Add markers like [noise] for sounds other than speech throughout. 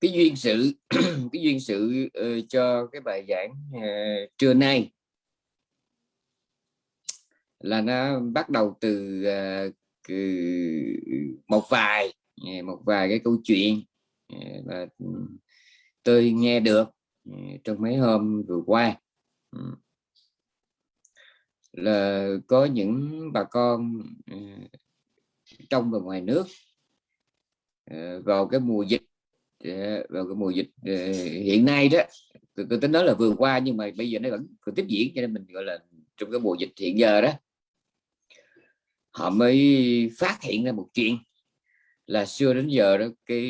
cái duyên sự [clears throat] cái duyên sự uh, cho cái bài giảng uh, trưa nay là nó bắt đầu từ uh, một vài một vài cái câu chuyện và ừ, tôi nghe được trong mấy hôm vừa qua. Ừ. Là có những bà con trong và ngoài nước vào cái mùa dịch vào cái mùa dịch ờ, hiện nay đó tôi, tôi tính nói là vừa qua nhưng mà bây giờ nó vẫn còn tiếp diễn cho nên mình gọi là trong cái mùa dịch hiện giờ đó họ mới phát hiện ra một chuyện là xưa đến giờ đó cái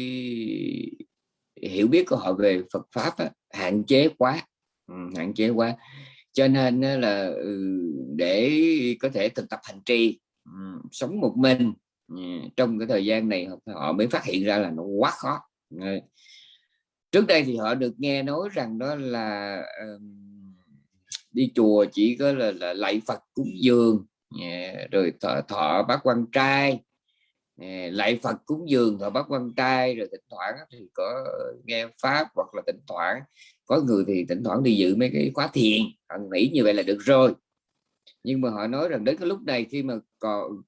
hiểu biết của họ về Phật pháp á, hạn chế quá ừ, hạn chế quá. Cho nên là ừ, để có thể thực tập hành trì ừ, sống một mình ừ, trong cái thời gian này họ mới phát hiện ra là nó quá khó trước đây thì họ được nghe nói rằng đó là đi chùa chỉ có là, là lạy Phật cúng dường rồi thọ, thọ bác quan trai. Lạy Phật cúng dường thọ bác quan trai rồi thỉnh thoảng thì có nghe pháp hoặc là thỉnh thoảng có người thì thỉnh thoảng đi dự mấy cái khóa thiền. Họ nghĩ như vậy là được rồi. Nhưng mà họ nói rằng đến cái lúc này khi mà còn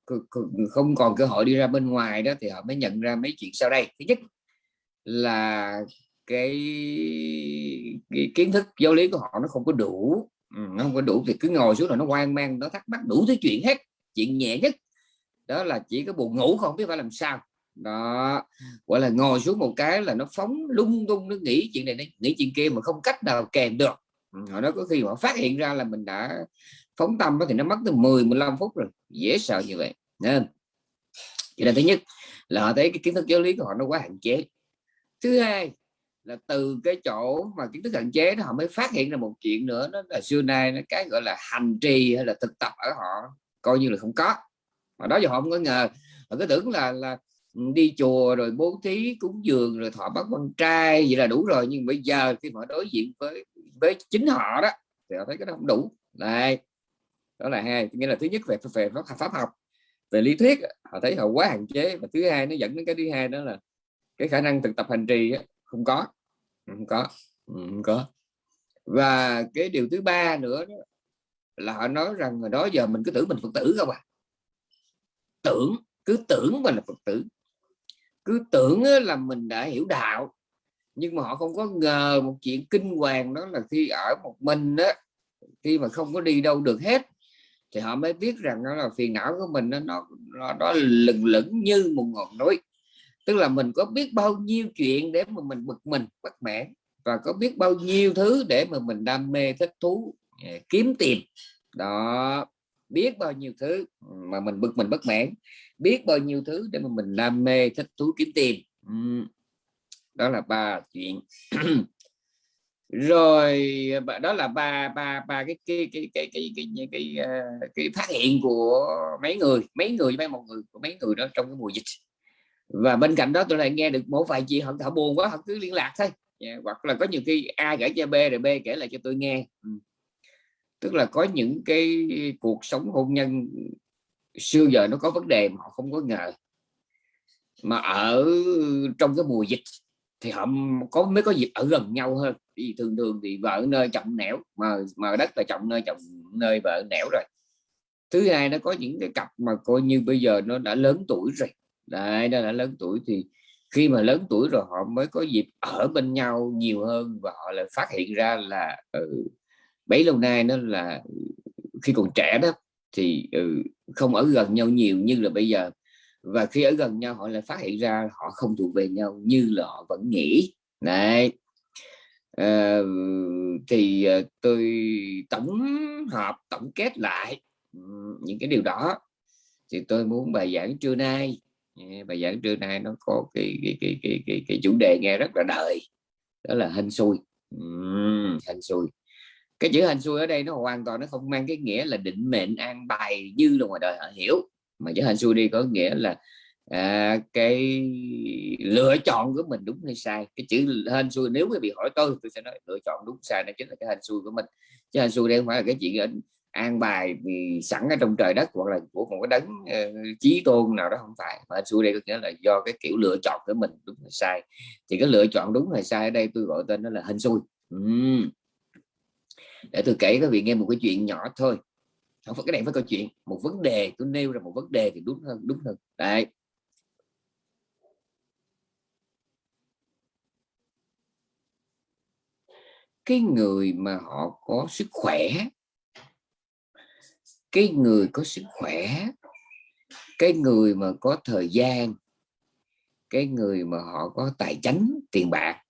không còn cơ hội đi ra bên ngoài đó thì họ mới nhận ra mấy chuyện sau đây. Thứ nhất là cái, cái kiến thức giáo lý của họ nó không có đủ. Ừ, nó không có đủ thì cứ ngồi xuống rồi nó hoang mang nó thắc mắc đủ thứ chuyện hết chuyện nhẹ nhất. Đó là chỉ có buồn ngủ không biết phải làm sao. Đó gọi là ngồi xuống một cái là nó phóng lung tung nó nghĩ chuyện này nghĩ chuyện kia mà không cách nào kèm được. Ừ, họ nói có khi họ phát hiện ra là mình đã phóng tâm thì nó mất từ 10 15 phút rồi. Dễ sợ như vậy. Nên cho nên thứ nhất là họ thấy cái kiến thức giáo lý của họ nó quá hạn chế thứ hai là từ cái chỗ mà kiến thức hạn chế đó họ mới phát hiện ra một chuyện nữa đó là xưa nay nó cái gọi là hành trì hay là thực tập ở họ coi như là không có. Mà đó giờ họ không có ngờ. Họ cứ tưởng là là ừ, đi chùa rồi bố thí cúng dường rồi thọ bắt quan trai vậy là đủ rồi. Nhưng bây giờ khi mà đối diện với với chính họ đó thì họ thấy cái đó không đủ. Này đó là hai. Nghĩa là thứ nhất về về pháp, pháp học về lý thuyết họ thấy họ quá hạn chế. Và thứ hai nó dẫn đến cái thứ hai đó là cái khả năng thực tập hành trì không có. Ừ, không có. Ừ, không có. Và cái điều thứ ba nữa đó, là họ nói rằng là đó giờ mình cứ tưởng mình phật tử không à. Tưởng cứ tưởng mình là phật tử. Cứ tưởng là mình đã hiểu đạo nhưng mà họ không có ngờ một chuyện kinh hoàng đó là khi ở một mình đó khi mà không có đi đâu được hết thì họ mới biết rằng đó là phiền não của mình nó nó nó, nó lừng lửng như một ngọn núi tức là mình có biết bao nhiêu chuyện để mà mình bực mình bất mãn và có biết bao nhiêu thứ để mà mình đam mê thích thú à, kiếm tiền đó biết bao nhiêu thứ mà mình bực mình bất mãn. Biết bao nhiêu thứ để mà mình đam mê thích thú kiếm tiền đó là ba chuyện. [clears throat] Rồi đó là ba ba ba cái cái cái cái cái cái cái, cái, cái, cái phát hiện của mấy người mấy người mấy một người của mấy người đó trong cái mùa dịch và bên cạnh đó tôi lại nghe được một vài chị họ, họ buồn quá họ cứ liên lạc thôi. Yeah. hoặc là có nhiều khi A kể cho B rồi B kể lại cho tôi nghe. Ừ. tức là có những cái cuộc sống hôn nhân xưa giờ nó có vấn đề mà họ không có ngờ. Mà ở trong cái mùa dịch thì họ có mới có dịp ở gần nhau hơn. Vì thường thường thì vợ nơi chồng nẻo mà mà đất là chồng nơi chồng nơi vợ nẻo rồi. Thứ hai nó có những cái cặp mà coi như bây giờ nó đã lớn tuổi rồi đấy đó là lớn tuổi thì khi mà lớn tuổi rồi họ mới có dịp ở bên nhau nhiều hơn và họ lại phát hiện ra là ừ, bấy lâu nay nó là khi còn trẻ đó thì ừ, không ở gần nhau nhiều như là bây giờ. Và khi ở gần nhau họ lại phát hiện ra họ không thuộc về nhau như là họ vẫn nghĩ. Đấy. À, thì ờ, tôi tổng hợp tổng kết lại ừ, những cái điều đó. Thì tôi muốn bài giảng trưa nay bài giảng trưa nay nó có cái cái cái cái cái, cái chủ đề nghe rất là đời đó là hình xui. Uhm, hình xui. Cái chữ hình xui ở đây nó hoàn toàn nó không mang cái nghĩa là định mệnh an bài như là ngoài đời họ hiểu. Mà chữ hình xui đi có nghĩa là à, cái lựa chọn của mình đúng hay sai. Cái chữ hên xui nếu quý bị hỏi tôi tôi sẽ nói lựa chọn đúng sai nó chính là cái hên xui của mình. Chứ hên xui đây không phải là cái chuyện an bài vì sẵn ở trong trời đất hoặc là của một cái đấng uh, chí tôn nào đó không phải. Mà xuôi đây có nghĩa là do cái kiểu lựa chọn của mình đúng hay sai. Thì cái lựa chọn đúng hay sai ở đây tôi gọi tên nó là hình xui. Uhm. để tôi kể các vị nghe một cái chuyện nhỏ thôi. Không phải cái này phải câu chuyện. Một vấn đề tôi nêu ra một vấn đề thì đúng hơn đúng hơn. Đấy. Cái người mà họ có sức khỏe cái người có sức khỏe cái người mà có thời gian cái người mà họ có tài chánh tiền bạc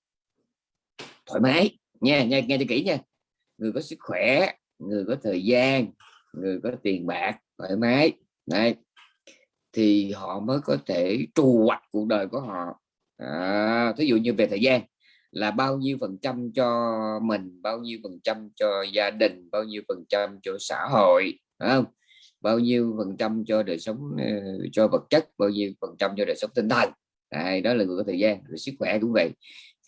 thoải mái. Nha nha nghe cho kỹ nha. Người có sức khỏe người có thời gian người có tiền bạc thoải mái. Này, thì họ mới có thể trù hoạch cuộc đời của họ. À, dụ như về thời gian là bao nhiêu phần trăm cho mình bao nhiêu phần trăm cho gia đình bao nhiêu phần trăm cho xã hội không? Bao nhiêu phần trăm cho đời sống ờ, cho vật chất bao nhiêu phần trăm cho đời sống tinh thần. Đây, đó là người có thời gian rồi sức khỏe cũng vậy.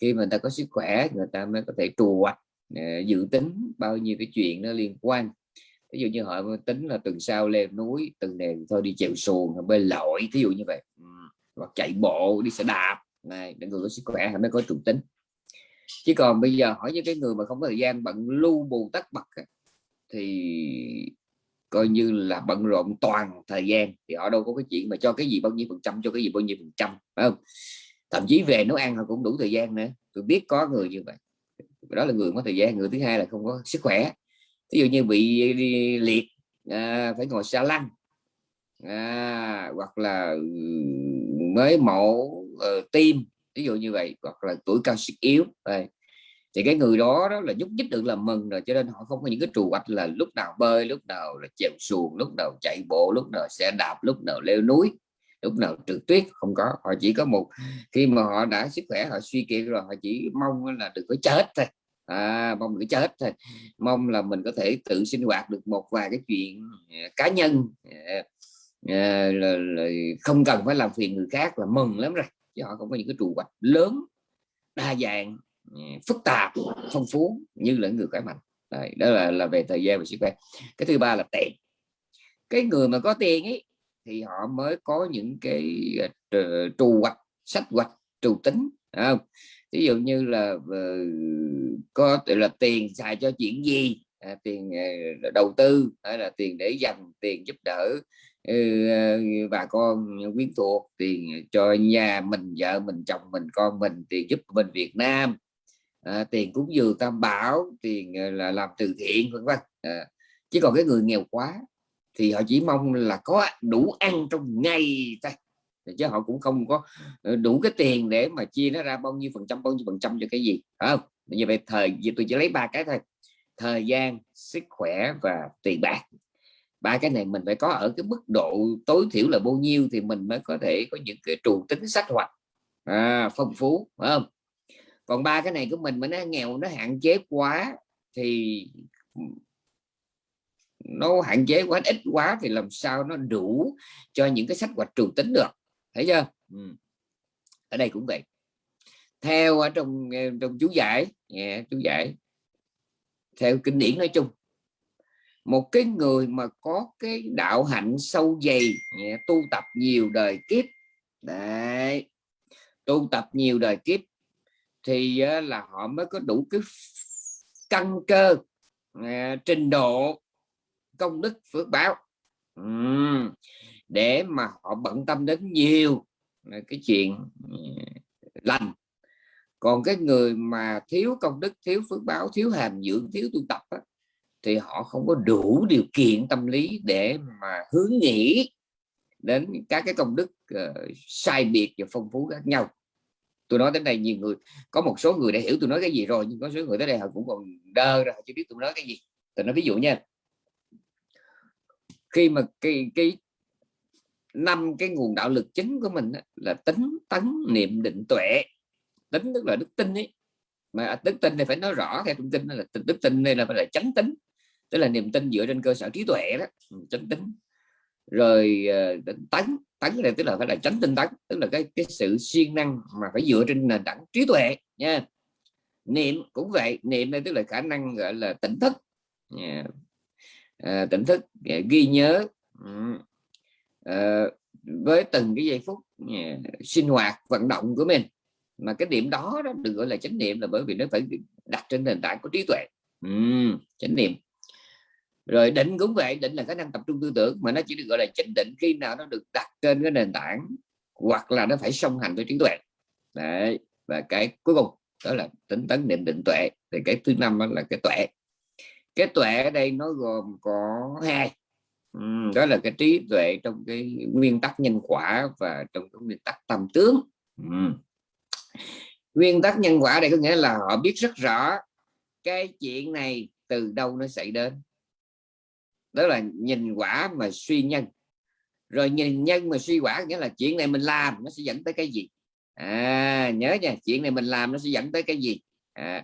Khi mà người ta có sức khỏe người ta mới có thể trù hoạch ờ, dự tính bao nhiêu cái chuyện nó liên quan. Ví dụ như họ tính là tuần sau leo núi tuần này thôi đi chèo xuồng bơi lội ví dụ như vậy. Ừ, hoặc chạy bộ đi xe đạp. Này để người có sức khỏe mới có trùng tính. Chứ còn bây giờ hỏi những cái người mà không có thời gian bận lưu bù tất bật thì coi như là bận rộn toàn thời gian thì họ đâu có cái chuyện mà cho cái gì bao nhiêu phần trăm cho cái gì bao nhiêu phần trăm phải không? Thậm chí về nấu ăn họ cũng đủ thời gian nữa tôi biết có người như vậy. Đó là người có thời gian người thứ hai là không có sức khỏe. Ví dụ như bị liệt à, phải ngồi xa lăn à, hoặc là ừ, mới mổ uh, tim ví dụ như vậy hoặc là tuổi cao sức yếu đây thì cái người đó đó là nhúc nhích được là mừng rồi cho nên họ không có những cái trù hoạch là lúc nào bơi lúc nào là chèo xuồng lúc nào chạy bộ lúc nào xe đạp lúc nào leo núi lúc nào trượt tuyết không có. Họ chỉ có một khi mà họ đã sức khỏe họ suy kiệt rồi họ chỉ mong là đừng có chết thôi. À, mong đừng chết thôi. Mong là mình có thể tự sinh hoạt được một vài cái chuyện à, cá nhân à, à, là, là không cần phải làm phiền người khác là mừng lắm rồi chứ họ không có những cái trù hoạch lớn đa dạng. Ừ, phức tạp phong phú như là người khỏe mạnh. Đấy, đó là là về thời gian và sức khỏe. Cái thứ ba là tiền. Cái người mà có tiền ấy thì họ mới có những cái ờ, trù hoạch sách hoạch trù tính không? Ví dụ như là ờ, có là tiền xài cho chuyện gì? À, tiền ờ, đầu tư hay là tiền để dành tiền giúp đỡ ừ, bà con quyến thuộc tiền cho nhà mình vợ mình chồng mình con mình tiền giúp mình Việt Nam à, tiền cúng dường tam bảo tiền ờ, là làm từ thiện vân vân. À, chứ còn cái người nghèo quá thì họ chỉ mong là có đủ ăn trong ngày thôi. Chứ họ cũng không có ờ, đủ cái tiền để mà chia nó ra bao nhiêu phần trăm bao nhiêu phần trăm cho cái gì không? Như vậy thời tôi chỉ lấy ba cái thôi. Thời gian sức khỏe và tiền bạc. Ba cái này mình phải có ở cái mức độ tối thiểu là bao nhiêu thì mình mới có thể có những cái trụ tính sách hoạch à, phong phú phải không? Còn ba cái này của mình mà nó nghèo nó hạn chế quá thì nó hạn chế quá ít quá thì làm sao nó đủ cho những cái sách hoạch trường tính được. Thấy chưa? Ừ. ở đây cũng vậy. Theo ở trong trong chú giải yeah, chú giải theo kinh điển nói chung một cái người mà có cái đạo hạnh sâu dày yeah, tu tập nhiều đời kiếp đấy tu tập nhiều đời kiếp thì là họ mới có đủ cái căn cơ à, trình độ công đức phước báo. Để mà họ bận tâm đến nhiều cái chuyện à, lành. Còn cái người mà thiếu công đức thiếu phước báo thiếu hàm dưỡng thiếu tu tập á, thì họ không có đủ điều kiện tâm lý để mà hướng nghĩ đến các cái công đức uh, sai biệt và phong phú khác nhau tôi nói đến đây nhiều người, có một số người đã hiểu tôi nói cái gì rồi, nhưng có số người tới đây họ cũng còn đơ ra chưa biết tôi nói cái gì. Tôi nói ví dụ nha, khi mà cái cái năm cái nguồn đạo lực chính của mình là tính tấn niệm định tuệ, tính tức là đức tin ấy, mà đức tin này phải nói rõ theo thông tin là đức tin đây là phải là chánh tính, tức là niềm tin dựa trên cơ sở trí tuệ đó, chánh tính rồi ờ, tấn tấn này tức là phải là tránh tinh tấn tức là cái cái sự siêng năng mà phải dựa trên nền tảng trí tuệ nha. Niệm cũng vậy niệm đây tức là khả năng gọi là tỉnh thức yeah. à, ờ, tỉnh thức ờ, ghi nhớ à, với từng cái giây phút à, sinh hoạt vận động của mình. Mà cái điểm đó đó được gọi là chánh niệm là bởi vì nó phải đặt trên nền tảng của trí tuệ. Uhm, chánh niệm rồi định cũng vậy, định là khả năng tập trung tư tưởng, mà nó chỉ được gọi là chánh định khi nào nó được đặt trên cái nền tảng, hoặc là nó phải song hành với trí tuệ. Đấy, và cái cuối cùng đó là tính tấn niệm định tuệ. Thì cái thứ năm đó là cái tuệ. Cái tuệ ở đây nó gồm có hai. Đó là cái trí tuệ trong cái nguyên tắc nhân quả và trong cái nguyên tắc tâm tướng. Nguyên tắc nhân quả đây có nghĩa là họ biết rất rõ cái chuyện này từ đâu nó xảy đến đó là nhìn quả mà suy nhân. Rồi nhìn nhân mà suy quả nghĩa là chuyện này mình làm nó sẽ dẫn tới cái gì? À, nhớ nha chuyện này mình làm nó sẽ dẫn tới cái gì? À,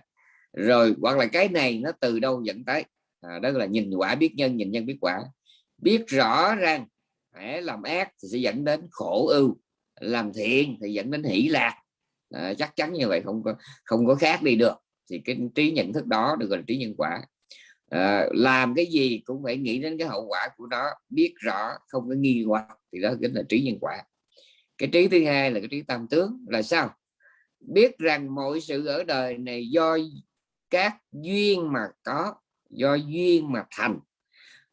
rồi hoặc là cái này nó từ đâu dẫn tới? À, đó là nhìn quả biết nhân nhìn nhân biết quả. Biết rõ rằng để làm ác thì sẽ dẫn đến khổ ưu làm thiện thì dẫn đến hỷ lạc. À, chắc chắn như vậy không có không có khác đi được. Thì cái trí nhận thức đó được gọi là trí nhân quả à, làm cái gì cũng phải nghĩ đến cái hậu quả của nó biết rõ không có nghi hoặc thì đó chính là trí nhân quả. Cái trí thứ hai là cái trí tam tướng là sao? Biết rằng mọi sự ở đời này do các duyên mà có do duyên mà thành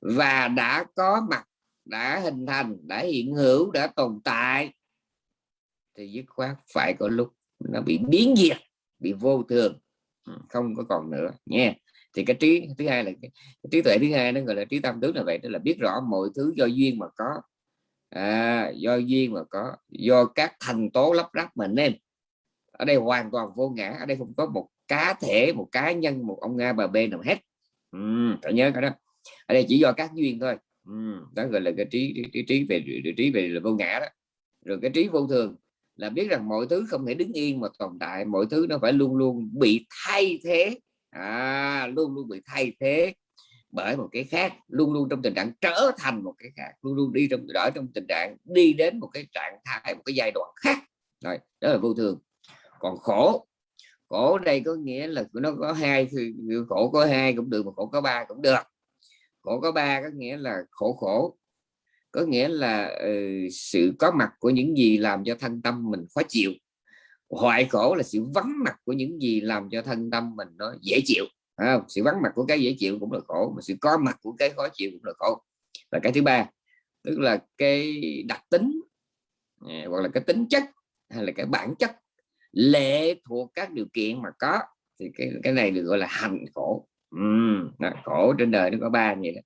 và đã có mặt đã hình thành đã hiện hữu đã tồn tại thì dứt khoát phải có lúc nó bị biến diệt bị vô thường ừ, không có còn nữa nha thì cái trí thứ hai là cái, cái trí tuệ thứ hai nó gọi là trí tâm tướng là vậy đó là biết rõ mọi thứ do duyên mà có. À, do duyên mà có do các thành tố lắp ráp mà nên. Ở đây hoàn toàn vô ngã ở đây không có một cá thể một cá nhân một ông a bà b nào hết. Ừ, phải nhớ cái đó. Ở đây chỉ do các duyên thôi. Ừ, đó gọi là cái trí trí, trí, trí về trí về là vô ngã đó. Rồi cái trí vô thường là biết rằng mọi thứ không thể đứng yên mà tồn tại mọi thứ nó phải luôn luôn bị thay thế à, luôn luôn bị thay thế bởi một cái khác luôn luôn trong tình trạng trở thành một cái khác luôn luôn đi trong đó trong tình trạng đi đến một cái trạng thái một cái giai đoạn khác. Rồi đó là vô thường. Còn khổ khổ đây có nghĩa là nó có hai khổ có hai cũng được mà khổ có ba cũng được. Khổ có ba có nghĩa là khổ khổ. Có nghĩa là uh, sự có mặt của những gì làm cho thân tâm mình khó chịu hoại khổ là sự vắng mặt của những gì làm cho thân tâm mình nó dễ chịu à, sự vắng mặt của cái dễ chịu cũng là khổ mà sự có mặt của cái khó chịu cũng là khổ. Và cái thứ ba tức là cái đặc tính à, hoặc là cái tính chất hay là cái bản chất lệ thuộc các điều kiện mà có thì cái cái này được gọi là hành khổ. Uhm, khổ trên đời nó có ba vậy. Đó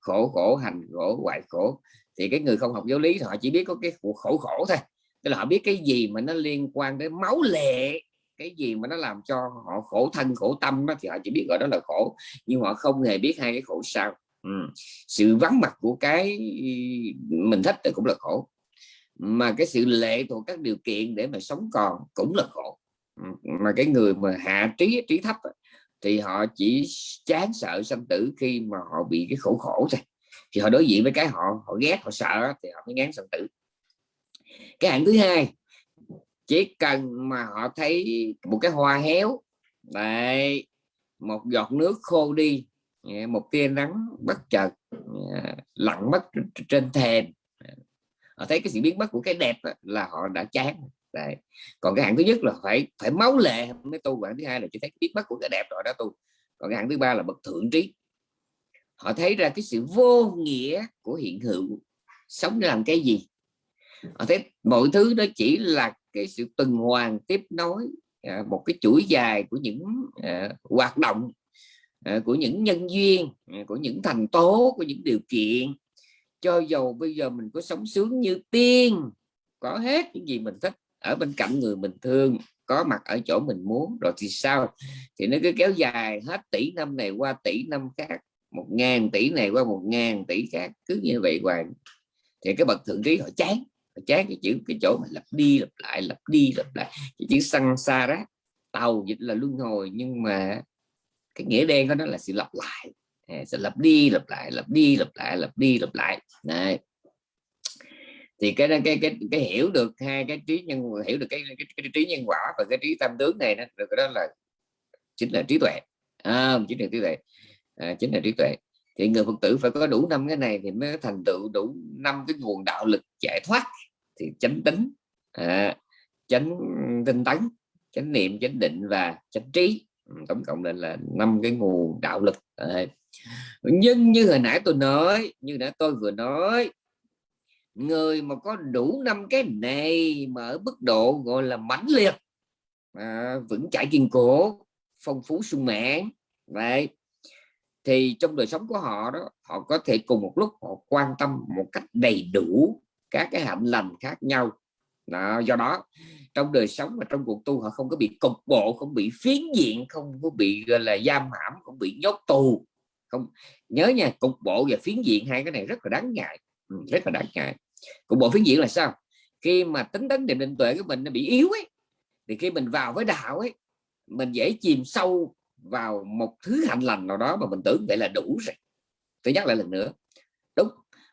khổ khổ hành khổ hoại khổ. Thì cái người không học giáo lý họ chỉ biết có cái khổ khổ thôi tức là họ biết cái gì mà nó liên quan đến máu lệ cái gì mà nó làm cho họ khổ thân khổ tâm đó, thì họ chỉ biết gọi đó là khổ. Nhưng họ không hề biết hai cái khổ sao ừ. sự vắng mặt của cái mình thích thì cũng là khổ. Mà cái sự lệ thuộc các điều kiện để mà sống còn cũng là khổ. Ừ. Mà cái người mà hạ trí trí thấp thì họ chỉ chán sợ sanh tử khi mà họ bị cái khổ khổ thôi. Thì họ đối diện với cái họ họ ghét họ sợ thì họ mới ngán sanh tử cái hạng thứ hai, chỉ cần mà họ thấy một cái hoa héo, đấy, một giọt nước khô đi một tia nắng bất chợt lặn mất trên thềm. Họ thấy cái sự biến mất của cái đẹp là họ đã chán. Đấy. còn cái hạng thứ nhất là phải phải máu lệ mới tu, hạng thứ hai là chỉ thấy biến mất của cái đẹp rồi đó tu. Còn cái hạng thứ ba là bậc thượng trí. Họ thấy ra cái sự vô nghĩa của hiện hữu, sống làm cái gì? Ờ, thế mọi thứ đó chỉ là cái sự tuần hoàn tiếp nối à, một cái chuỗi dài của những à, hoạt động à, của những nhân duyên à, của những thành tố của những điều kiện. Cho dù bây giờ mình có sống sướng như tiên có hết những gì mình thích ở bên cạnh người mình thương có mặt ở chỗ mình muốn rồi thì sao? Thì nó cứ kéo dài hết tỷ năm này qua tỷ năm khác một ngàn tỷ này qua một ngàn tỷ khác cứ như vậy hoài. Thì cái bậc thượng trí họ chán chán cái chữ cái chỗ mà lặp đi lặp lại lặp đi lặp lại. Cái chữ xăng xa đó tàu dịch là luân hồi nhưng mà cái nghĩa đen của nó là sự lặp lại. À, Sẽ lặp đi lặp lại lặp đi lặp lại lặp đi lặp lại. Này thì cái cái cái cái hiểu được hai cái trí nhân hiểu được cái, cái, cái, cái trí nhân quả và cái trí tam tướng này đó được đó là chính là trí tuệ. À, chính là trí tuệ. À, chính là trí tuệ. Thì người phật tử phải có đủ năm cái này thì mới thành tựu đủ năm cái nguồn đạo lực giải thoát thì chánh tính à, chánh tinh tấn chánh niệm chánh định và chánh trí ừ, tổng cộng lên là năm cái nguồn đạo lực à. nhưng như hồi nãy tôi nói như nãy tôi vừa nói người mà có đủ năm cái này mà ở mức độ gọi là mãnh liệt à, vững chãi kiên cố phong phú sung mãn vậy thì trong đời sống của họ đó họ có thể cùng một lúc họ quan tâm một cách đầy đủ các cái hạnh lành khác nhau. Đó, do đó trong đời sống và trong cuộc tu họ không có bị cục bộ không bị phiến diện không có bị gọi là giam hãm không bị nhốt tù. Không nhớ nha cục bộ và phiến diện hai cái này rất là đáng ngại. Ừ, rất là đáng ngại. Cục bộ phiến diện là sao? Khi mà tính tấn định định tuệ của mình nó bị yếu ấy thì khi mình vào với đạo ấy mình dễ chìm sâu vào một thứ hạnh lành nào đó mà mình tưởng vậy là đủ rồi. Tôi nhắc lại lần nữa đúng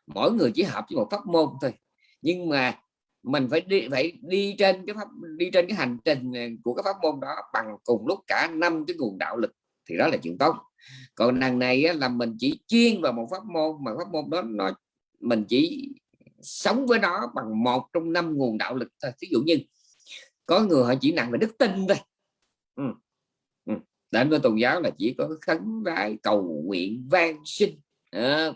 mỗi người chỉ hợp với một pháp môn thôi nhưng mà mình phải đi phải đi trên cái pháp đi trên cái hành trình của cái pháp môn đó bằng cùng lúc cả năm cái nguồn đạo lực thì đó là chuyện tốt còn đằng này á, là mình chỉ chuyên vào một pháp môn mà pháp môn đó nó mình chỉ sống với nó bằng một trong năm nguồn đạo lực thôi ví dụ như có người họ chỉ nặng về đức tin thôi ừ. Ừ. đến với tôn giáo là chỉ có khấn vái cầu nguyện van sinh à,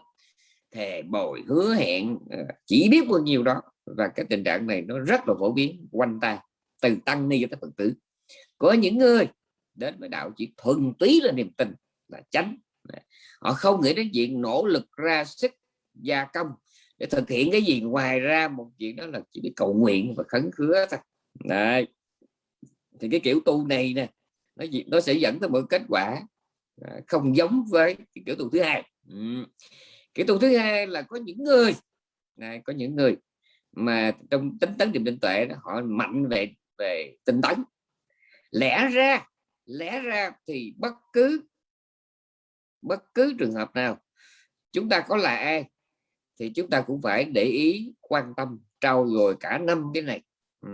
thề bồi hứa hẹn ờ, chỉ biết bao nhiêu đó. Và cái tình trạng này nó rất là phổ biến, quanh ta từ tăng ni cho tới phật tử. Có những người đến với đạo chỉ thuần túy là niềm tin là tránh họ không nghĩ đến chuyện nỗ lực ra sức gia công để thực hiện cái gì. Ngoài ra một chuyện đó là chỉ biết cầu nguyện và khấn khứa thôi. Đấy. thì cái kiểu tu này nè, nó nó sẽ dẫn tới một kết quả à, không giống với cái kiểu tu thứ hai. Ừ cái tu thứ hai là có những người này có những người mà trong tính tấn niệm định tuệ đó, họ mạnh về về tinh tấn. Lẽ ra lẽ ra thì bất cứ bất cứ trường hợp nào chúng ta có là ai thì chúng ta cũng phải để ý quan tâm trau dồi cả năm cái này. Ừ.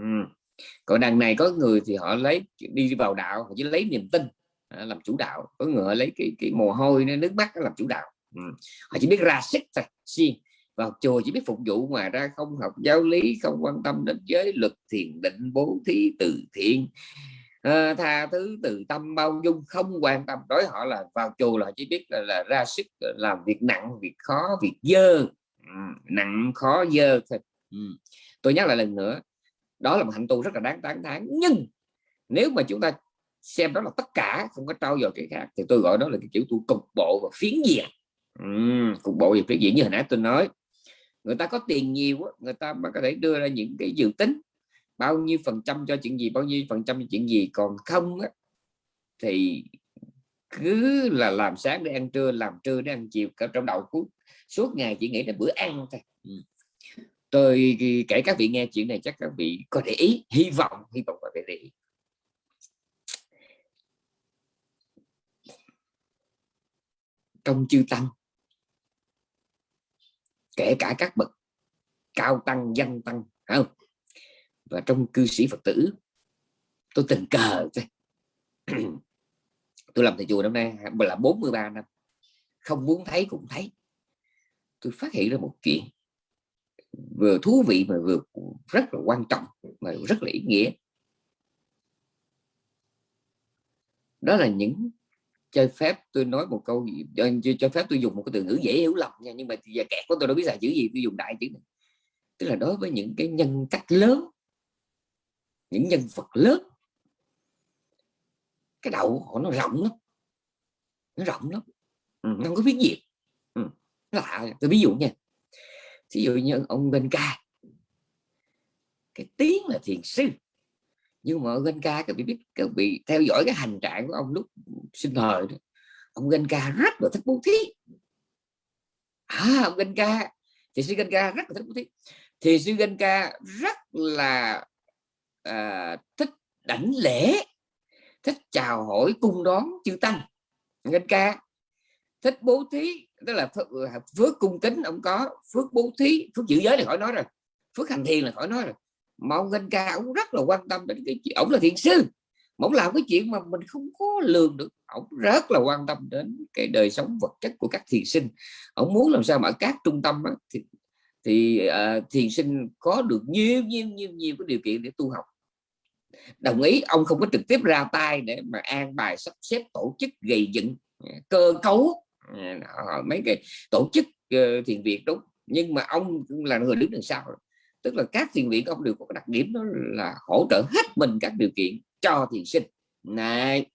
còn đằng này có người thì họ lấy đi vào đạo họ chỉ lấy niềm tin à, làm chủ đạo. Có người họ lấy cái cái mồ hôi nước mắt làm chủ đạo ừ. họ chỉ biết ra sức thôi xiên vào chùa chỉ biết phục vụ ngoài ra không học giáo lý không quan tâm đến giới luật thiền định bố thí từ thiện. À, tha thứ từ tâm bao dung không quan tâm. Đối họ là vào chùa là chỉ biết là, là ra sức làm việc nặng việc khó việc dơ. Ừ, nặng khó dơ thôi. Ừ. tôi nhắc lại lần nữa đó là một hạnh tu rất là đáng tán thán. Nhưng nếu mà chúng ta xem đó là tất cả không có trao dồi cái khác thì tôi gọi đó là cái kiểu tu cục bộ và phiến diện ừ, cục bộ và phiến diễn như hồi nãy tôi nói. Người ta có tiền nhiều người ta mà có thể đưa ra những cái dự tính. Bao nhiêu phần trăm cho chuyện gì bao nhiêu phần trăm cho chuyện gì. Còn không á, thì cứ là làm sáng để ăn trưa làm trưa để ăn chiều cả trong đầu cuối suốt ngày chỉ nghĩ đến bữa ăn thôi. Tôi kể các vị nghe chuyện này chắc các vị có để ý hy vọng hy vọng các vị để ý. Trong chư tăng kể cả các bậc cao tăng, dân tăng không? Và trong cư sĩ phật tử, tôi tình cờ thôi [clears throat] tôi làm thầy chùa năm nay là 43 năm, không muốn thấy cũng thấy. Tôi phát hiện ra một chuyện vừa thú vị mà vừa rất là quan trọng, mà rất là ý nghĩa. Đó là những cho phép tôi nói một câu cho cho phép tôi dùng một cái từ ngữ dễ hiểu lầm nha nhưng mà giờ kẹt của tôi đâu biết là chữ gì tôi dùng đại chữ này. Tức là đối với những cái nhân cách lớn những nhân vật lớn cái đầu họ nó rộng lắm nó rộng lắm. Ừ, nó không có biết gì. Ừ, lạ tôi ví dụ nha ví dụ như ông Bên Ca cái tiếng là thiền sư nhưng mà Ganh Ca các vị biết các vị theo dõi cái hành trạng của ông lúc sinh thời đó. ông Ganh Ca rất là thích bố thí. À ông Ganh Ca thì sư Ganh Ca rất là thích bố thí. Thì sư Ganh Ca rất là à, thích đảnh lễ thích chào hỏi cung đón chư tăng. Ganh Ca thích bố thí tức là phước cung kính ông có phước bố thí phước giữ giới thì khỏi nói rồi phước hành thiền là khỏi nói rồi mà ông Ganh Ca ông rất là quan tâm đến cái chuyện ông là thiền sư ông làm cái chuyện mà mình không có lường được. Ông rất là quan tâm đến cái đời sống vật chất của các thiền sinh. Ông muốn làm sao mà các trung tâm á, thì, thì uh, thiền sinh có được nhiều nhiều nhiều nhiều cái điều kiện để tu học. Đồng ý ông không có trực tiếp ra tay để mà an bài sắp xếp tổ chức gây dựng ờ, cơ cấu ờ, mấy cái tổ chức thiền viện đúng. Nhưng mà ông cũng là người đứng đằng sau tức là các thiền viện ông đều có đặc điểm đó là hỗ trợ hết mình các điều kiện cho thiền sinh. Này,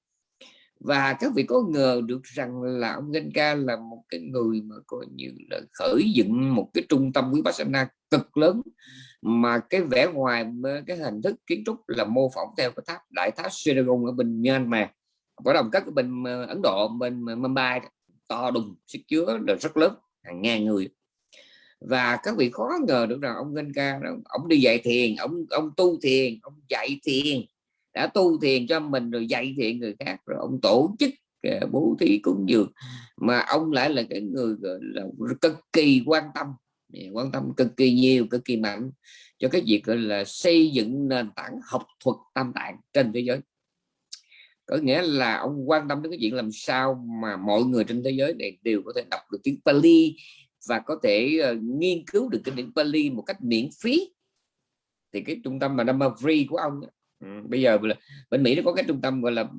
và các vị có ngờ được rằng là ông Genka là một cái người mà coi như là khởi dựng một cái trung tâm Vipassana cực lớn, mà cái vẻ ngoài cái hình thức kiến trúc là mô phỏng theo cái tháp, đại tháp Seragon ở bên Myanmar. Có đồng các cái bên ờ, Ấn Độ, bên ờ, Mumbai to đùng, sức chứa là rất lớn, hàng ngàn người và các vị khó ngờ được rằng ông Genka ông đi dạy thiền ông ông tu thiền ông dạy thiền đã tu thiền cho mình rồi dạy thiền người khác rồi ông tổ chức bố thí cúng dường. Mà ông lại là cái người là cực kỳ quan tâm quan tâm cực kỳ nhiều cực kỳ mạnh cho cái việc gọi là xây dựng nền tảng học thuật tam tạng trên thế giới. Có nghĩa là ông quan tâm đến cái chuyện làm sao mà mọi người trên thế giới này đều có thể đọc được tiếng Pali và có thể uh, nghiên cứu được cái điển Pali một cách miễn phí. Thì cái trung tâm mà Dhamma Free của ông Ừ, bây giờ bên Mỹ nó có cái trung tâm gọi là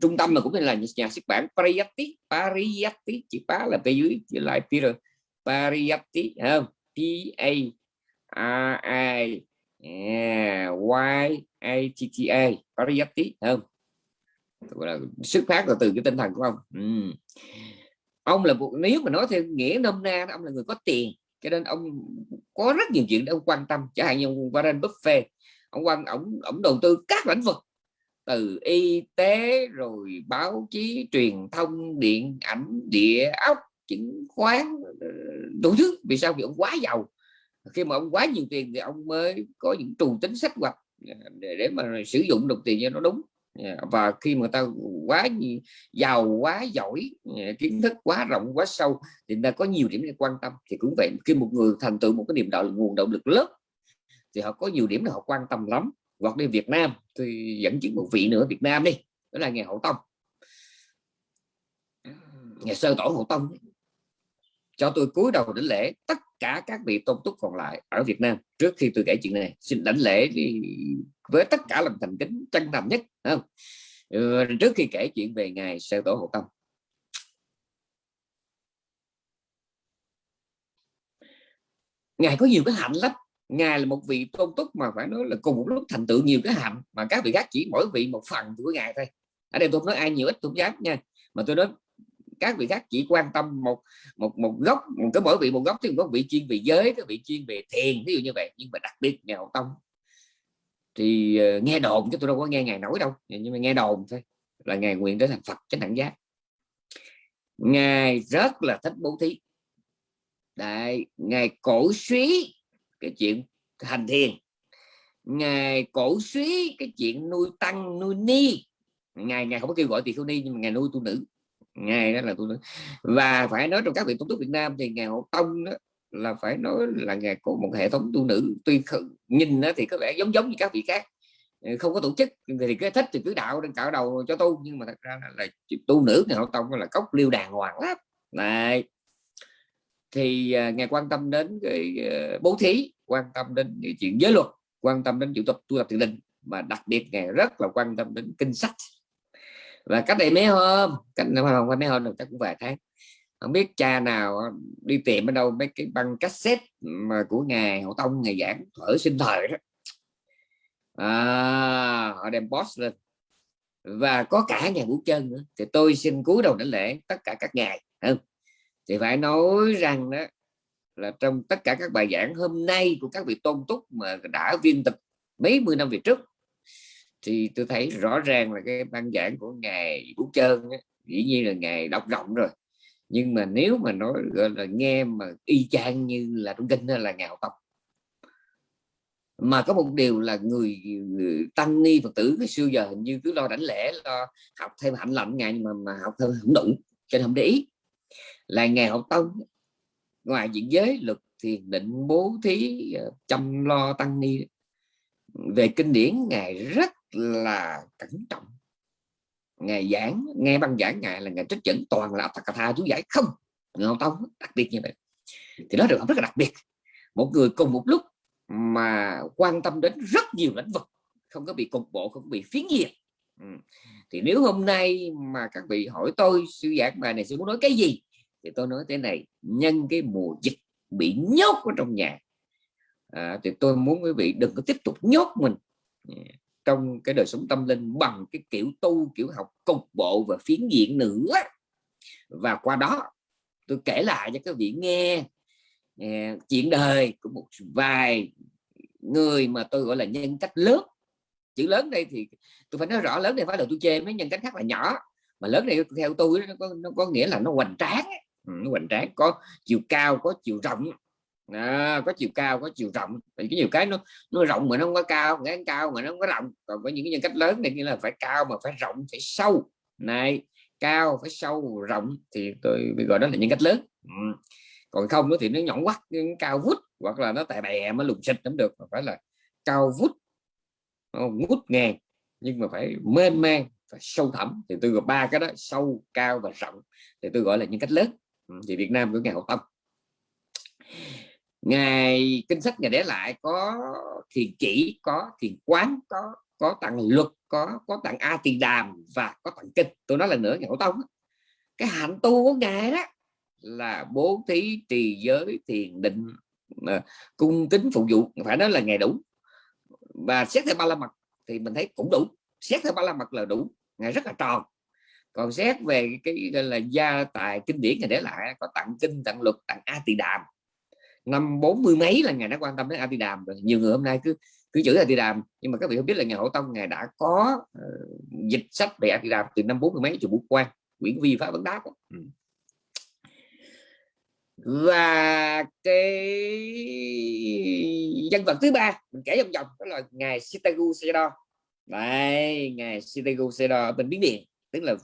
trung tâm mà cũng là nhà xuất bản Pariyatti Pariyatti chữ pá là phía dưới chữ lại Peter Pariyatti không? P A R I Y A T T A Pariyatti không? Gọi là xuất phát là từ cái tinh thần của ông. Ừ ông là một nếu mà nói theo nghĩa nôm na ông là người có tiền cho nên ông có rất nhiều chuyện để ông quan tâm. Chẳng hạn như ông Warren Buffett ông quan ông ông đầu tư các lĩnh vực từ y tế rồi báo chí truyền thông điện ảnh địa ốc chứng khoán đủ thứ. Vì sao? Vì ông quá giàu. Khi mà ông quá nhiều tiền thì ông mới có những trù tính sách hoạch à, để, mà sử dụng đồng tiền cho nó đúng. Dạ, và khi mà ta quá giàu, quá giỏi dạ, kiến thức quá rộng, quá sâu thì ta có nhiều điểm để quan tâm. Thì cũng vậy, khi một người thành tựu một cái niềm đạo, nguồn động lực lớn thì họ có nhiều điểm là họ quan tâm lắm. Hoặc đi Việt Nam, thì dẫn chứng một vị nữa, Việt Nam đi, đó là ngày Hậu Tông. Ngày sơ tổ Hậu Tông. Cho tôi cúi đầu đến lễ tất cả các vị tôn túc còn lại ở Việt Nam trước khi tôi kể chuyện này. Xin đảnh lễ đi với tất cả lòng thành kính chân thành nhất không? Ừ, trước khi kể chuyện về ngài sơ tổ hộ Tông. Ngài có nhiều cái hạnh lắm. Ngài là một vị tôn túc mà phải nói là cùng một lúc thành tựu nhiều cái hạnh mà các vị khác chỉ mỗi vị một phần của ngài thôi. Ở đây tôi nói ai nhiều ít tôi dám nha. Mà tôi nói các vị khác chỉ quan tâm một một một góc một cái mỗi vị một góc thì có vị chuyên về giới cái vị chuyên về thiền ví dụ như vậy. Nhưng mà đặc biệt nhà hậu tông thì uh, nghe đồn chứ tôi đâu có nghe ngài nói đâu nhưng mà nghe đồn thôi là ngài nguyện trở thành phật chánh đẳng giác. Ngài rất là thích bố thí. Đại ngài cổ suý cái chuyện hành thiền. Ngài cổ suý cái chuyện nuôi tăng nuôi ni. Ngài ngài không có kêu gọi tỳ không ni nhưng mà ngài nuôi tu nữ. Ngài đó là tu nữ. Và phải nói trong các vị tôn túc Việt Nam thì ngài Hộ Tông đó là phải nói là ngài có một hệ thống tu nữ. Tuy nhìn thì có vẻ giống giống như các vị khác. Ờ, không có tổ chức thì cái thích thì cứ đạo trên cạo đầu cho tu. Nhưng mà thật ra là, là tu nữ ngài Hộ Tông là cốc liêu đàng hoàng lắm. Này. Thì à, ngài quan tâm đến cái ờ, bố thí quan tâm đến cái chuyện giới luật quan tâm đến chịu tập tu tập thiền định. Mà đặc biệt ngài rất là quan tâm đến kinh sách. Và cách đây mấy hôm cách không phải mấy hôm được chắc cũng vài tháng không biết cha nào đi tìm ở đâu mấy cái băng cassette mà của ngài hậu tông ngày giảng ở sinh thời đó. À, họ đem boss lên. Và có cả nhà vũ chân nữa. Thì tôi xin cúi đầu đảnh lễ tất cả các ngài không? Thì phải nói rằng đó là trong tất cả các bài giảng hôm nay của các vị tôn túc mà đã viên tịch mấy mươi năm về trước thì tôi thấy rõ ràng là cái băng giảng của ngài Vũ Trơn ấy, dĩ nhiên là ngài đọc rộng rồi nhưng mà nếu mà nói gọi là nghe mà y chang như là trong kinh hay là ngạo tộc mà có một điều là người, người tăng ni phật tử cái xưa giờ hình như cứ lo đảnh lễ lo học thêm hạnh lạnh ngày mà mà học thêm không đủ cho nên không để ý. Là ngày học tông ngoài diện giới luật thiền định bố thí ờ, chăm lo tăng ni. Về kinh điển ngài rất là cẩn trọng ngày giảng nghe băng giảng ngài là ngày trích dẫn toàn là tha chú giải. Không ngao tông đặc biệt như vậy. Thì nó được rất là đặc biệt. Một người cùng một lúc mà quan tâm đến rất nhiều lĩnh vực không có bị cục bộ không có bị phiến diện ừ. thì nếu hôm nay mà các vị hỏi tôi sư giảng bài này sư muốn nói cái gì? Thì tôi nói thế này nhân cái mùa dịch bị nhốt ở trong nhà. À, thì tôi muốn quý vị đừng có tiếp tục nhốt mình trong cái đời sống tâm linh bằng cái kiểu tu kiểu học cục bộ và phiến diện nữa. Và qua đó tôi kể lại cho các vị nghe uh, chuyện đời của một vài người mà tôi gọi là nhân cách lớn. Chữ lớn đây thì tôi phải nói rõ lớn đây phải là tôi chê mấy nhân cách khác là nhỏ mà lớn này theo tôi nó có, nó có nghĩa là nó hoành tráng ừ, nó hoành tráng có chiều cao có chiều rộng à, có chiều cao có chiều rộng. Thì cái nhiều cái nó nó rộng mà nó không có cao ngắn cao mà nó không có rộng. Còn có những cái nhân cách lớn này như là phải cao mà phải rộng phải sâu. Này cao phải sâu rộng thì tôi gọi đó là nhân cách lớn. Ừ. còn không nữa thì nó nhọn quắt cao vút hoặc là nó tại bè mới lùng xịt cũng được mà phải là cao vút. Ngút ngàn nhưng mà phải mênh mang phải sâu thẳm. Thì tôi gọi ba cái đó sâu cao và rộng thì tôi gọi là nhân cách lớn. Ừ, thì Việt Nam của ngày hậu tâm ngày kinh sách ngày để lại có thiền chỉ, có thiền quán, có có tặng luật, có có tặng a tỳ đàm và có tặng kinh. Tôi nói là nữa, ngày hậu tông cái hạnh tu của ngài đó là bố thí, trì giới, thiền định ờ, cung kính phục vụ. Phải nói là ngày đủ. Và xét theo ba la mật thì mình thấy cũng đủ. Xét theo ba la mật là đủ. Ngài rất là tròn. Còn xét về cái, gọi là gia tài kinh điển ngày để lại, có tặng kinh, tặng luật, tặng a tỳ đàm năm bốn mươi mấy là ngài đã quan tâm đến a tỳ đàm rồi. Nhiều người hôm nay cứ cứ chữ a tỳ đàm nhưng mà các vị không biết là nhà hậu tông ngài đã có uh, dịch sách về a tỳ đàm từ năm bốn mươi mấy chùa bút quan quyển vi pháp vấn đáp ừ. và cái nhân vật thứ ba mình kể vòng vòng đó là ngài Sitagu Sedo đây ngài Sitagu Sedo ở bên Biến Điện tức là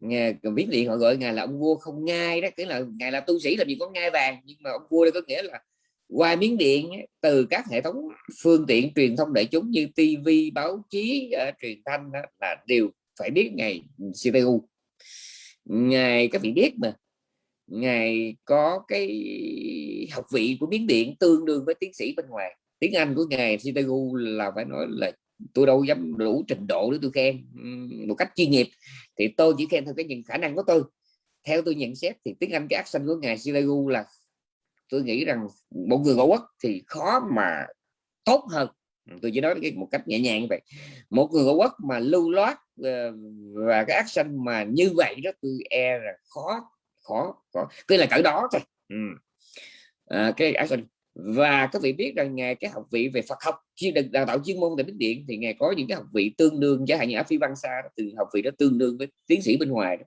nghe viết điện họ gọi ngài là ông vua không ngai đó tức là ngài là tu sĩ làm gì có ngai vàng nhưng mà ông vua đây có nghĩa là qua miếng điện từ các hệ thống phương tiện truyền thông đại chúng như TV báo chí uh, truyền thanh đó, là đều phải biết ngày CPU ngài các vị biết mà. Ngài có cái học vị của miếng điện tương đương với tiến sĩ bên ngoài. Tiếng Anh của ngài CTU là phải nói là tôi đâu dám đủ trình độ để tôi khen một cách chuyên nghiệp thì tôi chỉ khen theo cái những khả năng của tôi. Theo tôi nhận xét thì tiếng Anh cái accent của ngài Silagu là tôi nghĩ rằng một người ngoại quốc thì khó mà tốt hơn. Tôi chỉ nói cái một cách nhẹ nhàng như vậy. Một người ngoại quốc mà lưu loát ờ, và cái accent mà như vậy đó tôi e là khó khó khó. Cứ là cỡ đó thôi. Ừ. à, cái accent và các vị biết rằng ngài cái học vị về Phật học chuyên được đào tạo chuyên môn tại Bích Điện thì ngài có những cái học vị tương đương chẳng hạn như ở phi văn xa từ học vị đó tương đương với tiến sĩ bên ngoài đó.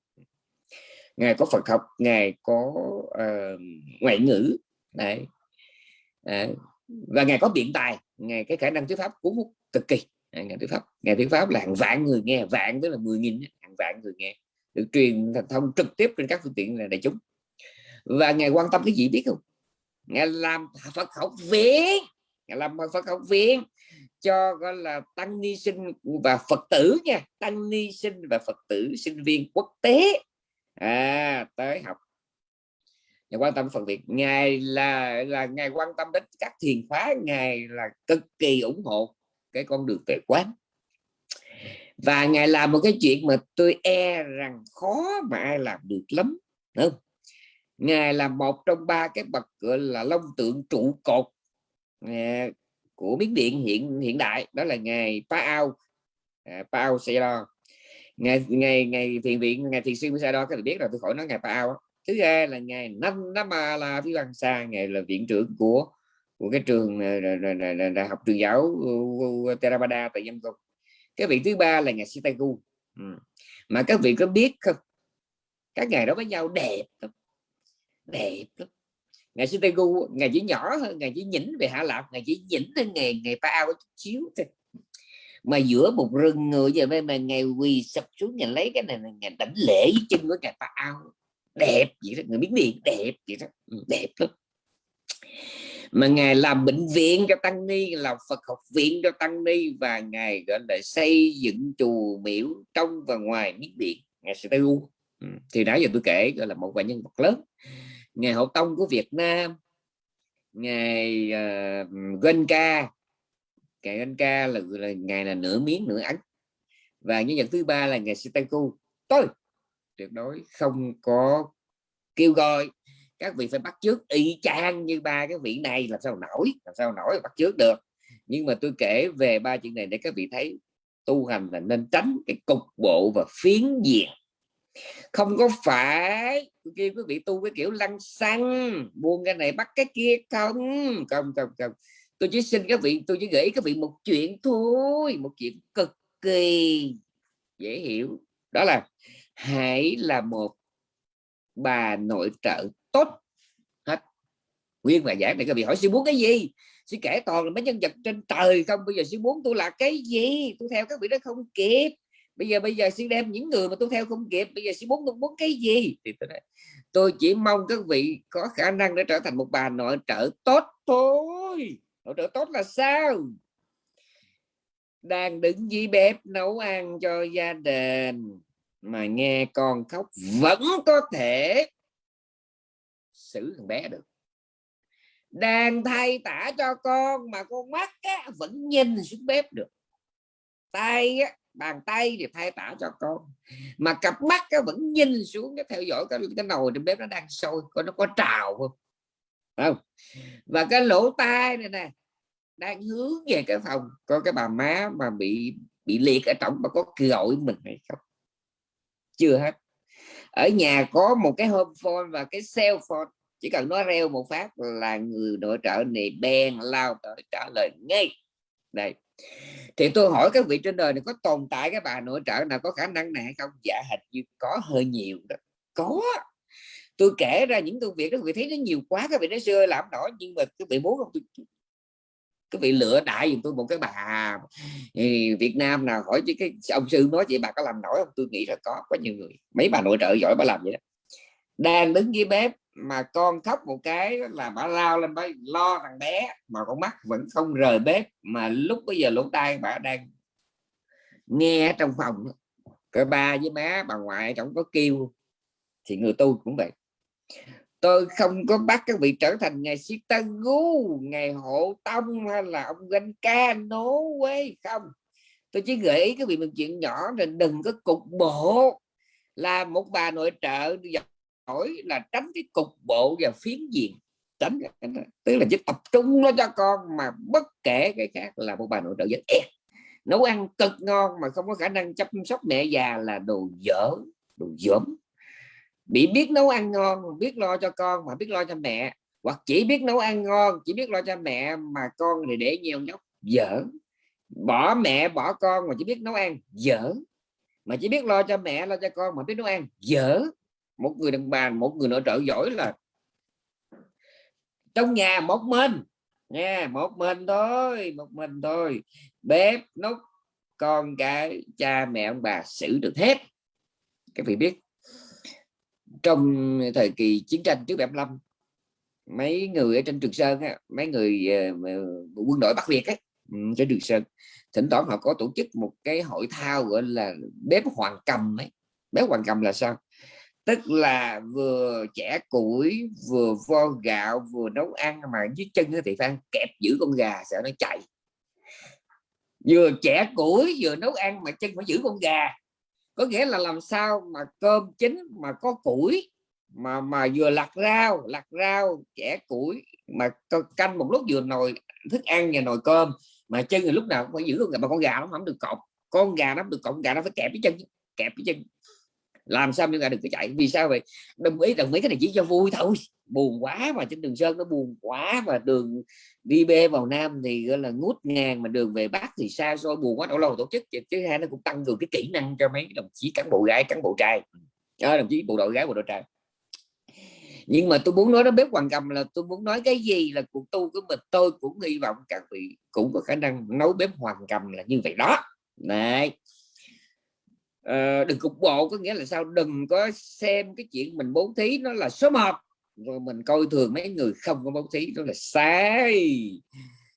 ngài có Phật học ngài có uh, ngoại ngữ đấy à, và ngài có biện tài ngài cái khả năng thuyết pháp cuốn hút cực kỳ ngài thuyết pháp ngài thuyết pháp là hàng vạn người nghe vạn tức là 10 nghìn hàng vạn người nghe được truyền thông trực tiếp trên các phương tiện là đại chúng và ngài quan tâm cái gì biết không ngài làm Phật học viện. Ngài làm Phật học viện. Cho gọi là tăng ni sinh và Phật tử nha. Tăng ni sinh và Phật tử sinh viên quốc tế. À, tới học. Ngài quan tâm Phật viện. Ngài là là ngài quan tâm đến các thiền khóa ngài là cực kỳ ủng hộ cái con đường về quán. Và ngài làm một cái chuyện mà tôi e rằng khó mà ai làm được lắm đúng không? Ngài là một trong ba cái bậc gọi là long tượng trụ cột à, của miến điện hiện hiện đại đó là ngài Pa Ao à, Pa Ao Sero ngài ngày ngày thiền viện ngài thiền sư Sero các bạn biết rồi tôi khỏi nói ngài Pa Ao thứ hai là ngài năm năm mà là phi văn sa ngài là viện trưởng của của cái trường à, đại học trường giáo Theravada tại Dân tộc cái vị thứ ba là ngài Sitagu. Ừ. mà các vị có biết không? Các ngài đó với nhau đẹp lắm đẹp lắm. Ngày xưa gu ngày chỉ nhỏ hơn ngày chỉ nhỉnh về hạ lạc, ngày chỉ nhỉnh hơn ngày ngày pa ao chút xíu thôi. Mà giữa một rừng người giờ bên mà ngày quỳ sập xuống nhà lấy cái này là ngày đảnh lễ với chân của ngày pa ao. Đẹp vậy đó người biến điện đẹp vậy đó ừ, đẹp lắm. Mà ngài làm bệnh viện cho tăng ni làm Phật học viện cho tăng ni và ngài gọi là xây dựng chùa miếu trong và ngoài miếng điện ngài sẽ tu Ừ, thì nãy giờ tôi kể gọi là một vài nhân vật lớn. Ngài hậu tông của Việt Nam ngài uh, ờ, Genka ngài Genka là, là ngài là nửa miếng nửa ấn. Và nhân vật thứ ba là ngài Sitaku. Tôi tuyệt đối không có kêu gọi. Các vị phải bắt chước y chang như ba cái vị này làm sao nổi làm sao nổi bắt chước được. Nhưng mà tôi kể về ba chuyện này để các vị thấy tu hành là nên tránh cái cục bộ và phiến diện không có phải. Kia quý vị tu cái kiểu lăng xăng, buông cái này bắt cái kia. Không không không không. Tôi chỉ xin các vị, tôi chỉ gửi các vị một chuyện thôi, một chuyện cực kỳ dễ hiểu. Đó là hãy là một bà nội trợ tốt. Hết. Nguyên và giảng này các vị hỏi sư muốn cái gì? Sư kể toàn là mấy nhân vật trên trời không? Bây giờ sư muốn tôi là cái gì? Tôi theo các vị đó không kịp bây giờ bây giờ xin đem những người mà tôi theo không kịp bây giờ xin muốn tôi muốn cái gì? Thì tôi nói tôi chỉ mong các vị có khả năng để trở thành một bà nội trợ tốt thôi. Nội trợ tốt là sao? Đang đứng dưới bếp nấu ăn cho gia đình mà nghe con khóc vẫn có thể xử thằng bé được. Đang thay tả cho con mà con mắt á, vẫn nhìn xuống bếp được. Tay á, bàn tay thì thay tả cho con. Mà cặp mắt nó vẫn nhìn xuống cái theo dõi cái, cái nồi trên bếp nó đang sôi coi nó có trào không? Không? Và cái lỗ tai này nè đang hướng về cái phòng có cái bà má mà bị bị liệt ở trọng mà có gọi mình hay không? Chưa hết. Ở nhà có một cái home phone và cái cell phone chỉ cần nói reo một phát là người nội trợ này bèn lao tới trả lời ngay. Đây thì tôi hỏi các vị trên đời này có tồn tại cái bà nội trợ nào có khả năng này hay không? Dạ hình như có hơi nhiều đó. Có. Tôi kể ra những công việc đó các vị thấy nó nhiều quá các vị nói xưa làm nổi nhưng mà các vị muốn không tôi các vị lựa đại dùm tôi một cái bà ừ, Việt Nam nào hỏi chứ cái, ông sư nói chị bà có làm nổi không? Tôi nghĩ là có có nhiều người. Mấy bà nội trợ giỏi bà làm vậy đó đang đứng dưới bếp mà con khóc một cái là bà lao lên, bà lo thằng bé mà con mắt vẫn không rời bếp. Mà lúc bây giờ lỗ tai bà đang nghe trong phòng cái ba với má, bà ngoại chẳng có kêu, thì người tu cũng vậy. Tôi không có bắt các vị trở thành ngày Sitagu ngày hộ tông hay là ông ganh ca nố quê không. Tôi chỉ gợi ý các vị một chuyện nhỏ là đừng có cục bộ. Là một bà nội trợ nổi là tránh cái cục bộ và phiến diện. Tránh tức là chỉ tập trung nó cho con mà bất kể cái khác là một bà nội trợ rất ép nấu ăn cực ngon mà không có khả năng chăm sóc mẹ già là đồ dở, đồ dởm. Bị biết nấu ăn ngon, biết lo cho con mà biết lo cho mẹ, hoặc chỉ biết nấu ăn ngon, chỉ biết lo cho mẹ mà con thì để nhiều nhóc, dở. Bỏ mẹ, bỏ con mà chỉ biết nấu ăn, dở. Mà chỉ biết lo cho mẹ, lo cho con mà biết nấu ăn, dở một người đàn bà một người nội trợ giỏi là trong nhà một mình. Nha một mình thôi một mình thôi. Bếp nút con cái cha mẹ ông bà xử được hết. Các vị biết trong thời kỳ chiến tranh trước 75 mấy người ở trên Trường Sơn á, mấy người ờ, quân đội Bắc Việt ấy, ừ, trên Trường Sơn thỉnh thoảng họ có tổ chức một cái hội thao gọi là bếp hoàng cầm ấy. Bếp hoàng cầm là sao? Tức là vừa chẻ củi, vừa vo gạo, vừa nấu ăn mà dưới chân thì phan kẹp giữ con gà sợ nó chạy. Vừa chẻ củi, vừa nấu ăn mà chân phải giữ con gà. Có nghĩa là làm sao mà cơm chín mà có củi, mà mà vừa lặt rau lặt rau chẻ củi mà canh một lúc vừa nồi thức ăn và nồi cơm mà chân thì lúc nào cũng phải giữ con gà, mà con gà nó không được cọp. Con gà nó được cọp gà nó phải kẹp cái chân kẹp cái chân làm sao chúng ta đừng có chạy? Vì sao vậy? Đồng ý đồng ý cái này chỉ cho vui thôi. Buồn quá mà trên đường sơn nó buồn quá và đường đi bê vào nam thì gọi là ngút ngàn mà đường về bắc thì xa xôi buồn quá đâu lâu tổ chức. Chứ hai nó cũng tăng cường cái kỹ năng cho mấy đồng chí cán bộ gái cán bộ trai. À, đồng chí bộ đội gái bộ đội trai. Nhưng mà tôi muốn nói đến bếp hoàng cầm là tôi muốn nói cái gì là cuộc tu của mình tôi cũng hy vọng các vị cũng có khả năng nấu bếp hoàng cầm là như vậy đó. Này à, đừng cục bộ có nghĩa là sao? Đừng có xem cái chuyện mình bố thí nó là số 1 rồi mình coi thường mấy người không có bố thí đó là sai.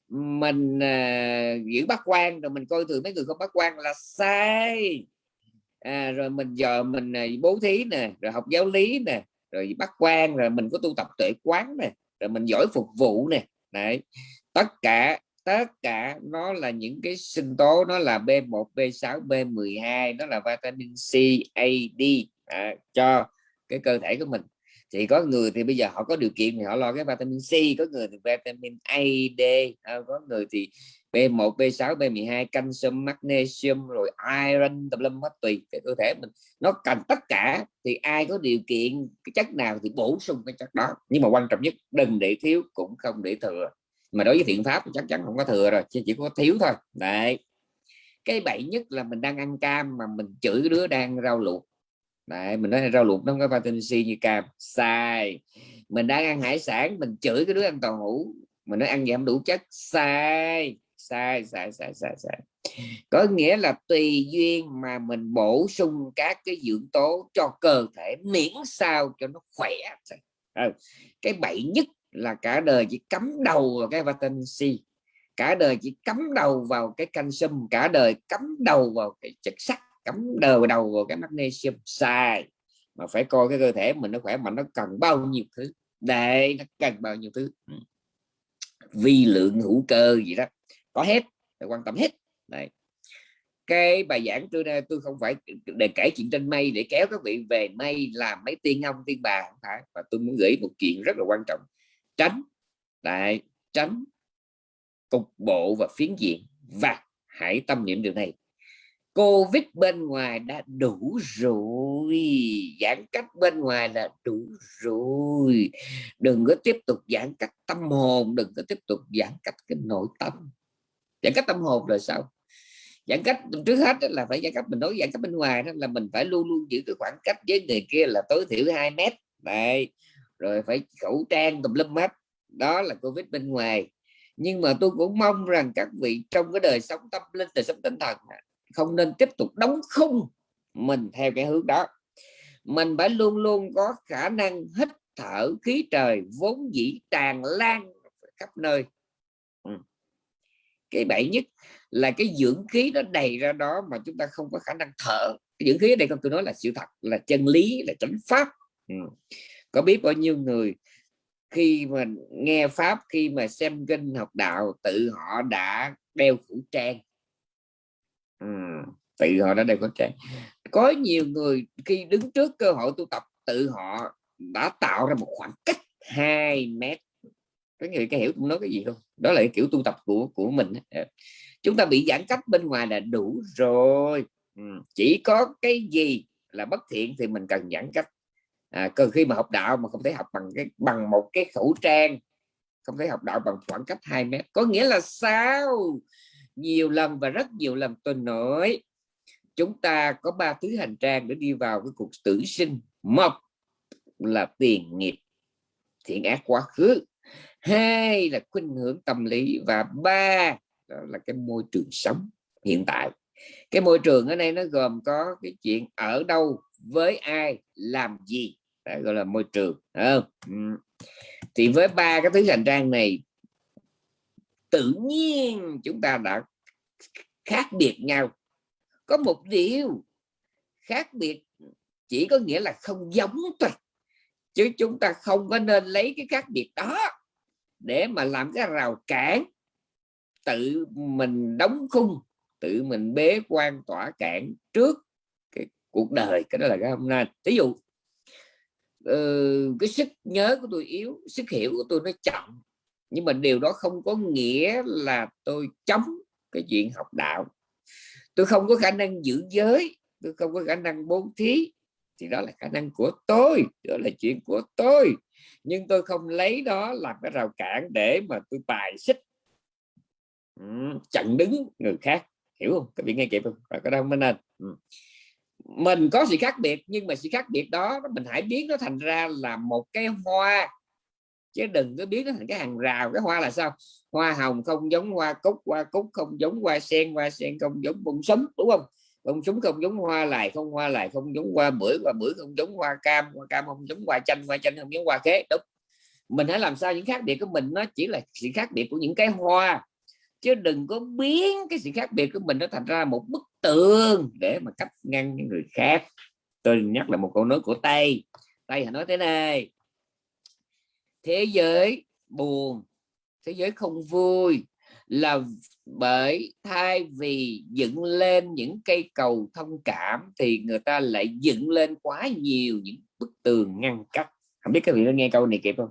Mình à, giữ bác quan rồi mình coi thường mấy người không bác quan là sai. À, rồi mình giờ mình à, bố thí nè rồi học giáo lý nè rồi bác quan rồi mình có tu tập tuệ quán nè rồi mình giỏi phục vụ nè. Đấy tất cả tất cả nó là những cái sinh tố nó là B1 B6 B12 nó là vitamin C A D à, cho cái cơ thể của mình. Thì có người thì bây giờ họ có điều kiện thì họ lo cái vitamin C có người thì vitamin A D à, có người thì B1 B6 B12 canxi magnesium rồi iron tùm lum hết tùy cái cơ thể mình. Nó cần tất cả thì ai có điều kiện cái chất nào thì bổ sung cái chất đó. Nhưng mà quan trọng nhất đừng để thiếu cũng không để thừa mà đối với thiện pháp thì chắc chắn không có thừa rồi chỉ, chỉ có thiếu thôi. Đấy. Cái bậy nhất là mình đang ăn cam mà mình chửi cái đứa đang rau luộc. Đấy, mình nói rau luộc nó không có vitamin C như cam. Sai. Mình đang ăn hải sản mình chửi cái đứa ăn tàu hũ mình nói ăn giảm đủ chất. Sai. Sai sai sai sai sai. Có nghĩa là tùy duyên mà mình bổ sung các cái dưỡng tố cho cơ thể miễn sao cho nó khỏe. Cái bậy nhất là cả đời chỉ cắm đầu vào cái vitamin C, cả đời chỉ cắm đầu vào cái canxi cả đời cắm đầu vào cái chất sắt cắm đầu đầu vào cái magnesium. Sai, mà phải coi cái cơ thể mình nó khỏe mạnh, nó cần bao nhiêu thứ? Đây, nó cần bao nhiêu thứ? Ừ. Vi lượng hữu cơ gì đó. Có hết, phải quan tâm hết. Này cái bài giảng tôi tôi không phải để kể chuyện trên mây, để kéo các vị về mây, làm mấy tiên ông, tiên bà, không phải. Và tôi muốn gửi một chuyện rất là quan trọng tránh tại tránh cục bộ và phiến diện và hãy tâm niệm điều này. Covid bên ngoài đã đủ rồi, giãn cách bên ngoài là đủ rồi. Đừng có tiếp tục giãn cách tâm hồn, đừng có tiếp tục giãn cách cái nội tâm. Giãn cách tâm hồn là sao? Giãn cách trước hết là phải giãn cách mình nói, giãn cách bên ngoài đó là mình phải luôn luôn giữ cái khoảng cách với người kia là tối thiểu 2 mét. Đây rồi phải khẩu trang tùm lum hết. Đó là covid bên ngoài. Nhưng mà tôi cũng mong rằng các vị trong cái đời sống tâm linh, đời sống tinh thần không nên tiếp tục đóng khung mình theo cái hướng đó. Mình phải luôn luôn có khả năng hít thở khí trời vốn dĩ tràn lan khắp nơi. Ừ. Cái bậy nhất là cái dưỡng khí nó đầy ra đó mà chúng ta không có khả năng thở. Cái dưỡng khí ở đây không, tôi nói là sự thật, là chân lý, là chánh pháp. Ừ có biết bao nhiêu người khi mà nghe pháp khi mà xem kinh học đạo tự họ đã đeo khẩu trang? Ừ, tự họ đã đeo khẩu trang. Có nhiều người khi đứng trước cơ hội tu tập tự họ đã tạo ra một khoảng cách 2 mét. Có người cái hiểu tôi nói cái gì không? Đó là cái kiểu tu tập của của mình dạ. chúng ta bị giãn cách bên ngoài là đủ rồi. Ừ, chỉ có cái gì là bất thiện thì mình cần giãn cách à, cần khi mà học đạo mà không thể học bằng cái bằng một cái khẩu trang không thể học đạo bằng khoảng cách 2 mét. Có nghĩa là sao? Nhiều lần và rất nhiều lần tôi nói chúng ta có ba thứ hành trang để đi vào cái cuộc tử sinh. Một là tiền nghiệp thiện ác quá khứ. Hai là khuynh hướng tâm lý và ba đó là cái môi trường sống hiện tại. Cái môi trường ở đây nó gồm có cái chuyện ở đâu với ai làm gì? Đấy, gọi là môi trường không? Ừ. thì với ba cái thứ hành trang này tự nhiên chúng ta đã khác biệt nhau. Có một điều khác biệt chỉ có nghĩa là không giống thôi chứ chúng ta không có nên lấy cái khác biệt đó để mà làm cái rào cản. Tự mình đóng khung tự mình bế quan tỏa cản trước cuộc đời cái đó là cái hôm nay. Ví dụ uh, cái sức nhớ của tôi yếu sức hiểu của tôi nó chậm nhưng mà điều đó không có nghĩa là tôi chống cái chuyện học đạo. Tôi không có khả năng giữ giới tôi không có khả năng bố thí thì đó là khả năng của tôi đó là chuyện của tôi. Nhưng tôi không lấy đó làm cái rào cản để mà tôi bài xích. Chặn đứng người khác hiểu không? Các vị nghe kịp không? Cái đó mới nên. Ừ mình có sự khác biệt, nhưng mà sự khác biệt đó, mình hãy biến nó thành ra là một cái hoa. Chứ đừng có biến nó thành cái hàng rào. Cái hoa là sao? Hoa hồng không giống hoa cúc hoa cúc không giống hoa sen hoa sen không giống bông súng đúng không? Bông súng không giống hoa lại không, hoa lại không giống hoa bưởi hoa bưởi không giống hoa cam hoa cam không giống hoa chanh hoa chanh không giống hoa khế, đúng. Mình hãy làm sao những khác biệt của mình nó chỉ là sự khác biệt của những cái hoa. Chứ đừng có biến cái sự khác biệt của mình nó thành ra một bức tường để mà cấp ngăn những người khác. Tôi nhắc lại một câu nói của tây. Tây nói thế này, thế giới buồn, thế giới không vui là bởi thay vì dựng lên những cây cầu thông cảm thì người ta lại dựng lên quá nhiều những bức tường ngăn cách. Không biết các vị có nghe câu này kịp không?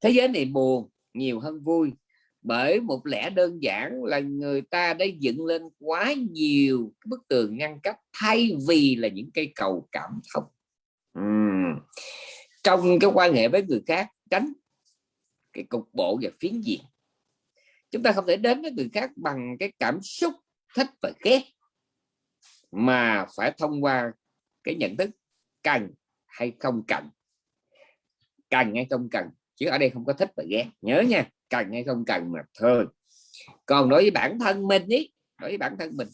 Thế giới này buồn, nhiều hơn vui bởi một lẽ đơn giản là người ta đã dựng lên quá nhiều bức tường ngăn cách thay vì là những cây cầu cảm thông. Uhm. trong cái quan hệ với người khác, tránh cái cục bộ và phiến diện. Chúng ta không thể đến với người khác bằng cái cảm xúc, thích và ghét, mà phải thông qua cái nhận thức, cần hay không cần. Cần hay không cần chứ ở đây không có thích và ghét. Nhớ nha cần hay không cần mà thôi. Còn đối với bản thân mình ý đối với bản thân mình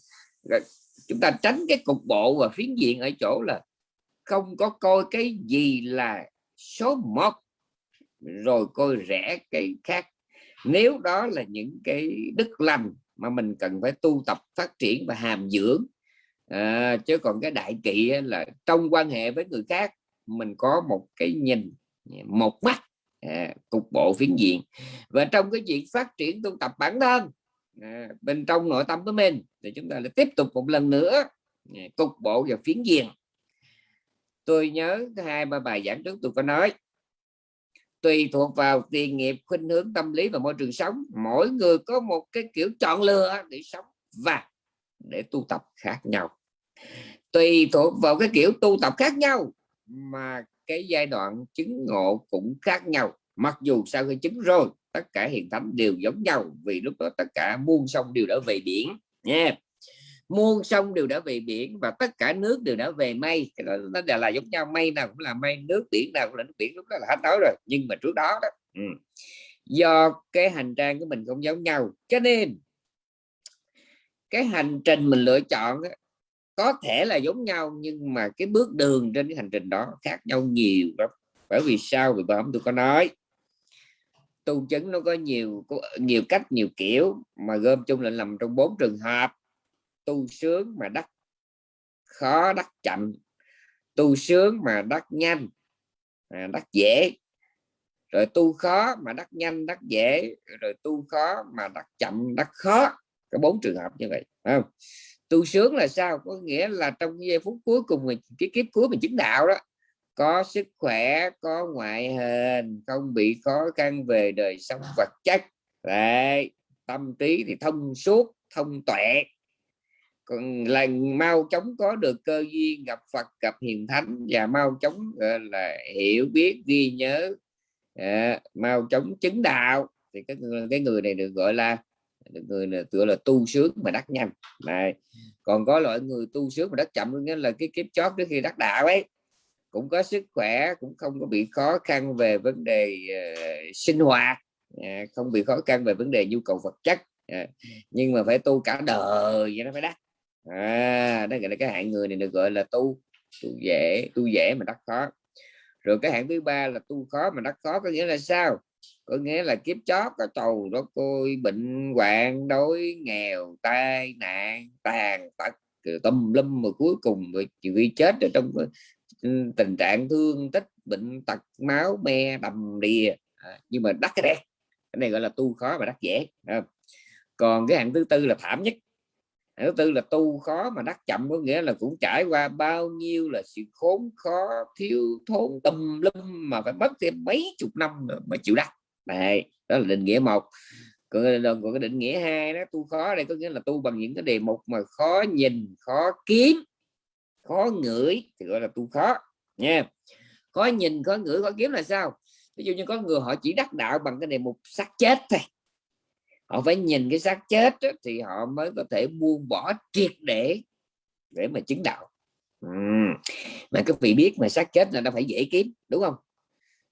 chúng ta tránh cái cục bộ và phiến diện ở chỗ là không có coi cái gì là số một rồi coi rẻ cái khác. Nếu đó là những cái đức lành mà mình cần phải tu tập phát triển và hàm dưỡng à, chứ còn cái đại kỵ là trong quan hệ với người khác mình có một cái nhìn một mắt à, cục bộ phiến diện. Và trong cái chuyện phát triển tu tập bản thân à, bên trong nội tâm của mình thì chúng ta lại tiếp tục một lần nữa à, cục bộ và phiến diện. Tôi nhớ hai ba bài giảng trước tôi có nói tùy thuộc vào tiền nghiệp khuynh hướng tâm lý và môi trường sống mỗi người có một cái kiểu chọn lựa để sống và để tu tập khác nhau. Tùy thuộc vào cái kiểu tu tập khác nhau mà cái giai đoạn chứng ngộ cũng khác nhau mặc dù sau khi chứng rồi, tất cả hiện thánh đều giống nhau, vì lúc đó tất cả muôn sông đều đã về biển nha yeah. muôn sông đều đã về biển và tất cả nước đều đã về mây cái đó, nó đều là giống nhau mây nào cũng là mây, nước biển nào cũng là nước biển lúc đó là hết nói rồi, nhưng mà trước đó đó ừ. do cái hành trang của mình không giống nhau, cho nên cái hành trình mình lựa chọn có thể là giống nhau nhưng mà cái bước đường trên cái hành trình đó khác nhau nhiều lắm. Bởi vì sao? Vì bữa tôi có nói tu chứng nó có nhiều có nhiều cách nhiều kiểu mà gom chung lại nằm trong bốn trường hợp. Tu sướng mà đắc khó đắc chậm. Tu sướng mà đắc nhanh à, đắc dễ. Rồi tu khó mà đắc nhanh đắc dễ. Rồi tu khó mà đắc chậm đắc khó. Có bốn trường hợp như vậy không? Tu sướng là sao? Có nghĩa là trong giây phút cuối cùng mình cái kiếp cuối mình chứng đạo đó có sức khỏe có ngoại hình không bị khó khăn về đời sống vật chất. Đấy, tâm trí thì thông suốt thông tuệ. Còn là mau chóng có được cơ duyên gặp Phật gặp hiền thánh và mau chóng là hiểu biết ghi nhớ à, mau chóng chứng đạo thì cái cái người này được gọi là người là tựa là tu sướng mà đắc nhanh này còn có loại người tu sướng mà đắc chậm nghĩa là cái kiếp chót trước khi đắc đạo ấy. Cũng có sức khỏe cũng không có bị khó khăn về vấn đề uh, sinh hoạt uh, không bị khó khăn về vấn đề nhu cầu vật chất uh, nhưng mà phải tu cả đời vậy nó phải đắc, à, đó gọi là cái hạng người này được gọi là tu tu dễ tu dễ mà đắc khó. Rồi cái hạng thứ ba là tu khó mà đắc khó có nghĩa là sao? Có nghĩa là kiếp chót có trầu đó côi bệnh hoạn đói nghèo tai nạn tàn tật tâm lâm mà cuối cùng rồi bị chết ở trong ừ, tình trạng thương tích bệnh tật máu me đầm đìa à, nhưng mà đắt cái đen cái này gọi là tu khó và đắt dễ à. còn cái hạng thứ tư là thảm nhất thứ tư là tu khó mà đắc chậm có nghĩa là cũng trải qua bao nhiêu là sự khốn khó thiếu thốn tâm lâm mà phải mất thêm mấy chục năm mà chịu đắc. Này đó là định nghĩa một. Còn, còn cái định nghĩa hai đó tu khó đây có nghĩa là tu bằng những cái đề mục mà khó nhìn khó kiếm khó ngửi thì gọi là tu khó nha. Khó nhìn khó ngửi khó kiếm là sao? Ví dụ như có người họ chỉ đắc đạo bằng cái đề mục xác chết thôi họ phải nhìn cái xác chết đó, thì họ mới có thể buông bỏ triệt để để mà chứng đạo. Ừ. mà các vị biết mà xác chết là nó phải dễ kiếm đúng không?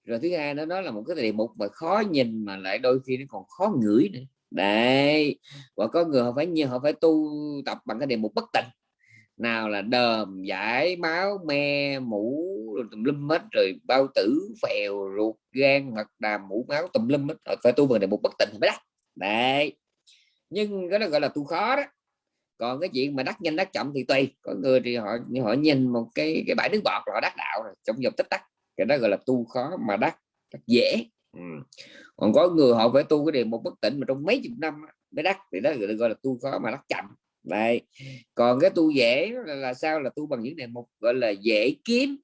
Rồi thứ hai nó nói là một cái đề mục mà khó nhìn mà lại đôi khi nó còn khó ngửi nữa. Đấy và có người họ phải như họ phải tu tập bằng cái đề mục bất tịnh. Nào là đờm giải máu me mũ tùm lum hết rồi bao tử phèo ruột gan mật đàm mũ máu tùm lum hết phải tu bằng này mục bất tịnh mới đắc đấy. Nhưng cái đó gọi là tu khó đó. Còn cái chuyện mà đắc nhanh đắc chậm thì tùy. Có người thì họ họ nhìn một cái cái bãi nước bọt họ đắc đạo rồi trong vòng tích tắc. Cái đó gọi là tu khó mà đắc, đắc dễ. Ừ. còn có người họ phải tu cái điều một bất tỉnh mà trong mấy chục năm mới đắc thì đó gọi là tu khó mà đắc chậm. Đây còn cái tu dễ là, là sao? Là tu bằng những đề mục gọi là dễ kiếm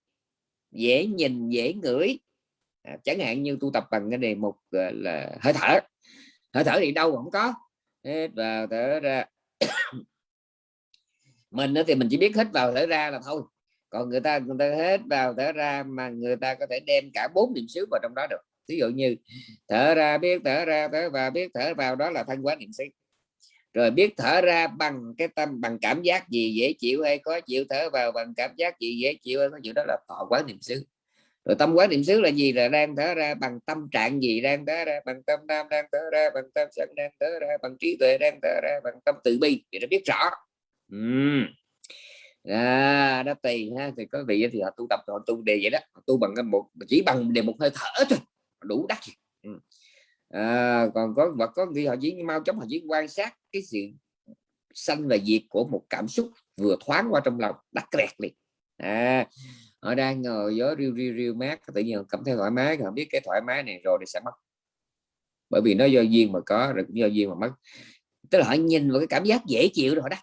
dễ nhìn dễ ngửi. À, chẳng hạn như tu tập bằng cái đề mục là hơi thở hơi thở thì đâu không có. Hết vào thở ra. [coughs] Mình thì mình chỉ biết hít vào thở ra là thôi. Còn người ta người ta hết vào thở ra mà người ta có thể đem cả bốn niệm xứ vào trong đó được. Ví dụ như, thở ra biết, thở ra, thở vào biết, thở vào đó là thanh quán niệm xứ. Rồi biết thở ra bằng cái tâm, bằng cảm giác gì dễ chịu hay khó chịu, thở vào bằng cảm giác gì dễ chịu hay khó chịu, đó là thọ quán niệm xứ rồi tâm quán niệm xứ là gì? Là đang thở ra bằng tâm trạng gì? Đang thở ra bằng tâm nam đang thở ra bằng tâm sân đang thở ra bằng trí tuệ đang thở ra bằng tâm từ bi. Thì nó biết rõ. Uhm. à, đó tùy ha. Thì có vị thì họ tu tập họ tu đề vậy đó. Họ tu bằng cái một chỉ bằng đề một hơi thở thôi. Đủ đắt ừ. à, còn có và có khi họ chỉ mau chóng họ chỉ quan sát cái sự sanh và diệt của một cảm xúc vừa thoáng qua trong lòng đắt rẹt liền. À, họ đang ngồi gió riêu riêu riêu mát tự nhiên cảm thấy thoải mái họ biết cái thoải mái này rồi thì sẽ mất. Bởi vì nó do duyên mà có, rồi cũng do duyên mà mất. Tức là họ nhìn vào cái cảm giác dễ chịu rồi đó.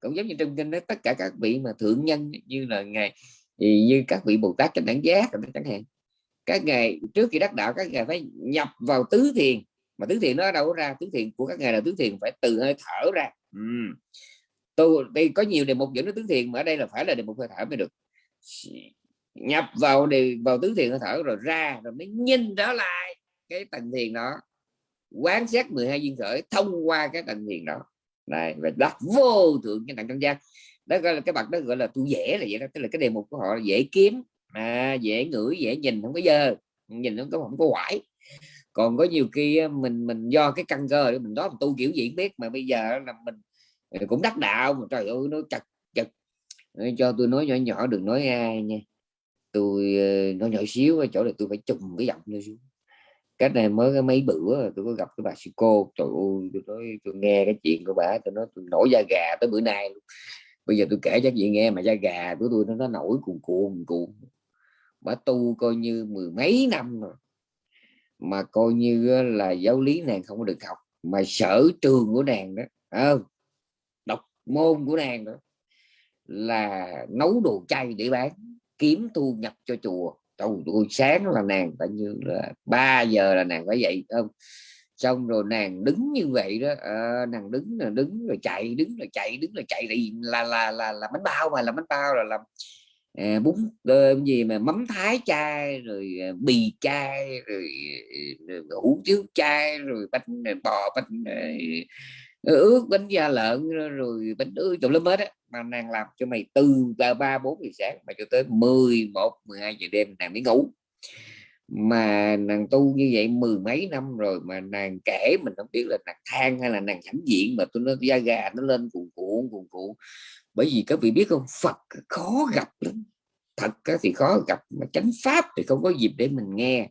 Cũng giống như trong kinh đó, tất cả các vị mà thượng nhân như là ngài như các vị bồ tát trên đẳng giác chẳng hạn. Các ngày trước khi đắc đạo, các ngài phải nhập vào tứ thiền. Mà tứ thiền nó ở đâu ra? Tứ thiền của các ngài là tứ thiền phải từ hơi thở ra. Ừ. tôi đây có nhiều đề mục dẫn đến tứ thiền, mà ở đây là phải là đề mục hơi thở mới được nhập vào đề vào tứ thiền hơi thở rồi ra rồi mới nhìn trở lại cái tầng thiền đó. Quán sát 12 duyên khởi thông qua cái tầng thiền đó. Này và đắc vô thượng cái tầng trong gian đó gọi là cái bậc đó gọi là tu dễ là vậy đó tức là cái đề mục của họ là dễ kiếm à, dễ ngửi dễ nhìn không có dơ. Nhìn không có không có quải. Còn có nhiều khi mình mình do cái căn cơ mình đó mình tu kiểu gì biết mà bây giờ là mình ờ, cũng đắc đạo mà trời ơi nó chặt cho tôi nói nhỏ nhỏ đừng nói ai nha. Tôi ờ, nói nhỏ xíu ở chỗ là tôi phải trùng cái giọng lên xuống. Cách này mới cái mấy bữa tôi có gặp cái bà sư cô. Trời ơi tôi nói tôi nghe cái chuyện của bà tôi nói tôi nổi da gà tới bữa nay luôn. Bây giờ tôi kể cho chị nghe mà da gà của tôi nó, nó nổi cuồn cuộn cuộn. Bà tu coi như mười mấy năm rồi. Mà coi như là giáo lý nàng không có được học. Mà sở trường của nàng đó ờ, à, đọc môn của nàng đó là nấu đồ chay để bán kiếm thu nhập cho chùa. Trong buổi sáng là nàng phải như là 3 giờ là nàng phải dậy không? Xong rồi nàng đứng như vậy đó à, nàng đứng là đứng rồi chạy đứng rồi chạy đứng rồi chạy là là là là bánh bao mà là bánh bao là làm à, bún cơm gì mà mắm thái chai rồi ờ, bì chai rồi, rồi hủ tiếu chai rồi bánh bò bánh ướt bánh da lợn, rồi bánh ướt tùm lum hết á. Mà nàng làm cho mày từ ba bốn giờ sáng mà cho tới 11 12 giờ đêm nàng mới ngủ. Mà nàng tu như vậy mười mấy năm rồi mà nàng kể mình không biết là nàng than hay là nàng hãnh diện mà tôi nó da gà nó lên cuồn cuộn cuồn cuộn. Bởi vì các vị biết không, Phật khó gặp lắm. Thật thì khó gặp, mà chánh pháp thì không có dịp để mình nghe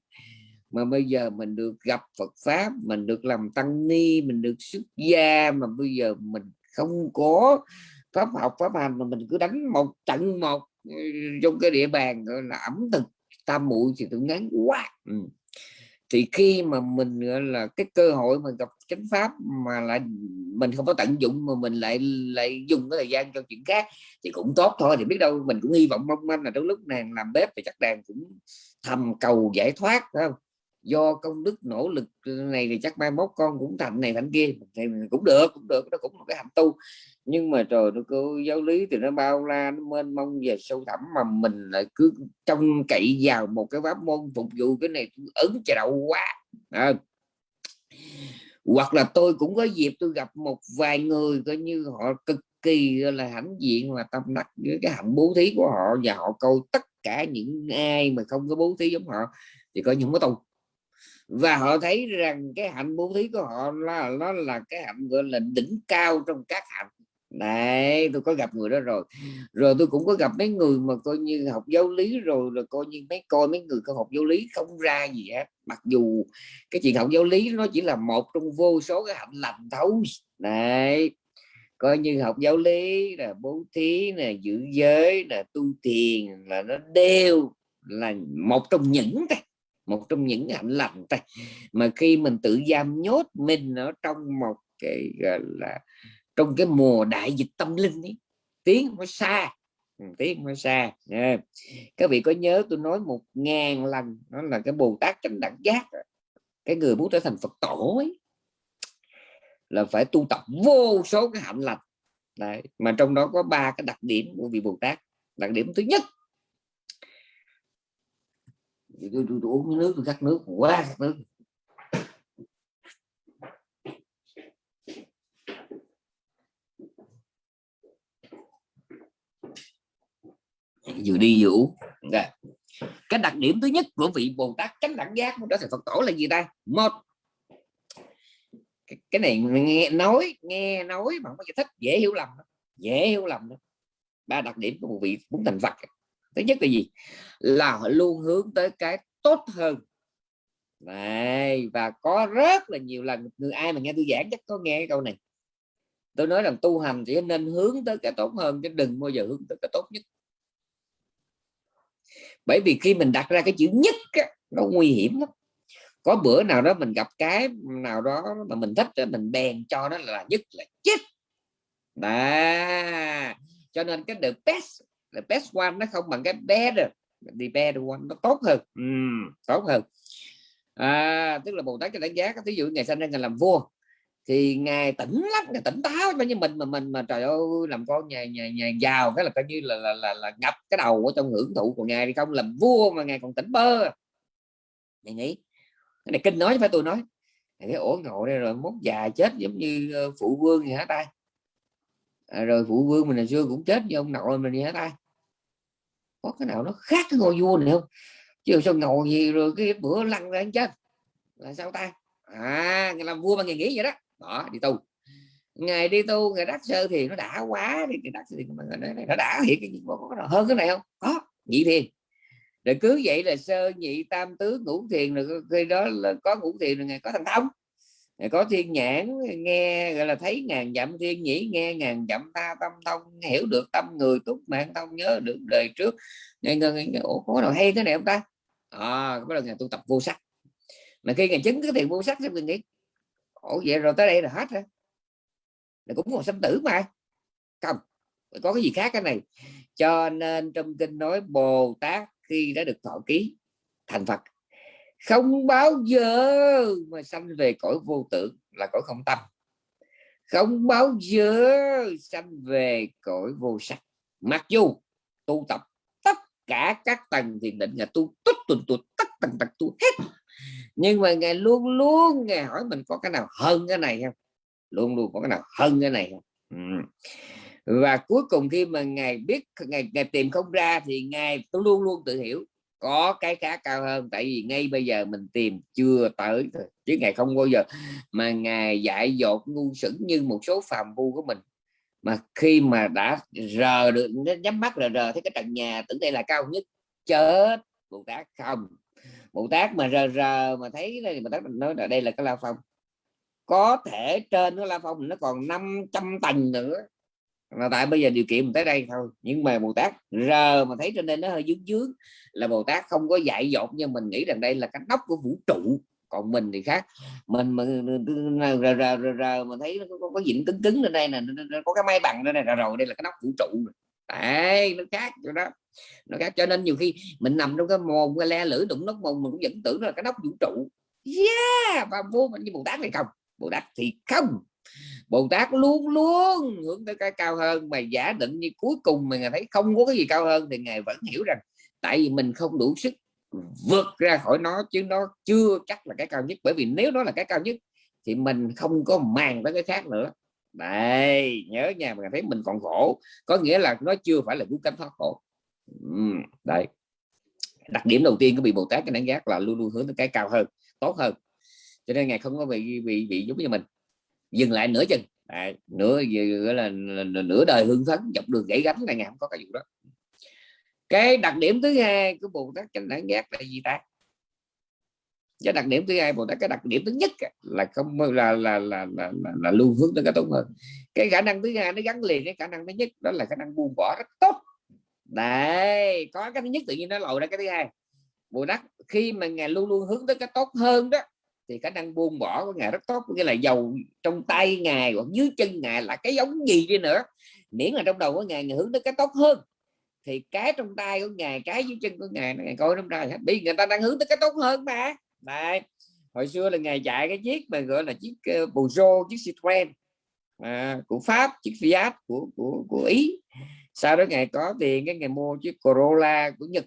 mà bây giờ mình được gặp Phật pháp, mình được làm tăng ni, mình được xuất gia, mà bây giờ mình không có pháp học, pháp hành, mà mình cứ đánh một trận một ừ, trong cái địa bàn, gọi là, ẩm thực tam muội thì tôi ngán quá. Ừ. thì khi mà mình, gọi là, cái cơ hội mà gặp chánh pháp mà lại mình không có tận dụng, mà mình lại lại dùng cái thời gian cho chuyện khác thì cũng tốt thôi. Thì biết đâu mình cũng hy vọng mong manh là trong lúc nàng làm bếp thì chắc đàn cũng thầm cầu giải thoát không? Do công đức nỗ lực này thì chắc mai mốt con cũng thành này thành kia. Thì cũng được cũng được, nó cũng là cái hạnh tu. Nhưng mà trời nó cứ, giáo lý thì nó bao la, nó mênh mông về sâu thẳm mà mình lại cứ trông cậy vào một cái pháp môn phục vụ cái này ấn chà đậu quá. À. hoặc là tôi cũng có dịp tôi gặp một vài người coi như họ cực kỳ là hãnh diện và tâm đắc với cái hạnh bố thí của họ và họ câu tất cả những ai mà không có bố thí giống họ thì coi những cái tu và họ thấy rằng cái hạnh bố thí của họ là, nó là cái hạnh, gọi là, đỉnh cao trong các hạnh. Đấy, tôi có gặp người đó rồi. Rồi tôi cũng có gặp mấy người mà coi như học giáo lý rồi rồi coi như mấy, coi mấy người có học giáo lý, không ra gì hết. Mặc dù cái chuyện học giáo lý nó chỉ là một trong vô số cái hạnh lành thấu đấy, coi như học giáo lý là bố thí là giữ giới là tu thiền là nó đều là một trong những cái một trong những hạnh lành ta mà khi mình tự giam nhốt mình ở trong một cái, gọi là, trong cái mùa đại dịch tâm linh ấy, tiếng nó xa ừ, tiếng nó xa các vị có nhớ tôi nói một ngàn lần nó là cái bồ tát chánh đẳng giác cái người muốn trở thành phật tổ ấy, là phải tu tập vô số cái hạnh lành. Đấy. mà trong đó có ba cái đặc điểm của vị bồ tát. Đặc điểm thứ nhất tôi, tôi, tôi uống nước tôi cắt nước quá cắt nước. Vừa đi vừa uống. Dạ. Cái đặc điểm thứ nhất của vị bồ tát chánh đẳng giác đó là phật tổ là gì ta? Một cái này nghe nói nghe nói mà không có giải thích dễ hiểu lầm dễ hiểu lầm đó. ba đặc điểm của một vị muốn thành phật thứ nhất là gì? Là họ luôn hướng tới cái tốt hơn. Này và có rất là nhiều lần người ai mà nghe tôi giảng chắc có nghe cái câu này. Tôi nói rằng tu hành chỉ nên hướng tới cái tốt hơn chứ đừng bao giờ hướng tới cái tốt nhất. Bởi vì khi mình đặt ra cái chữ nhất á, nó nguy hiểm lắm. Có bữa nào đó mình gặp cái nào đó mà mình thích đó, mình bèn cho nó là nhất là chết đó. Cho nên cái the best best one nó không bằng cái better the better one nó tốt hơn. Uhm, tốt hơn. À, tức là bồ tát cho đánh giá ví dụ ngày sinh ra ngày làm vua thì ngài tỉnh lắm ngài tỉnh táo như mình mà mình mà trời ơi làm con nhà nhà nhà giàu cái là coi như là là, là, là ngập cái đầu ở trong hưởng thụ của ngài thì không? Làm vua mà ngài còn tỉnh bơ. Mày nghĩ cái này kinh nói phải tôi nói. Cái ổ ngồi đây rồi mốt già chết giống như ờ, phụ vương gì hả ta à, rồi phụ vương mình hồi xưa cũng chết như ông nội mình vậy ta? Có cái nào nó khác cái ngôi vua này không? Chứ sao ngồi gì rồi cái bữa lăn ra chết? Là sao ta? À ngày làm vua mà ngày nghỉ vậy đó. Đó đi tu. Ngày đi tu ngày đắc sơ thì nó đã quá thì ngày đắc thì nó đã hiện cái gì có nào hơn cái này không? Có nhị thiền. Rồi cứ vậy là sơ nhị tam tứ ngũ thiền rồi khi đó là có ngũ thiền rồi ngày có thành thông có thiên nhãn, nghe, gọi là, thấy ngàn dặm, thiên nhĩ, nghe ngàn dặm ta tâm thông, hiểu được tâm người, túc mạng thông, nhớ được đời trước. Nghe ngân ủa, có nào hay thế này không ta? À bắt đầu ngày tu tập vô sắc. Mà khi ngày chứng cái thiền vô sắc thì mình nghĩ, ủa, vậy rồi tới đây là hết rồi. Là cũng còn sinh tử mà. Không có cái gì khác cái này. Cho nên trong kinh nói bồ tát khi đã được thọ ký thành phật không bao giờ mà sanh về cõi vô tưởng là cõi không tâm. Không bao giờ sanh về cõi vô sắc. Mặc dù tu tập tất cả các tầng thiền định là tu tất tuần tu tất tầng tầng tu hết. Nhưng mà ngài luôn luôn ngài hỏi mình có cái nào hơn cái này không? Luôn luôn có cái nào hơn cái này không? Ừ. và cuối cùng khi mà ngài biết ngài, ngài tìm không ra thì ngài tôi luôn luôn tự hiểu có cái khá cao hơn, tại vì ngay bây giờ mình tìm chưa tới thôi, chứ ngài không bao giờ mà ngài dạy dột ngu sững như một số phàm phu của mình. Mà khi mà đã rờ được, nhắm mắt là rờ thấy cái trần nhà tưởng đây là cao nhất, chết bồ tát không. Bồ tát mà rờ rờ mà thấy đây bồ tát mình nói là đây là cái la phong. Có thể trên cái la phong nó còn 500 tầng nữa là tại bây giờ điều kiện mình tới đây thôi. Nhưng mà bồ tát rờ mà thấy trên đây nó hơi dướng dướng là bồ tát không có dạy dột nhưng mình nghĩ rằng đây là cái nóc của vũ trụ. Còn mình thì khác. Mình mà rờ rờ rờ, rờ mà thấy nó có, có dịnh cứng cứng lên đây nè có cái máy bằng đây này rồi đây là cái nóc vũ trụ đấy nó khác chỗ đó. Nó khác. Cho nên nhiều khi mình nằm trong cái mồm cái le lưỡi đụng nóc mồm mình cũng vẫn tưởng là cái nóc vũ trụ. Yeah! Và vô mình như bồ tát này không. Bồ tát thì không bồ tát luôn luôn hướng tới cái cao hơn mà giả định như cuối cùng mình thấy không có cái gì cao hơn thì ngài vẫn hiểu rằng tại vì mình không đủ sức vượt ra khỏi nó chứ nó chưa chắc là cái cao nhất. Bởi vì nếu nó là cái cao nhất thì mình không có màng tới cái khác nữa. Đây nhớ nhà mình thấy mình còn khổ có nghĩa là nó chưa phải là cứu cánh thoát khổ. Ừ, đấy. Đặc điểm đầu tiên của vị bồ tát cái đánh giác là luôn luôn hướng tới cái cao hơn tốt hơn. Cho nên ngài không có bị bị bị giống như mình dừng lại nửa chừng. Đấy, nửa gọi là, nửa đời hương phấn dọc đường gãy gánh là ngày không có cái vụ đó. Cái đặc điểm thứ hai của bồ tát chánh đẳng giác là gì ta cái đặc điểm thứ hai bồ tát cái đặc điểm thứ nhất là không là là là là, là, là luôn hướng tới cái tốt hơn. Cái khả năng thứ hai nó gắn liền cái khả năng thứ nhất đó là khả năng buông bỏ rất tốt. Đấy có cái thứ nhất tự nhiên nó lồi ra cái thứ hai. Bồ tát khi mà ngài luôn luôn hướng tới cái tốt hơn đó thì khả năng buông bỏ của ngài rất tốt nghĩa là dầu trong tay ngài hoặc dưới chân ngài là cái giống gì đi nữa miễn là trong đầu của ngài, ngài hướng tới cái tốt hơn. Thì cái trong tay của ngài cái dưới chân của ngài ngài coi trong ra hết bị người ta đang hướng tới cái tốt hơn mà. Đấy. hồi xưa là ngài chạy cái chiếc mà gọi là chiếc uh, Peugeot chiếc Citroen à, của Pháp chiếc Fiat của của của Ý. Sau đó ngài có tiền cái ngày mua chiếc Corolla của Nhật.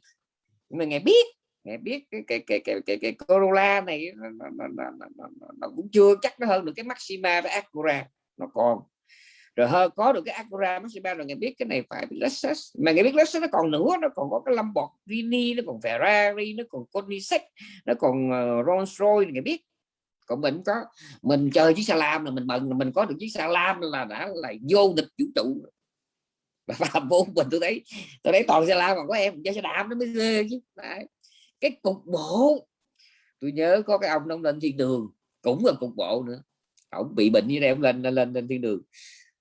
Nhưng mà ngài biết mẹ biết cái cái cái cái cái, cái Corolla này nó, nó, nó, nó, nó, nó cũng chưa chắc nó hơn được cái Maxima với Acura nó còn. Rồi hơn có được cái Acura Maxima rồi nghe biết cái này phải Lexus mà nghe biết Lexus nó còn nữa nó còn có cái Lamborghini nó còn Ferrari nó còn Koenigsegg nó còn ờ, uh, Rolls Royce nghe biết. Còn mình có mình chơi chiếc xe lam là mình mừng mình có được chiếc xe lam là đã là vô địch vũ trụ và [laughs] vô mình tôi thấy tôi thấy toàn xe lam còn có em chơi xe đạp nó mới ghê chứ Đấy cái cục bộ. Tôi nhớ có cái ông ông lên thiên đường cũng là cục bộ nữa. Ông bị bệnh như này ông lên lên lên thiên đường.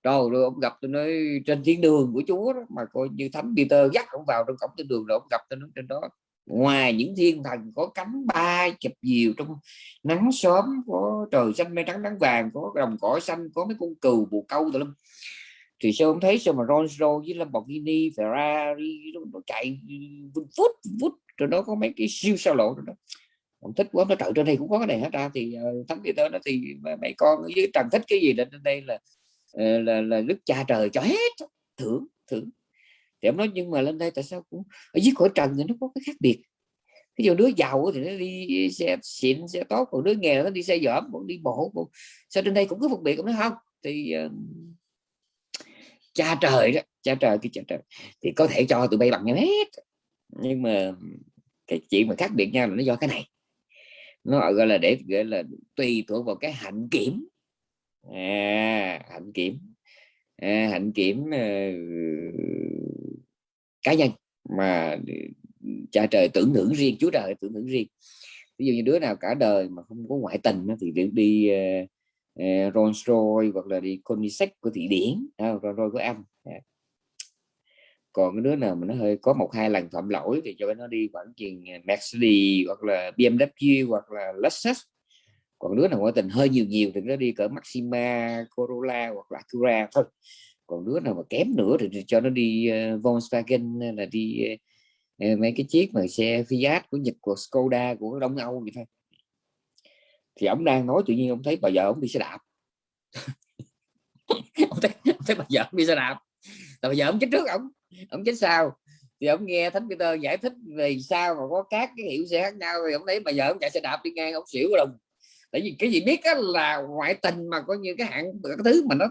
Rồi rồi ông gặp tôi nói trên thiên đường của Chúa đó, mà coi như thánh Peter dắt ông vào trong cổng thiên đường rồi ông gặp tôi nói trên đó. Ngoài những thiên thần có cánh bay chụp diều trong nắng sớm có trời xanh mây trắng nắng vàng có đồng cỏ xanh có mấy con cừu bù câu tùm lum. Thì sao không thấy sao mà Rolls Royce với Lamborghini Ferrari nó, chạy vút vút rồi nó có mấy cái siêu sao lộ đó. Ông thích quá nó trời trên đây cũng có cái này hết ra thì uh, thánh tới đó thì mấy con với trần thích cái gì lên đây là ờ, là, là đức cha trời cho hết thưởng thưởng. Thì ông nói nhưng mà lên đây tại sao cũng ở dưới cõi trần thì nó có cái khác biệt. Ví dụ đứa giàu thì nó đi xe xịn xe tốt còn đứa nghèo nó đi xe dởm còn đi bộ còn... sao trên đây cũng có phân biệt? Không nói không thì uh, cha trời đó cha trời cái cha trời. Thì có thể cho tụi bay bằng hết nhưng mà cái chuyện mà khác biệt nhau là nó do cái này. Nó gọi là để gọi là tùy thuộc vào cái hạnh kiểm. À, hạnh kiểm. À, hạnh kiểm uh, cá nhân mà cha trời tưởng thưởng riêng chúa trời tưởng thưởng riêng. Ví dụ như đứa nào cả đời mà không có ngoại tình thì đi, đi uh, uh, Rolls Royce hoặc là đi Koenigsegg của thị điển uh, Rolls Royce của Anh còn cái đứa nào mà nó hơi có một hai lần phạm lỗi thì cho nó đi khoảng chừng à, Mercedes hoặc là BMW hoặc là Lexus. Còn đứa nào ngoại tình hơi nhiều nhiều thì nó đi cỡ Maxima Corolla hoặc là Acura thôi. Còn đứa nào mà kém nữa thì cho nó đi uh, Volkswagen là đi uh, mấy cái chiếc mà xe Fiat của Nhật của Skoda của Đông Âu vậy thôi. Thì ông đang nói tự nhiên ông thấy bà vợ ông đi xe đạp. [laughs] Ông thấy, ông thấy bà vợ ông đi xe đạp. Là bây giờ ông chết trước ông ông chết sao? thì ông nghe thánh Peter giải thích về sao mà có các cái hiệu xe khác nhau thì ông thấy bà vợ ông chạy xe đạp đi ngang ông xỉu đồng. Tại vì cái gì biết là ngoại tình mà coi như cái hạng cái thứ mà nó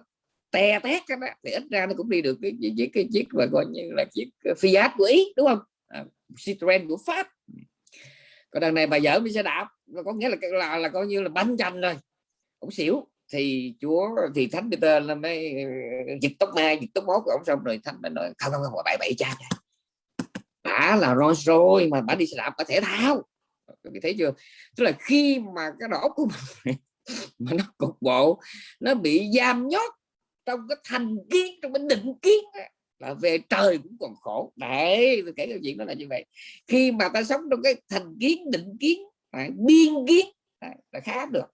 te tét đó, thì ít ra nó cũng đi được cái chiếc cái chiếc mà coi như là chiếc ờ, Fiat của Ý đúng không? À, Citroen của Pháp. Còn đằng này bà vợ đi xe đạp có nghĩa là là là coi như là bánh chanh rồi. Cũng xỉu thì chúa, thì thánh Peter là mới ờ, dịch tóc mai, dịch tóc mốt của ông xong rồi thánh mới nói, không không không bậy bậy cha bả là Rolls Royce mà bả đi xe đạp bả thể thao. Các thấy chưa? Tức là khi mà cái đầu óc của mình [laughs] mà nó cục bộ, nó bị giam nhốt trong cái thành kiến, trong cái định kiến là về trời cũng còn khổ. Đấy, tôi kể câu chuyện đó là như vậy. Khi mà ta sống trong cái thành kiến, định kiến biên kiến là khá được.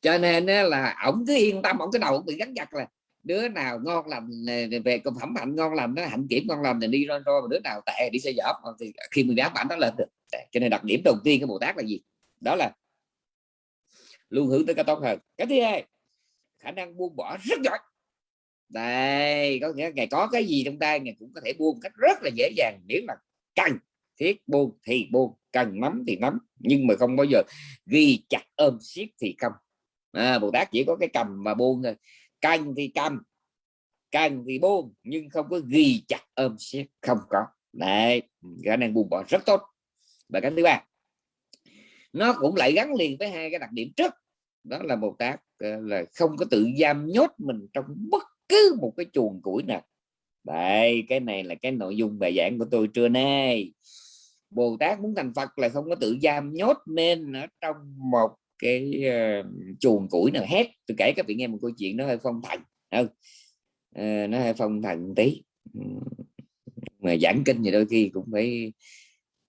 Cho nên là ổng cứ yên tâm, ổng cái đầu bị gắn chặt là đứa nào ngon lành về công phẩm hạnh ngon lành nó hạnh kiểm ngon lành thì đi rồi rồi đứa nào tệ đi xe dở thì khi mình đáp bản nó lên được. Cho nên đặc điểm đầu tiên của bồ tát là gì? Đó là luôn hướng tới cái tốt hơn. Cái thứ hai, khả năng buông bỏ rất giỏi. Đây, có nghĩa ngày có cái gì trong tay ngày cũng có thể buông cách rất là dễ dàng. Miễn là cần thiết buông thì buông, cần nắm thì nắm nhưng mà không bao giờ ghi chặt ôm siết thì không à, bồ tát chỉ có cái cầm mà buông thôi. Canh thì cầm canh thì buông nhưng không có ghi chặt ôm siết không có. Đấy khả năng buông bỏ rất tốt. Và cái thứ ba. Nó cũng lại gắn liền với hai cái đặc điểm trước. Đó là bồ tát ờ, là không có tự giam nhốt mình trong bất cứ một cái chuồng củi nào. Đây cái này là cái nội dung bài giảng của tôi trưa nay. Bồ tát muốn thành phật là không có tự giam nhốt nên ở trong một cái uh, chuồng củi nào hết. Tôi kể các vị nghe một câu chuyện nó hơi phong thần. Không? Uh, nó hơi phong thần tí. Mà giảng kinh thì đôi khi cũng phải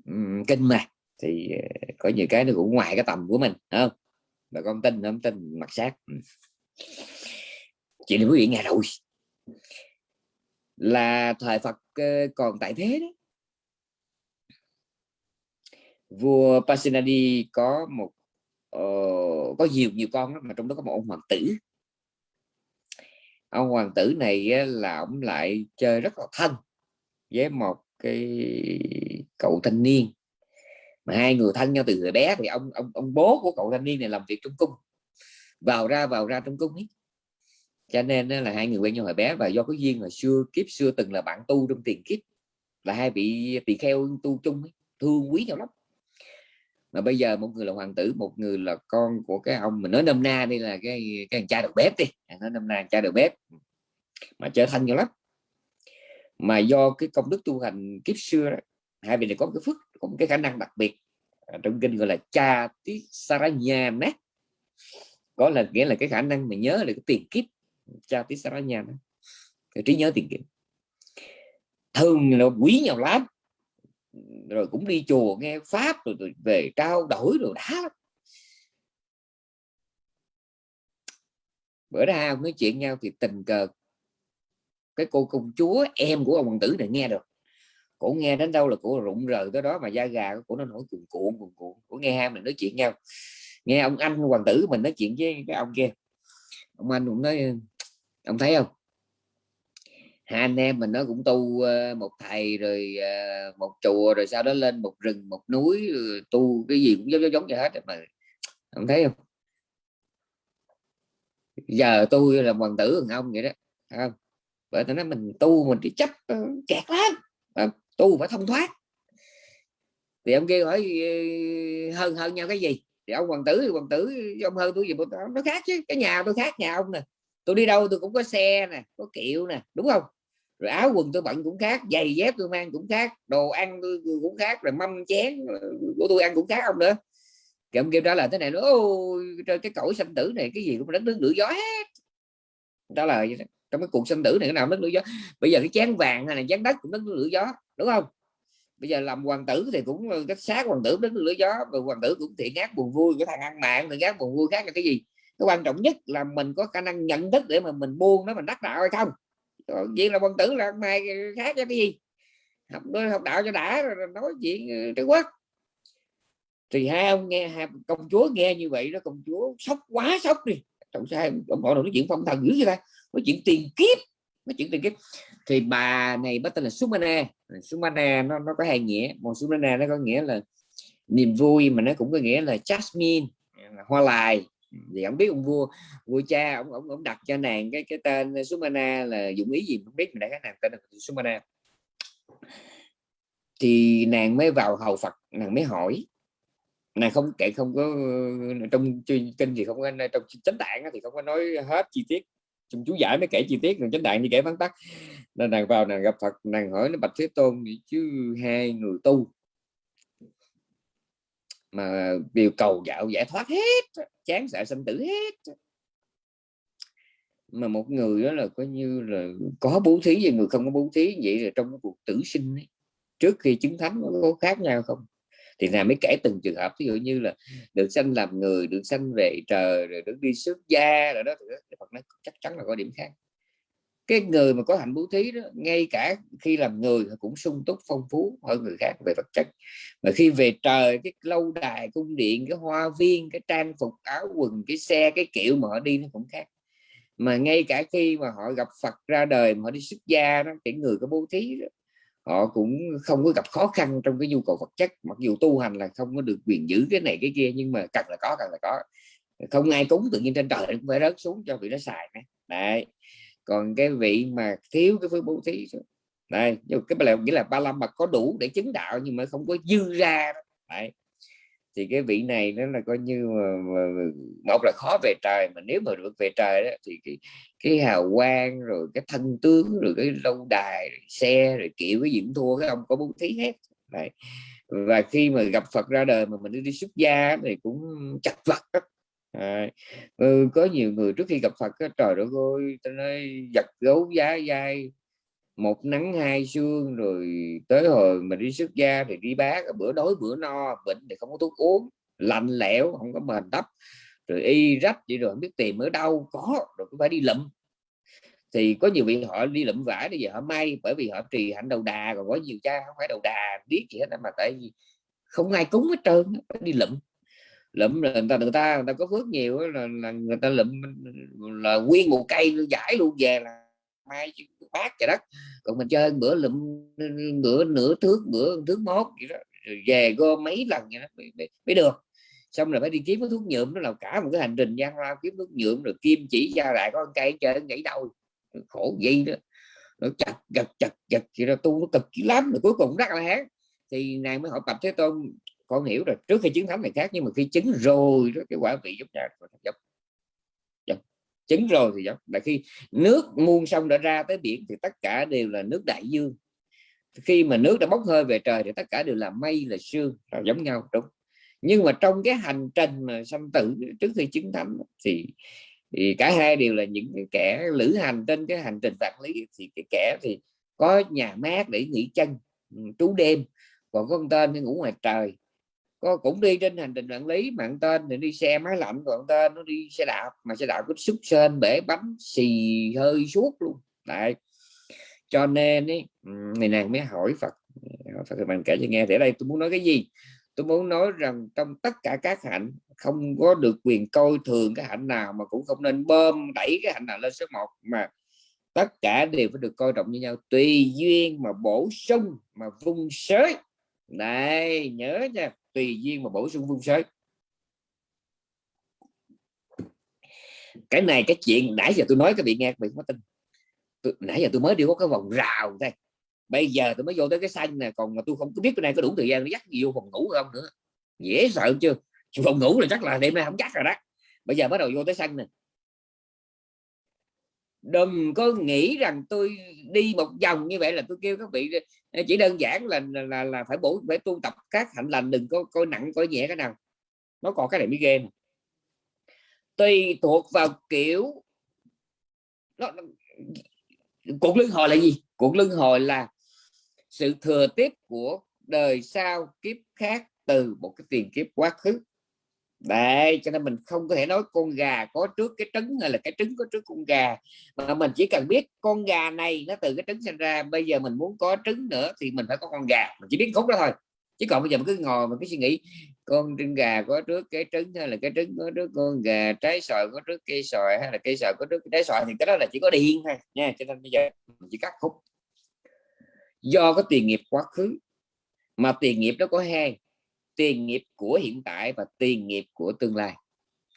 um, kinh mà. Thì uh, có nhiều cái nó cũng ngoài cái tầm của mình không? Bà con tin không tin mặt sát chị quý vị nghe rồi. Là thời Phật còn tại thế đó. Vua Pasenadi có một uh, có nhiều nhiều con đó, mà trong đó có một ông hoàng tử. Ông hoàng tử này là ông lại chơi rất là thân với một cái cậu thanh niên. Mà hai người thân nhau từ người bé thì ông ông ông bố của cậu thanh niên này làm việc trong cung. Vào ra vào ra trong cung ấy. Cho nên là hai người quen nhau hồi bé và do có duyên hồi xưa kiếp xưa từng là bạn tu trong tiền kiếp là hai vị tỳ kheo tu chung ấy, thương quý nhau lắm mà bây giờ một người là hoàng tử một người là con của cái ông mình nói nôm na đây là cái cái cha đầu bếp đi. Nói nôm na cha đầu bếp. Mà trở thành nhiều lắm. Mà do cái công đức tu hành kiếp xưa đó, hai vị này có cái phước có một cái khả năng đặc biệt. À, trong kinh gọi là cha tí saranya nát có là nghĩa là cái khả năng mà nhớ được cái tiền kiếp. Cha tí saranya đó cái trí nhớ tiền kiếp. Thường là quý nhau lắm rồi cũng đi chùa nghe pháp rồi, rồi về trao đổi rồi đã bữa ra nói chuyện nhau thì tình cờ cái cô công chúa em của ông hoàng tử này nghe được. Cổ nghe đến đâu là cổ rụng rời tới đó mà da gà của nó nổi cuồn cuộn cuồn cuộn. Cổ nghe hai mình nói chuyện nhau. Nghe ông anh hoàng tử mình nói chuyện với cái ông kia. Ông anh cũng nói ông thấy không? Hai anh em mình nó cũng tu ờ, một thầy rồi ờ, một chùa rồi sau đó lên một rừng, một núi ừ, tu cái gì cũng giống giống như hết mà ông thấy không? Giờ tôi là hoàng tử thằng ông vậy đó không? Bởi tôi nói mình tu mình chỉ chấp ừ, kẹt lắm tu phải thông thoát thì ông kia hỏi ừ, hơn hơn nhau cái gì? Thì ông hoàng tử thì hoàng tử, ông hơn tôi gì nó khác chứ, cái nhà tôi khác nhà ông nè. Tôi đi đâu tôi cũng có xe nè, có kiệu nè, đúng không? Rồi áo quần tôi bận cũng khác, giày dép tôi mang cũng khác, đồ ăn tôi cũng khác, rồi mâm chén của tôi ăn cũng khác không nữa. Cái ông kêu trả lời thế này nữa ôi cái cõi sanh tử này, cái gì cũng đánh nước lửa gió hết. Trả lời trong cái cuộc sanh tử này, cái nào đất lửa gió. Bây giờ cái chén vàng hay là chén đất cũng đất lửa gió, đúng không? Bây giờ làm hoàng tử thì cũng ờ, cách sát hoàng tử đất lửa gió, rồi hoàng tử cũng thiện ác buồn vui, cái thằng ăn mạng thì ác buồn vui khác là cái gì? Cái quan trọng nhất là mình có khả năng nhận thức để mà mình buông nó, mình đắc đạo hay không? Chuyện là quân tử là mày khác cái gì? Học học đạo cho đã rồi nói chuyện ờ, Trung Quốc. Thì hai ông nghe hai công chúa nghe như vậy đó công chúa sốc quá sốc đi. Trọng sai ông họ nói chuyện phong thần dữ vậy ta? Nói chuyện tiền kiếp nói chuyện tiền kiếp. Thì bà này bắt tên là Sumana Sumana nó nó có hai nghĩa. Một Sumana nó có nghĩa là niềm vui mà nó cũng có nghĩa là jasmine hoa lại thì ông biết ông vua vua cha ông ông, ông đặt cho nàng cái cái tên Sumana là dụng ý gì không biết mình đã cái nàng tên là Sumana. Thì nàng mới vào hầu Phật nàng mới hỏi. Nàng không kể không có trong kinh thì không có trong chánh tạng thì không có nói hết chi tiết. Trong chú giải mới kể chi tiết rồi chánh tạng thì kể vắn tắt. Nên nàng vào nàng gặp Phật nàng hỏi nó bạch thế tôn chứ hai người tu mà điều cầu dạo giải thoát hết chán sợ sinh tử hết. Mà một người đó là coi như là có bố thí và người không có bố thí vậy là trong cuộc tử sinh ấy, trước khi chứng thánh có khác nhau không? Thì là mới kể từng trường hợp ví dụ như là được sanh làm người được sanh về trời rồi được đi xuất gia rồi đó thì Phật nói chắc chắn là có điểm khác cái người mà có hạnh bố thí đó ngay cả khi làm người cũng sung túc phong phú hơn người khác về vật chất. Mà khi về trời cái lâu đài cung điện cái hoa viên cái trang phục áo quần cái xe cái kiểu mà họ đi nó cũng khác. Mà ngay cả khi mà họ gặp Phật ra đời mà họ đi xuất gia đó cái người có bố thí đó, họ cũng không có gặp khó khăn trong cái nhu cầu vật chất. Mặc dù tu hành là không có được quyền giữ cái này cái kia nhưng mà cần là có cần là có. Không ai cúng tự nhiên trên trời cũng phải rớt xuống cho vị nó xài đấy còn cái vị mà thiếu cái phước bố thí đây nhưng cái là nghĩa là ba la mật có đủ để chứng đạo nhưng mà không có dư ra đấy thì cái vị này nó là coi như mà, mà, một là khó về trời mà nếu mà được về trời đó, thì cái, cái hào quang rồi cái thân tướng rồi cái lâu đài rồi xe rồi kiểu cái gì cũng thua cái ông có bố thí hết Đấy. và khi mà gặp Phật ra đời mà mình đi, đi xuất gia thì cũng chặt vật đó. À, ừ, có nhiều người trước khi gặp Phật cái trời đất ơi ta nói giật gấu giá dai một nắng hai sương rồi tới hồi mình đi xuất gia thì đi bác bữa đói bữa no bệnh thì không có thuốc uống lạnh lẽo không có mền đắp rồi y rách vậy rồi không biết tìm ở đâu có rồi cũng phải đi lụm. Thì có nhiều vị họ đi lụm vải bây giờ họ may bởi vì họ trì hạnh đầu đà còn có nhiều cha không phải đầu đà biết gì hết mà tại vì không ai cúng hết trơn phải đi lụm lụm là người ta người ta người ta có phước nhiều là, là người ta lụm là nguyên một cây giải luôn về là mai bát trời đất. Còn mình chơi bữa lụm bữa nửa thước bữa thước mốt vậy đó rồi về gom mấy lần vậy đó mới, mới, mới được. Xong rồi phải đi kiếm cái thuốc nhuộm nó là cả một cái hành trình gian lao kiếm thuốc nhuộm rồi kim chỉ ra lại có con cây chơi nhảy đâu khổ gì đó. Nó chặt chặt chặt chặt thì nó tu nó cực lắm rồi cuối cùng rất là hán. Thì này mới hỏi tập thế tôn con hiểu rồi trước khi chứng thánh này khác, nhưng mà khi chứng rồi đó cái quả vị giống nhà giống dạ. chứng rồi thì giống. Là khi nước muôn sông đã ra tới biển thì tất cả đều là nước đại dương. Khi mà nước đã bốc hơi về trời thì tất cả đều là mây, là sương, là giống nhau, đúng. Nhưng mà trong cái hành trình mà sanh tử trước khi chứng thánh thì thì cả hai đều là những cái kẻ lữ hành trên cái hành trình vạn lý. Thì cái kẻ thì có nhà mát để nghỉ chân ừ, trú đêm, còn có con tên thì ngủ ngoài trời có cũng đi trên hành trình quản lý mạng tên thì đi xe máy lạnh còn tên nó đi xe đạp mà xe đạp có xúc sên bể bánh xì hơi suốt luôn. Tại cho nên ấy, này nàng mới hỏi Phật Phật thì mình kể cho nghe thì ở đây tôi muốn nói cái gì? Tôi muốn nói rằng trong tất cả các hạnh không có được quyền coi thường cái hạnh nào mà cũng không nên bơm đẩy cái hạnh nào lên số 1 mà tất cả đều phải được coi trọng như nhau. Tùy duyên mà bổ sung mà vung sới. Này nhớ nha tùy duyên mà bổ sung phương sới cái này cái chuyện nãy giờ tôi nói các vị nghe các vị có tin. Tôi, nãy giờ tôi mới đi có cái vòng rào đây. Bây giờ tôi mới vô tới cái xanh này còn mà tôi không có biết cái này có đủ thời gian để dắt gì vô phòng ngủ không nữa. Dễ sợ chưa? Phòng ngủ là chắc là đêm nay không chắc rồi đó. Bây giờ bắt đầu vô tới xanh này đừng có nghĩ rằng tôi đi một vòng như vậy là tôi kêu các vị ờ, chỉ đơn giản là là, là phải bổ phải tu tập các hạnh lành đừng có coi nặng coi nhẹ cái nào. Nó còn cái này mới ghê tùy thuộc vào kiểu nó, cuộc luân hồi là gì? Cuộc luân hồi là sự thừa tiếp của đời sau kiếp khác từ một cái tiền kiếp quá khứ. Đấy, cho nên mình không có thể nói con gà có trước cái trứng hay là cái trứng có trước con gà. Mà mình chỉ cần biết con gà này nó từ cái trứng sinh ra bây giờ mình muốn có trứng nữa thì mình phải có con gà. Mình chỉ biết khúc đó thôi. Chứ còn bây giờ mình cứ ngồi mình cứ suy nghĩ con trứng gà có trước cái trứng hay là cái trứng có trước con gà trái sòi có trước cây sòi hay là cây sòi có trước trái sòi thì cái đó là chỉ có điên thôi nha. Cho nên bây giờ mình chỉ cắt khúc. Do có tiền nghiệp quá khứ mà tiền nghiệp nó có hai tiền nghiệp của hiện tại và tiền nghiệp của tương lai.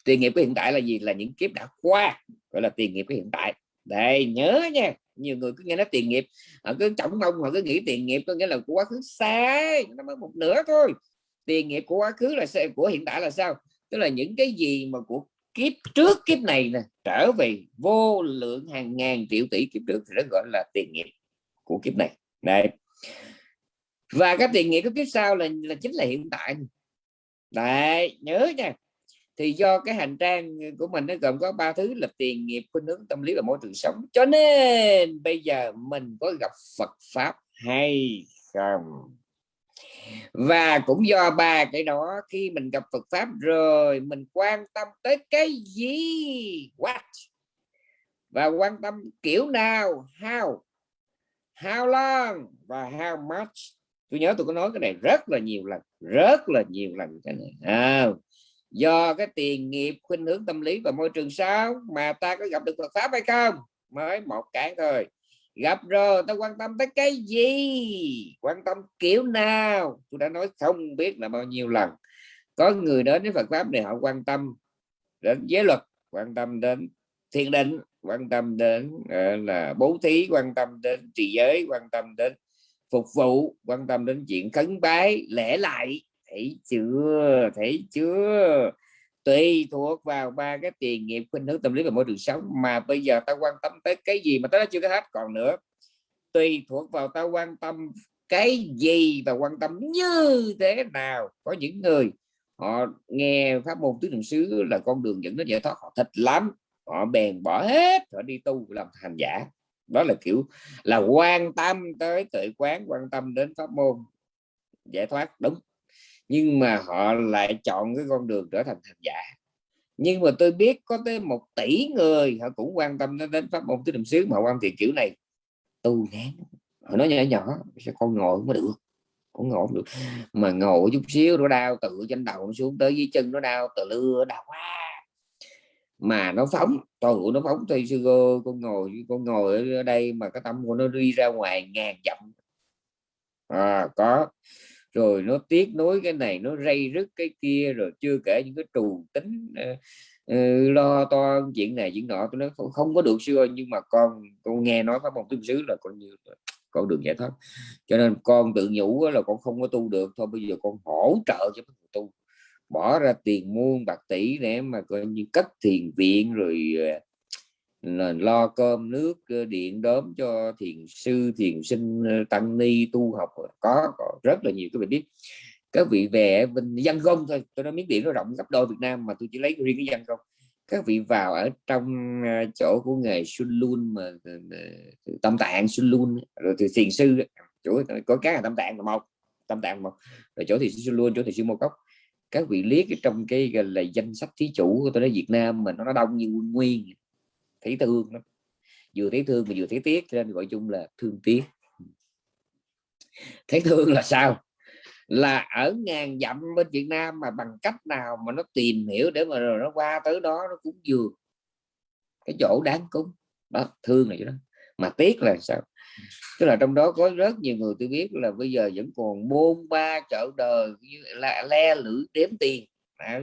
Tiền nghiệp của hiện tại là gì? Là những kiếp đã qua gọi là tiền nghiệp của hiện tại. Đây nhớ nha. Nhiều người cứ nghe nói tiền nghiệp họ cứ trọng mong họ cứ nghĩ tiền nghiệp có nghĩa là của quá khứ xa, nó mới một nửa thôi. Tiền nghiệp của quá khứ là của hiện tại là sao? Tức là những cái gì mà của kiếp trước kiếp này nè trở về vô lượng hàng ngàn triệu tỷ kiếp trước thì nó gọi là tiền nghiệp của kiếp này. Đây và cái tiền nghiệp cái kiếp sau là là chính là hiện tại. Đấy, nhớ nha. Thì do cái hành trang của mình nó gồm có ba thứ là tiền nghiệp, khuynh hướng, tâm lý và môi trường sống. Cho nên bây giờ mình có gặp Phật pháp hay không? Và cũng do ba cái đó, khi mình gặp Phật pháp rồi, mình quan tâm tới cái gì? What? Và quan tâm kiểu nào? How? How long? Và how much? Tôi nhớ tôi có nói cái này rất là nhiều lần rất là nhiều lần cái này. À, do cái tiền nghiệp khuynh hướng tâm lý và môi trường sao mà ta có gặp được Phật pháp hay không? Mới một cái thôi. Gặp rồi ta quan tâm tới cái gì? Quan tâm kiểu nào? Tôi đã nói không biết là bao nhiêu lần. Có người đến với Phật pháp này họ quan tâm đến giới luật quan tâm đến thiền định quan tâm đến uh, là bố thí quan tâm đến trì giới quan tâm đến phục vụ, quan tâm đến chuyện khấn bái, lễ lại. Thấy chưa? Thấy chưa? Tùy thuộc vào ba cái tiền nghiệp khuynh hướng tâm lý và môi trường sống mà bây giờ ta quan tâm tới cái gì mà ta chưa có hết. Còn nữa, tùy thuộc vào ta quan tâm cái gì và quan tâm như thế nào. Có những người họ nghe pháp môn tứ niệm xứ là con đường dẫn đến giải thoát. Họ thích lắm. Họ bèn bỏ hết, họ đi tu làm hành giả đó là kiểu là quan tâm tới tự quán, quan tâm đến pháp môn. Giải thoát, đúng. Nhưng mà họ lại chọn cái con đường trở thành hành giả. Nhưng mà tôi biết có tới một tỷ người họ cũng quan tâm đến pháp môn. Tứ niệm xứ mà quan thiện kiểu này tu ngán họ nói nhỏ nhỏ sẽ con ngồi không có được? Cũng ngồi không được. Mà ngồi chút xíu nó đau, tự trên đầu nó xuống tới dưới chân nó đau từ lưa đau quá mà nó phóng. Tôi nó phóng thì sư cô con ngồi con ngồi ở đây mà cái tâm của nó đi ra ngoài ngàn dặm. À, có. Rồi nó tiếc nối cái này nó rây rứt cái kia rồi chưa kể những cái trù tính uh, lo to chuyện này chuyện nọ tôi nói không, không có được xưa nhưng mà con con nghe nói pháp môn tương xứ là con như con đường giải thoát. Cho nên con tự nhủ là con không có tu được thôi bây giờ con hỗ trợ cho tu bỏ ra tiền muôn bạc tỷ để mà coi như cất thiền viện rồi ờ, là lo cơm nước ờ, điện đóm cho thiền sư thiền sinh ờ, tăng ni tu học. Có, có rất là nhiều các vị biết các vị về bên dân công thôi tôi nói miếng điện nó rộng gấp đôi Việt Nam mà tôi chỉ lấy riêng cái dân công các vị vào ở trong chỗ của nghề Sun luôn mà tâm tạng Sun luôn rồi thì thiền sư chỗ có cái là tâm tạng là một tâm tạng một rồi chỗ thì Sun luôn chỗ thì sư Mô Cốc các vị liếc trong cái là, danh sách thí chủ của tôi nói Việt Nam mà nó đông như nguyên nguyên. Thấy thương lắm. Vừa thấy thương mà vừa thấy tiếc, cho nên gọi chung là thương tiếc. Thấy thương là sao? Là ở ngàn dặm bên Việt Nam mà bằng cách nào mà nó tìm hiểu để mà rồi nó qua tới đó nó cũng vừa. Cái chỗ đáng cúng. Đó, thương này đó. Mà tiếc là sao? Tức là trong đó có rất nhiều người tôi biết là bây giờ vẫn còn bôn ba chợ đời như là le lưỡi đếm tiền. À,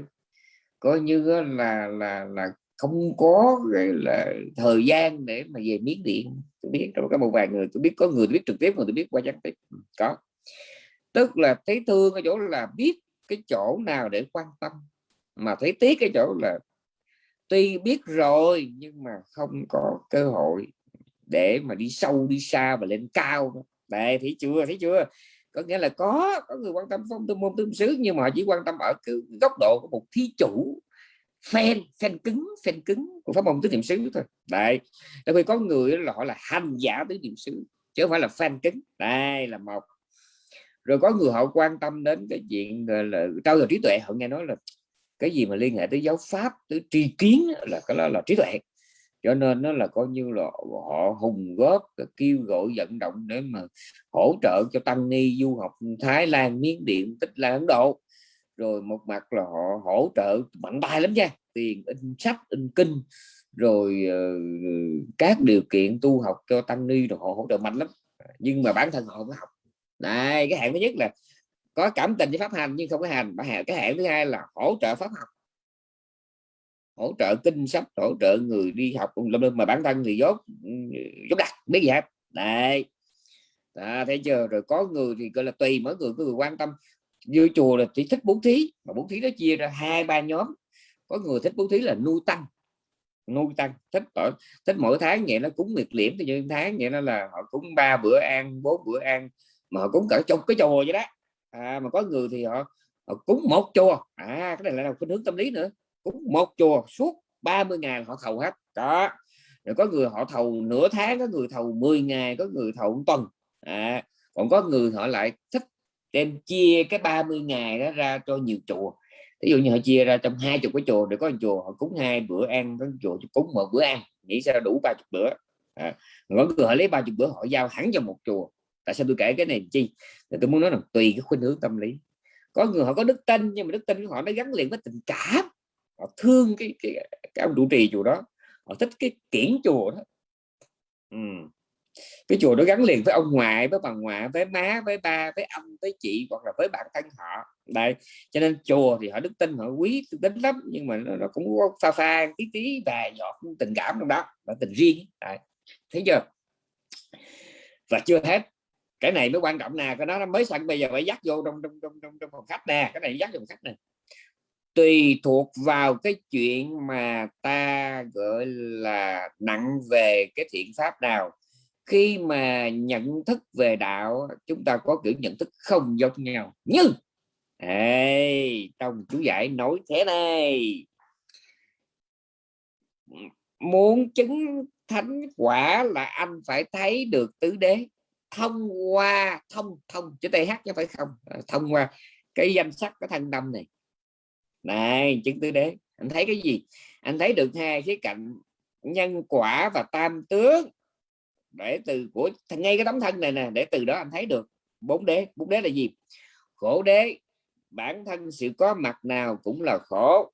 coi như là là là không có là thời gian để mà về miếng điện. Tôi biết trong có một vài người tôi biết có người tôi biết trực tiếp người tôi biết qua gián tiếp. Ừ, có. Tức là thấy thương ở chỗ là biết cái chỗ nào để quan tâm mà thấy tiếc cái chỗ là tuy biết rồi nhưng mà không có cơ hội để mà đi sâu, đi xa và lên cao đây thấy chưa? Thấy chưa? Có nghĩa là có có người quan tâm phong tư, môn tương xứ, nhưng mà họ chỉ quan tâm ở cái góc độ của một thí chủ, fan fan cứng fan cứng của pháp môn tứ niệm xứ thôi. Đây tại vì có người là họ là hành giả tứ niệm xứ, chứ không phải là fan cứng. Đây là một. Rồi có người họ quan tâm đến cái chuyện là, trao dồi trí tuệ. Họ nghe nói là cái gì mà liên hệ tới giáo pháp, tới tri kiến là cái đó là trí tuệ cho nên nó là coi như là họ hùng góp kêu gọi vận động để mà hỗ trợ cho tăng ni du học Thái Lan Miến Điện Tích Lan Ấn Độ. Rồi một mặt là họ hỗ trợ mạnh tay lắm nha tiền in sách in kinh rồi uh, các điều kiện tu học cho tăng ni rồi họ hỗ trợ mạnh lắm. Nhưng mà bản thân họ không học. Này cái hạng thứ nhất là có cảm tình với pháp hành nhưng không có hành. Cái hạng thứ hai là hỗ trợ pháp học hỗ trợ kinh sách hỗ trợ người đi học mà bản thân thì dốt dốt đặt biết gì hết. Đấy. À, thấy chưa? Rồi có người thì gọi là tùy mỗi người có người quan tâm. Như chùa là chỉ thích bố thí mà bố thí nó chia ra hai ba nhóm. Có người thích bố thí là nuôi tăng nuôi tăng. Thích ở thích mỗi tháng vậy nó cúng miệt liễm thì như tháng vậy nó là họ cúng ba bữa ăn bốn bữa ăn mà họ cúng cả trong cái chùa vậy đó. À, mà có người thì họ, họ cúng một chùa. À cái này là khuynh hướng tâm lý nữa cúng một chùa suốt 30 ngày họ thầu hết. Đó. Rồi có người họ thầu nửa tháng có người thầu 10 ngày có người thầu một tuần. À, còn có người họ lại thích đem chia cái 30 ngày đó ra cho nhiều chùa. Ví dụ như họ chia ra trong hai chục cái chùa để có một chùa họ cúng hai bữa ăn có chùa cúng một bữa ăn. Nghĩ sao đủ ba chục bữa. À, có người họ lấy ba chục bữa họ giao hẳn cho một chùa. Tại sao tôi kể cái này chi? Thì tôi muốn nói là tùy cái khuynh hướng tâm lý. Có người họ có đức tin nhưng mà đức tin của họ nó gắn liền với tình cảm họ thương cái cái, cái ông trụ trì chùa đó. Họ thích cái kiển chùa đó. Ừ. cái chùa đó gắn liền với ông ngoại với bà ngoại với má với ba với ông với chị hoặc là với bản thân họ. Đây cho nên chùa thì họ đức tin họ quý tính lắm nhưng mà nó, nó cũng có pha pha tí tí vài giọt tình cảm trong đó và tình riêng. Đấy. thấy chưa? Và chưa hết. Cái này mới quan trọng nè cái đó nó mới sẵn bây giờ phải dắt vô trong trong trong trong, trong phòng khách nè. Cái này dắt vô phòng khách nè tùy thuộc vào cái chuyện mà ta gọi là nặng về cái thiện pháp nào. Khi mà nhận thức về đạo chúng ta có kiểu nhận thức không giống nhau. Nhưng ê, trong chú giải nói thế này. Muốn chứng thánh quả là anh phải thấy được tứ đế. Thông qua thông thông chữ th chứ phải không. Ờ, thông qua cái danh sách cái thân tâm này này, chứng tứ đế, anh thấy cái gì? Anh thấy được hai khía cạnh nhân quả và tam tướng. Để từ của ngay cái tấm thân này nè, để từ đó anh thấy được. Bốn đế bốn đế là gì? Khổ đế, bản thân sự có mặt nào cũng là khổ.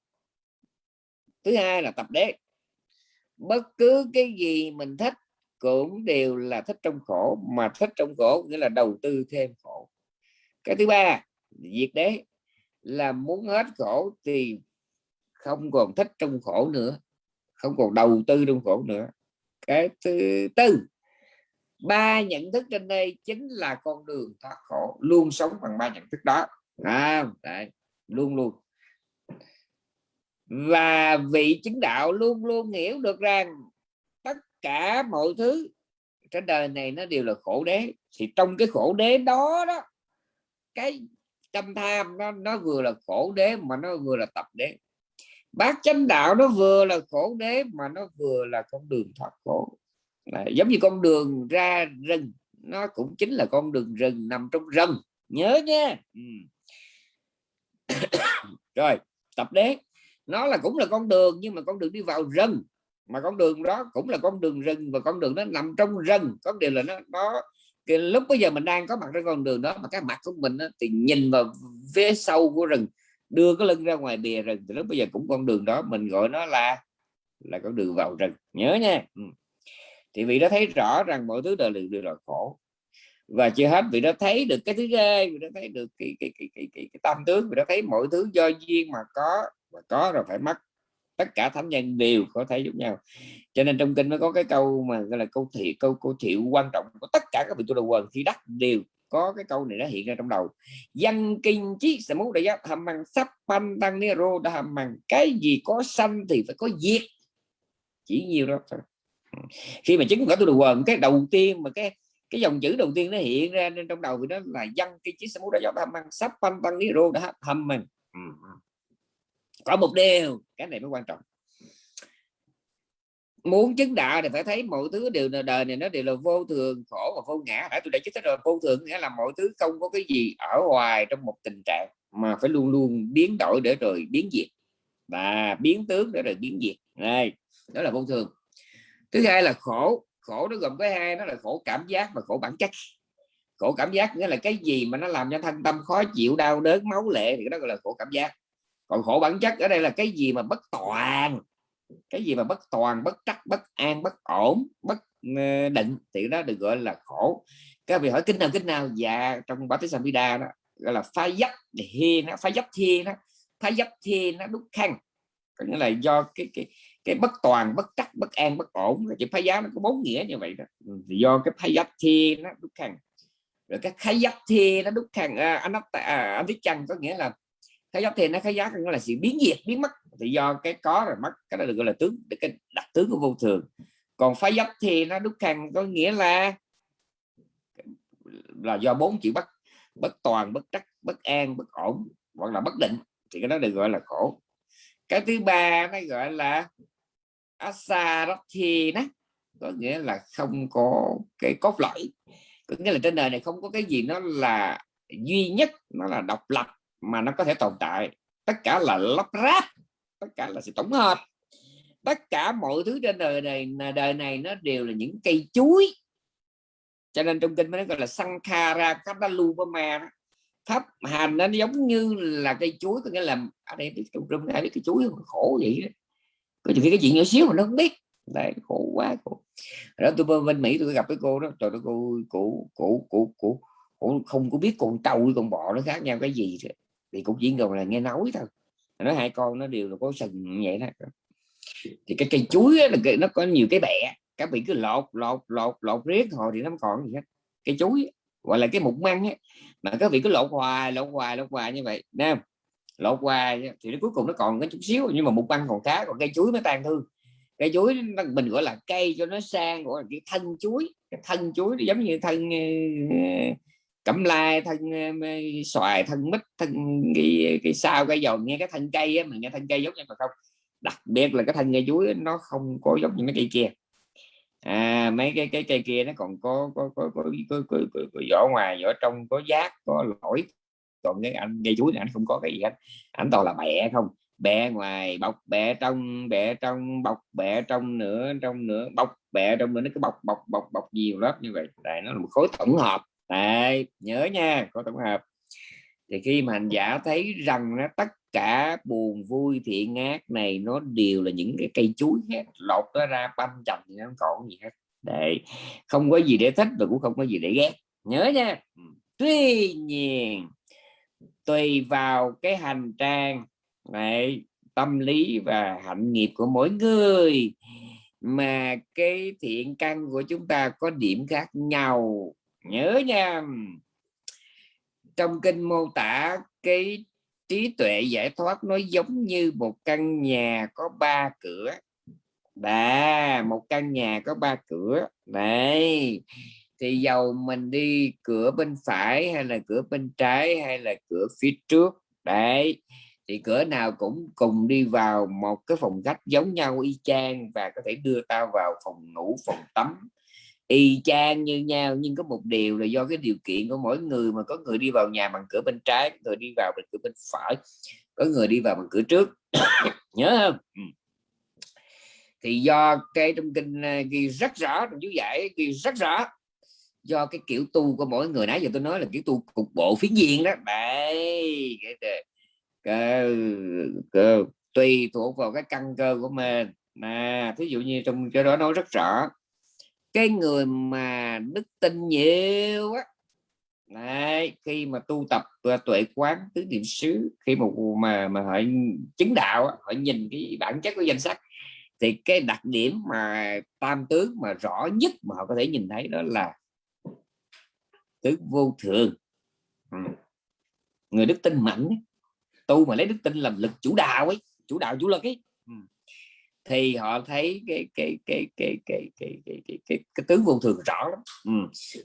Thứ hai là tập đế. Bất cứ cái gì mình thích cũng đều là thích trong khổ, mà thích trong khổ nghĩa là đầu tư thêm khổ. Cái thứ ba, diệt đế là muốn hết khổ thì không còn thích trong khổ nữa không còn đầu tư trong khổ nữa. Cái thứ tư ba nhận thức trên đây chính là con đường thoát khổ luôn sống bằng ba nhận thức đó. À, đấy, luôn luôn. Và vị chứng đạo luôn luôn hiểu được rằng tất cả mọi thứ trên đời này nó đều là khổ đế. Thì trong cái khổ đế đó đó cái tâm tham nó nó vừa là khổ đế mà nó vừa là tập đế. Bát chánh đạo nó vừa là khổ đế mà nó vừa là con đường thoát khổ. À, giống như con đường ra rừng nó cũng chính là con đường rừng nằm trong rừng. Nhớ nha. Ừ. [coughs] rồi tập đế. Nó là cũng là con đường nhưng mà con đường đi vào rừng. Mà con đường đó cũng là con đường rừng và con đường nó nằm trong rừng. Có điều là nó nó cái lúc bây giờ mình đang có mặt trên con đường đó mà cái mặt của mình đó, thì nhìn vào phía sâu của rừng đưa cái lưng ra ngoài bìa rừng thì lúc bây giờ cũng con đường đó mình gọi nó là là con đường vào rừng. Nhớ nha. Ừ. thì vị đó thấy rõ rằng mọi thứ đời đều, đều là khổ. Và chưa hết vị đó thấy được cái thứ ghê vị đó thấy được cái cái cái cái, cái, cái tam tướng vị đó thấy mọi thứ do duyên mà có và có rồi phải mất tất cả thánh nhân đều có thể giống nhau. Cho nên trong kinh mới có cái câu mà gọi là câu thiệu câu câu thiệu quan trọng của tất cả các vị tu đầu quần khi đắc đều có cái câu này nó hiện ra trong đầu. Dân kinh chí sẽ muốn đại hàm bằng sắp pan tăng nero đã hàm bằng cái gì có sanh thì phải có diệt. Chỉ nhiều đó khi mà chứng quả tu đầu quần, cái đầu tiên mà cái cái dòng chữ đầu tiên nó hiện ra nên trong đầu thì nó là dân kinh chí sẽ muốn đại hàm bằng sắp pan tăng nero đã hàm bằng có một điều, cái này mới quan trọng. Muốn chứng đạo thì phải thấy mọi thứ đều là đời này nó đều là vô thường, khổ và vô ngã. Đã tôi đã chứng rồi, vô thường nghĩa là mọi thứ không có cái gì ở ngoài trong một tình trạng mà phải luôn luôn biến đổi để rồi biến diệt. Và biến tướng để rồi biến diệt. Này đó là vô thường. Thứ hai là khổ. Khổ nó gồm cái hai, nó là khổ cảm giác và khổ bản chất. Khổ cảm giác nghĩa là cái gì mà nó làm cho thân tâm khó chịu, đau đớn, máu lệ thì đó gọi là khổ cảm giác còn khổ bản chất ở đây là cái gì mà bất toàn? Cái gì mà bất toàn bất trắc bất an bất ổn bất ờ, định? Thì đó được gọi là khổ. Các vị hỏi kinh nào kinh nào? Dạ trong bát samhita đó gọi là phá dấp thì nó phá dấp thiên nó phá dấp thiên nó đúc khăn có nghĩa là do cái cái cái bất toàn bất trắc bất an bất ổn. Chỉ phá giá nó có bốn nghĩa như vậy đó. Ừ, thì do cái phá dấp thiên nó đúc khăn rồi cái khái dấp thiên nó đúc khăn à, anh à, anh biết chăng có nghĩa là cái giác thì nó khái giá nó là sự biến diệt biến mất. Thì do cái có rồi mất, cái đó được gọi là tướng cái đặc tướng của vô thường. Còn phá giáp thì nó đúc khăn có nghĩa là là do bốn chữ bất bất toàn, bất trắc, bất an, bất ổn, hoặc là bất định, thì cái đó được gọi là khổ. Cái thứ ba nó gọi là asarathi đó có nghĩa là không có cái cốt lõi. Có nghĩa là trên đời này không có cái gì nó là duy nhất, nó là độc lập mà nó có thể tồn tại. Tất cả là lắp ráp, tất cả là sự tổng hợp. Tất cả mọi thứ trên đời này đời này nó đều là những cây chuối. Cho nên trong kinh mới gọi là sankhara kadalupama pháp hành nó giống như là cây chuối, có nghĩa là, ở đây biết trong trung ai biết cây chuối khổ vậy đó. có những cái chuyện nhỏ xíu mà nó không biết. Đấy, khổ quá, khổ. Đó tôi bên mỹ tôi gặp cái cô đó. Trời ơi cô cụ cụ cụ. Cụ không có biết con trâu với con bò nó khác nhau cái gì. rồi thì cũng chỉ còn là nghe nói thôi. Nó hai con nó đều là có sừng vậy đó. Thì cái cây chuối là cái, nó có nhiều cái bẹ các vị cứ lột lột lột lột riết hồi thì nó còn gì hết. Cây chuối gọi là cái mục măng ấy. mà các vị cứ lột hoài lột hoài lột hoài như vậy nè. Lột hoài thì nó cuối cùng nó còn cái chút xíu nhưng mà mục măng còn khá còn cây chuối mới tan thương. Cây chuối mình gọi là cây cho nó sang gọi là cái thân chuối. Cái thân chuối giống như thân ờ, cẩm lai thân xoài thân mít thân cái cái sao cái dầu nghe cái thân cây á mình nghe thân cây giống như mà không. Đặc biệt là cái thân cây chuối nó không có giống như mấy cây kia. À, mấy cái cái cây kia nó còn có có có, có, có, có, có, có vỏ ngoài vỏ trong có giác có lỗi. Còn cái anh cây chuối này anh không có cái gì hết. Anh toàn là bẹ không. Bẹ ngoài bọc bẹ trong bẹ trong bọc bẹ trong nữa trong nữa bọc bẹ trong nữa nó cứ bọc bọc bọc bọc nhiều lớp như vậy. Tại nó là một khối tổng hợp đấy, nhớ nha, có tổng hợp. Thì khi mà hành giả thấy rằng nó tất cả buồn, vui, thiện, ác này nó đều là những cái cây chuối hết, lột nó ra, băm chầm thì nó không còn gì hết. Để không có gì để thích và cũng không có gì để ghét. Nhớ nha. Ừ. Tuy nhiên, tùy vào cái hành trang này tâm lý và hạnh nghiệp của mỗi người, mà cái thiện căn của chúng ta có điểm khác nhau nhớ nha. Trong kinh mô tả, cái trí tuệ giải thoát nó giống như một căn nhà có ba cửa. Và một căn nhà có ba cửa. Này, thì dầu mình đi cửa bên phải hay là cửa bên trái hay là cửa phía trước, đấy, thì cửa nào cũng cùng đi vào một cái phòng khách giống nhau y chang và có thể đưa tao vào phòng ngủ, phòng tắm y chang như nhau nhưng có một điều là do cái điều kiện của mỗi người mà có người đi vào nhà bằng cửa bên trái người đi vào bằng cửa bên phải có người đi vào bằng cửa trước. [coughs] Nhớ không? Ừ. Thì do cái trong kinh à, ghi rất rõ trong chú giải ghi rất rõ do cái kiểu tu của mỗi người. Nãy giờ tôi nói là kiểu tu cục bộ phiến diện đó. Đấy cái, cái, cái, tùy thuộc vào cái căn cơ của mình. Mà thí dụ như trong cái đó nói rất rõ cái người mà đức tin nhiều á. Đấy, khi mà tu tập ờ, tuệ quán tứ niệm xứ khi mà mà mà họ chứng đạo họ nhìn cái bản chất của danh sách thì cái đặc điểm mà tam tướng mà rõ nhất mà họ có thể nhìn thấy đó là tứ vô thường. Ừ. người đức tin mạnh tu mà lấy đức tin làm lực chủ đạo ấy chủ đạo chủ lực ấy thì họ thấy cái cái cái cái cái cái cái cái, cái, cái tướng vô thường rõ lắm. Ừ.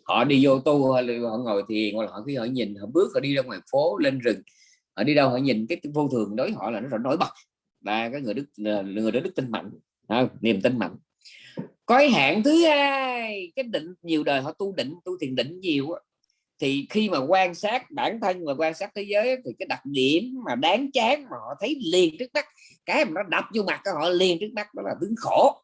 họ đi vô tu họ, họ ngồi thiền hoặc là họ khi họ nhìn họ bước họ đi ra ngoài phố lên rừng họ đi đâu họ nhìn cái vô thường đối họ là nó nổi bật. Và cái người đức người đó đức tin mạnh à, niềm tin mạnh. Có hạn thứ hai cái định nhiều đời họ tu định tu thiền định nhiều thì khi mà quan sát bản thân và quan sát thế giới thì cái đặc điểm mà đáng chán mà họ thấy liền trước mắt cái mà nó đập vô mặt của họ liền trước mắt đó là tướng khổ.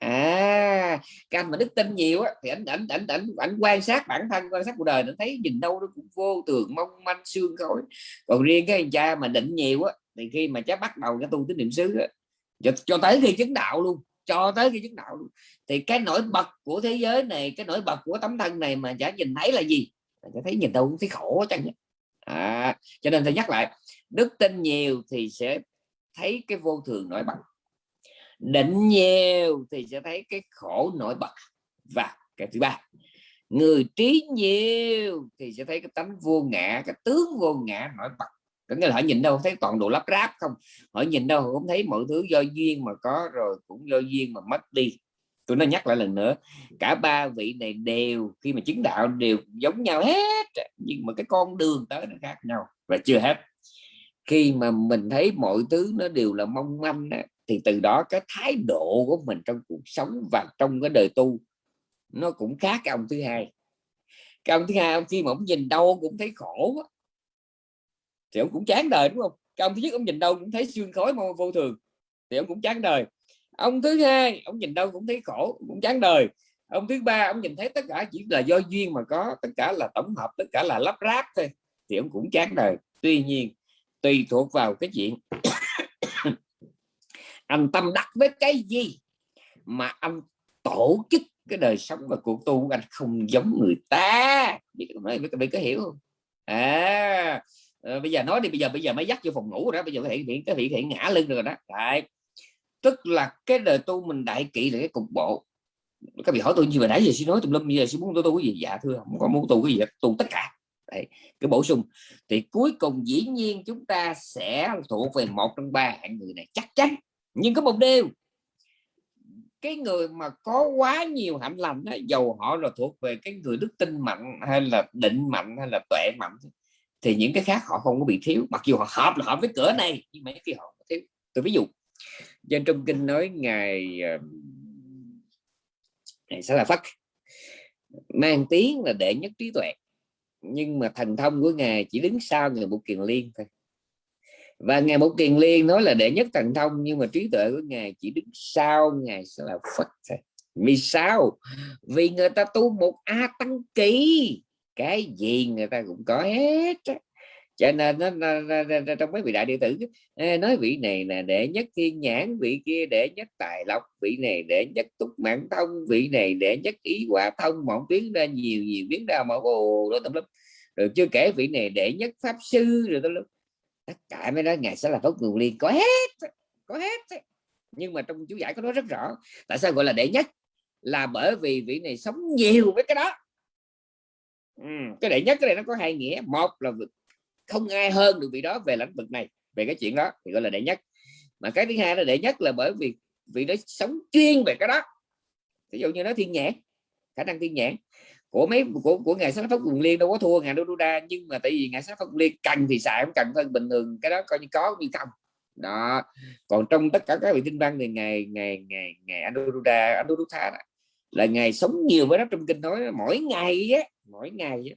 À cái anh mà đức tin nhiều á thì anh ảnh ảnh ảnh ảnh quan sát bản thân quan sát cuộc đời nó thấy nhìn đâu nó cũng vô tường mong manh xương khói. Còn riêng cái anh cha mà định nhiều á thì khi mà cháu bắt đầu cái tu tín niệm xứ á, cho, cho tới khi chứng đạo luôn cho tới khi chứng đạo luôn. Thì cái nổi bật của thế giới này cái nổi bật của tấm thân này mà chả nhìn thấy là gì? Chả thấy nhìn đâu cũng thấy khổ chẳng à, cho nên thầy nhắc lại đức tin nhiều thì sẽ thấy cái vô thường nổi bật. Định nhiều thì sẽ thấy cái khổ nổi bật. Và cái thứ ba người trí nhiều thì sẽ thấy cái tánh vô ngã cái tướng vô ngã nổi bật. Có nghĩa là họ nhìn đâu thấy toàn đồ lắp ráp không? Họ nhìn đâu cũng thấy mọi thứ do duyên mà có rồi cũng do duyên mà mất đi tôi nói nhắc lại lần nữa cả ba vị này đều khi mà chứng đạo đều giống nhau hết nhưng mà cái con đường tới nó khác nhau và chưa hết. Khi mà mình thấy mọi thứ nó đều là mong manh đó, thì từ đó cái thái độ của mình trong cuộc sống và trong cái đời tu nó cũng khác cái ông thứ hai. Cái ông thứ hai ông khi mà ông nhìn đâu cũng thấy khổ thì ông cũng chán đời đúng không? Cái ông thứ nhất ông nhìn đâu cũng thấy xương khói vô thường thì ông cũng chán đời ông thứ hai ông nhìn đâu cũng thấy khổ cũng chán đời. Ông thứ ba ông nhìn thấy tất cả chỉ là do duyên mà có tất cả là tổng hợp tất cả là lắp ráp thôi thì ông cũng chán đời. Tuy nhiên tùy thuộc vào cái chuyện [coughs] anh tâm đắc với cái gì mà anh tổ chức cái đời sống và cuộc tu của anh không giống người ta. Biết biết có hiểu không? À, ờ, bây giờ nói đi bây giờ bây giờ mới dắt vô phòng ngủ rồi đó bây giờ hiện hiện cái hiện hiện ngã lưng rồi đó. Đấy tức là cái đời tu mình đại kỵ là cái cục bộ. Các vị hỏi tôi như vậy nãy giờ xin nói tùm lum giờ xin muốn tôi tu cái gì? Dạ thưa không có muốn tu cái gì tu tất cả. Đấy, cái bổ sung. Thì cuối cùng dĩ nhiên chúng ta sẽ thuộc về một trong ba hạng người này chắc chắn nhưng có một điều. Cái người mà có quá nhiều hạnh lành đó, dầu họ là thuộc về cái người đức tin mạnh hay là định mạnh hay là tuệ mạnh thì những cái khác họ không có bị thiếu. Mặc dù họ hợp là hợp với cửa này nhưng mấy cái họ thiếu. Tôi ví dụ dân trong kinh nói ngài ngài sẽ là phật mang tiếng là đệ nhất trí tuệ, nhưng mà thành thông của ngài chỉ đứng sau người một kiền liên thôi. Và ngài một kiền liên nói là đệ nhất thần thông, nhưng mà trí tuệ của ngài chỉ đứng sau ngài sẽ là phật thôi. Vì sao? Vì người ta tu một a tăng kỳ. Cái gì người ta cũng có hết cho nên nó, trong mấy vị đại đệ tử nói vị này là để nhất thiên nhãn vị kia để nhất tài lộc vị này để nhất túc mạng thông vị này để nhất ý quả thông mộng tiếng ra nhiều nhiều biến ra mà ồ đó tâm lắm rồi chưa kể vị này để nhất pháp sư rồi tâm lắm tất cả mấy đó ngài sẽ là tốt nguồn liên có hết có hết. Nhưng mà trong chú giải có nói rất rõ tại sao gọi là đệ nhất? Là bởi vì vị này sống nhiều với cái đó. Ừ, cái đệ nhất cái này nó có hai nghĩa. Một là không ai hơn được vị đó về lĩnh vực này về cái chuyện đó thì gọi là đệ nhất. Mà cái thứ hai là đệ nhất là bởi vì vị đó sống chuyên về cái đó. Ví dụ như nó thiên nhãn khả năng thiên nhãn. Của mấy của của ngài sáng pháp quần liên đâu có thua ngài đô đa nhưng mà tại vì ngài sáng pháp quần liên cần thì xài không cần hơn bình thường cái đó coi như có như không. Đó. Còn trong tất cả các vị kinh văn thì ngày ngày ngày ngày Anuruddha Anuruddha là ngày sống nhiều với đó trong kinh nói mỗi ngày á mỗi ngày á,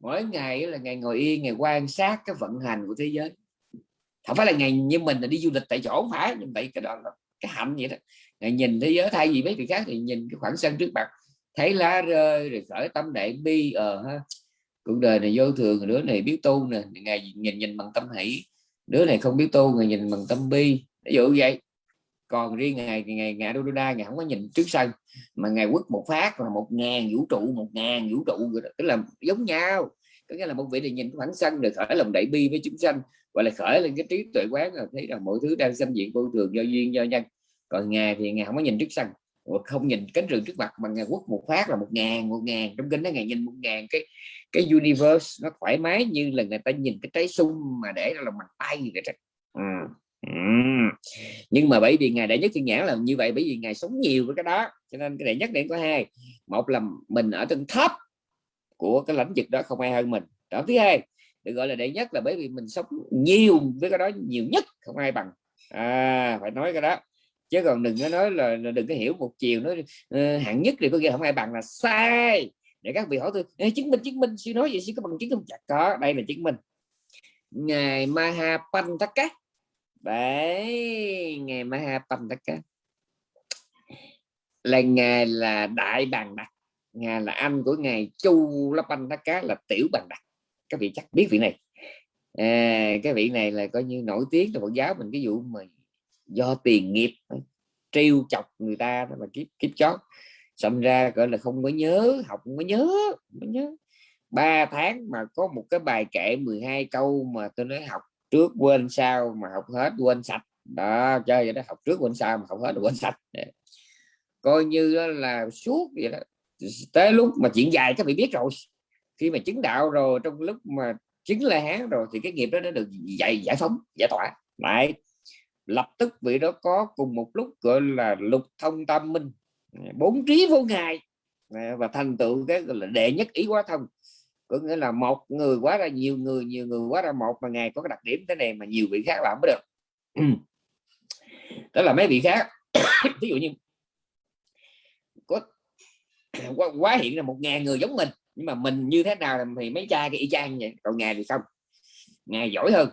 mỗi ngày là ngày ngồi yên, ngày quan sát cái vận hành của thế giới. Không phải là ngày như mình là đi du lịch tại chỗ không phải, nhưng vậy cái đó là cái hạnh vậy đó. Ngày nhìn thế giới, thay vì mấy người khác thì nhìn cái khoảng sân trước mặt. Thấy lá rơi, rồi khởi tâm đại bi ờ ha. Cuộc đời này vô thường đứa này biết tu nè. Ngày nhìn nhìn bằng tâm hỷ. Đứa này không biết tu người nhìn bằng tâm bi. Ví dụ vậy còn riêng ngày ngày ngày đô đa, ngày không có nhìn trước sân, mà ngày quất một phát là một ngàn vũ trụ, một ngàn vũ trụ tức là giống nhau. Có nghĩa là một vị này nhìn khoảng sân được khởi lòng đại bi với chúng sanh gọi là khởi lên cái trí tuệ quán là thấy là mọi thứ đang xâm diện vô thường, do duyên, do nhân. Còn ngày thì ngày không có nhìn trước sân không nhìn cánh rừng trước mặt, mà ngày quất một phát là một ngàn một ngàn. Trong kinh đó ngày nhìn một ngàn, cái cái universe nó thoải mái như là người ta nhìn cái trái sung mà để ra lòng bàn tay vậy ừ. Ừ. nhưng mà bởi vì ngài đệ nhất thiên nhãn là như vậy bởi vì ngài sống nhiều với cái đó cho nên cái đệ nhất điểm có hai một là mình ở trên thấp của cái lãnh vực đó không ai hơn mình. Đó thứ hai được gọi là đệ nhất là bởi vì mình sống nhiều với cái đó nhiều nhất không ai bằng. À, phải nói cái đó. Chứ còn đừng có nói là, đừng có hiểu một chiều nói uh, hạng nhất thì có nghĩa không ai bằng là sai. Để các vị hỏi tôi chứng minh chứng minh suy nói gì suy có bằng chứng không? Chặt có đây là chứng minh. Ngài Mahapantaka đấy ngài Mahapantaka là ngài là đại bàn đặc ngài là anh của ngài Chu La Pantaka là tiểu bàn đặc các vị chắc biết vị này. À, cái vị này là coi như nổi tiếng là Phật giáo mình cái vụ mà do tiền nghiệp trêu chọc người ta mà kiếp kiếp chót xong ra gọi là không có nhớ học không có nhớ không có nhớ. Ba tháng mà có một cái bài kệ 12 câu mà tôi nói học trước quên sau mà học hết quên sạch. Đó, chơi vậy đó, học trước quên sau mà học hết quên sạch. Coi như là suốt vậy đó. Tới lúc mà chuyện dài các vị biết rồi. Khi mà chứng đạo rồi, trong lúc mà chứng la hán rồi thì cái nghiệp đó đã được giải giải phóng, giải tỏa. Lại lập tức vị đó có cùng một lúc gọi là lục thông tâm minh. Bốn trí vô ngài. Và thành tựu cái gọi là đệ nhất ý quá thông có nghĩa là một người quá ra nhiều người nhiều người quá ra một mà ngài có cái đặc điểm thế này mà nhiều vị khác làm mới được. Đó là mấy vị khác. [coughs] Ví dụ như có [coughs] quá, quá hiện là một ngàn người giống mình nhưng mà mình như thế nào thì mấy cha cái y chang vậy? Còn ngài thì không ngài giỏi hơn.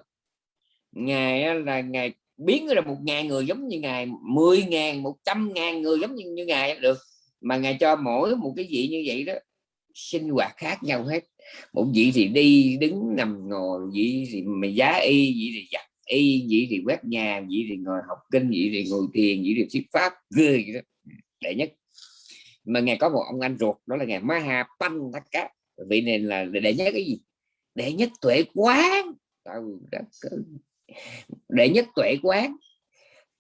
Ngài là ngài biến ra một ngàn người giống như ngài mười ngàn một trăm ngàn người giống như, như ngài được. Mà ngài cho mỗi một cái gì như vậy đó sinh hoạt khác nhau hết một vị thì đi đứng nằm ngồi, vị thì mày giá y, vị thì giặt y, vị thì quét nhà, vị thì ngồi học kinh, vị thì ngồi thiền, vị thì thuyết pháp, ghê vậy đó. Đệ nhất. Mà ngài có một ông anh ruột, đó là ngài Maha Pantaka vị này là đệ nhất cái gì? Đệ nhất tuệ quán. Đệ nhất tuệ quán.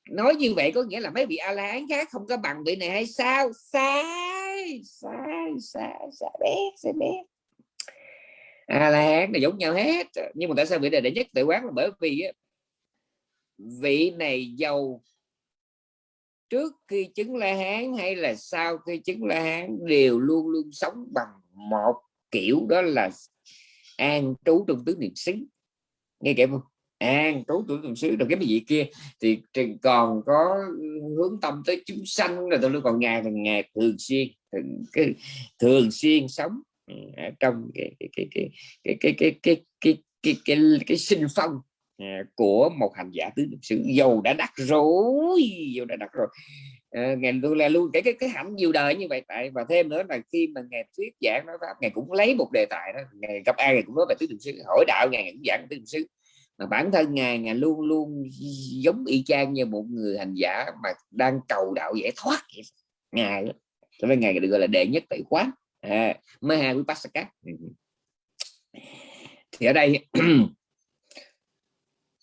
Nói như vậy có nghĩa là mấy vị a la hán khác không có bằng vị này hay sao? Sai sai sai sai, bé sai bé a la hán là giống nhau hết. Nhưng mà tại sao vị này đệ nhất tự quán là bởi vì vị này giàu trước khi chứng la hán hay là sau khi chứng la hán đều luôn luôn sống bằng một kiểu đó là an trú trong tứ niệm xứ. Nghe kể không? An trú tứ niệm xứ. Rồi cái gì kia thì còn có hướng tâm tới chúng sanh. Rồi tôi còn ngày ngày thường xuyên thường, thường xuyên sống trong cái cái cái cái cái cái cái cái cái cái, cái, cái sinh phong của một hành giả tứ niệm xứ dầu đã đắc rồi dầu đã đắc rồi à, ngày luôn là luôn cái cái cái hẳn nhiều đời như vậy tại và thêm nữa là khi mà ngày thuyết giảng nói pháp ngày cũng lấy một đề tài đó ngày gặp ai ngày cũng nói về tứ niệm xứ hỏi đạo ngày cũng giảng tứ niệm xứ mà bản thân ngài ngài luôn luôn giống y chang như một người hành giả mà đang cầu đạo giải thoát ngài cho nên ngài được gọi là đệ nhất tại quán à, Maha Vipassaka Pascal thì ở đây [clears throat]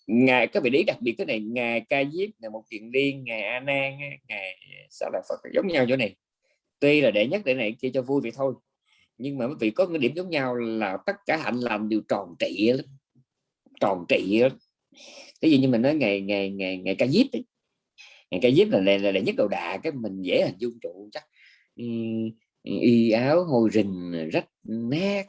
ngài các vị lý đặc biệt cái này ngài ca diếp là một chuyện điên ngài a nan ngài sao là phật giống nhau chỗ này. Tuy là đệ nhất đệ này kia cho vui vậy thôi. Nhưng mà quý vị có cái điểm giống nhau là tất cả hạnh làm đều tròn trị lắm. Tròn trị cái gì như mình nói ngày ngày ngày ngày ca diếp ấy. ngày ca diếp là là, là, là nhất đầu đà cái mình dễ hình dung trụ chắc y áo hồi rình ờ, rách nát,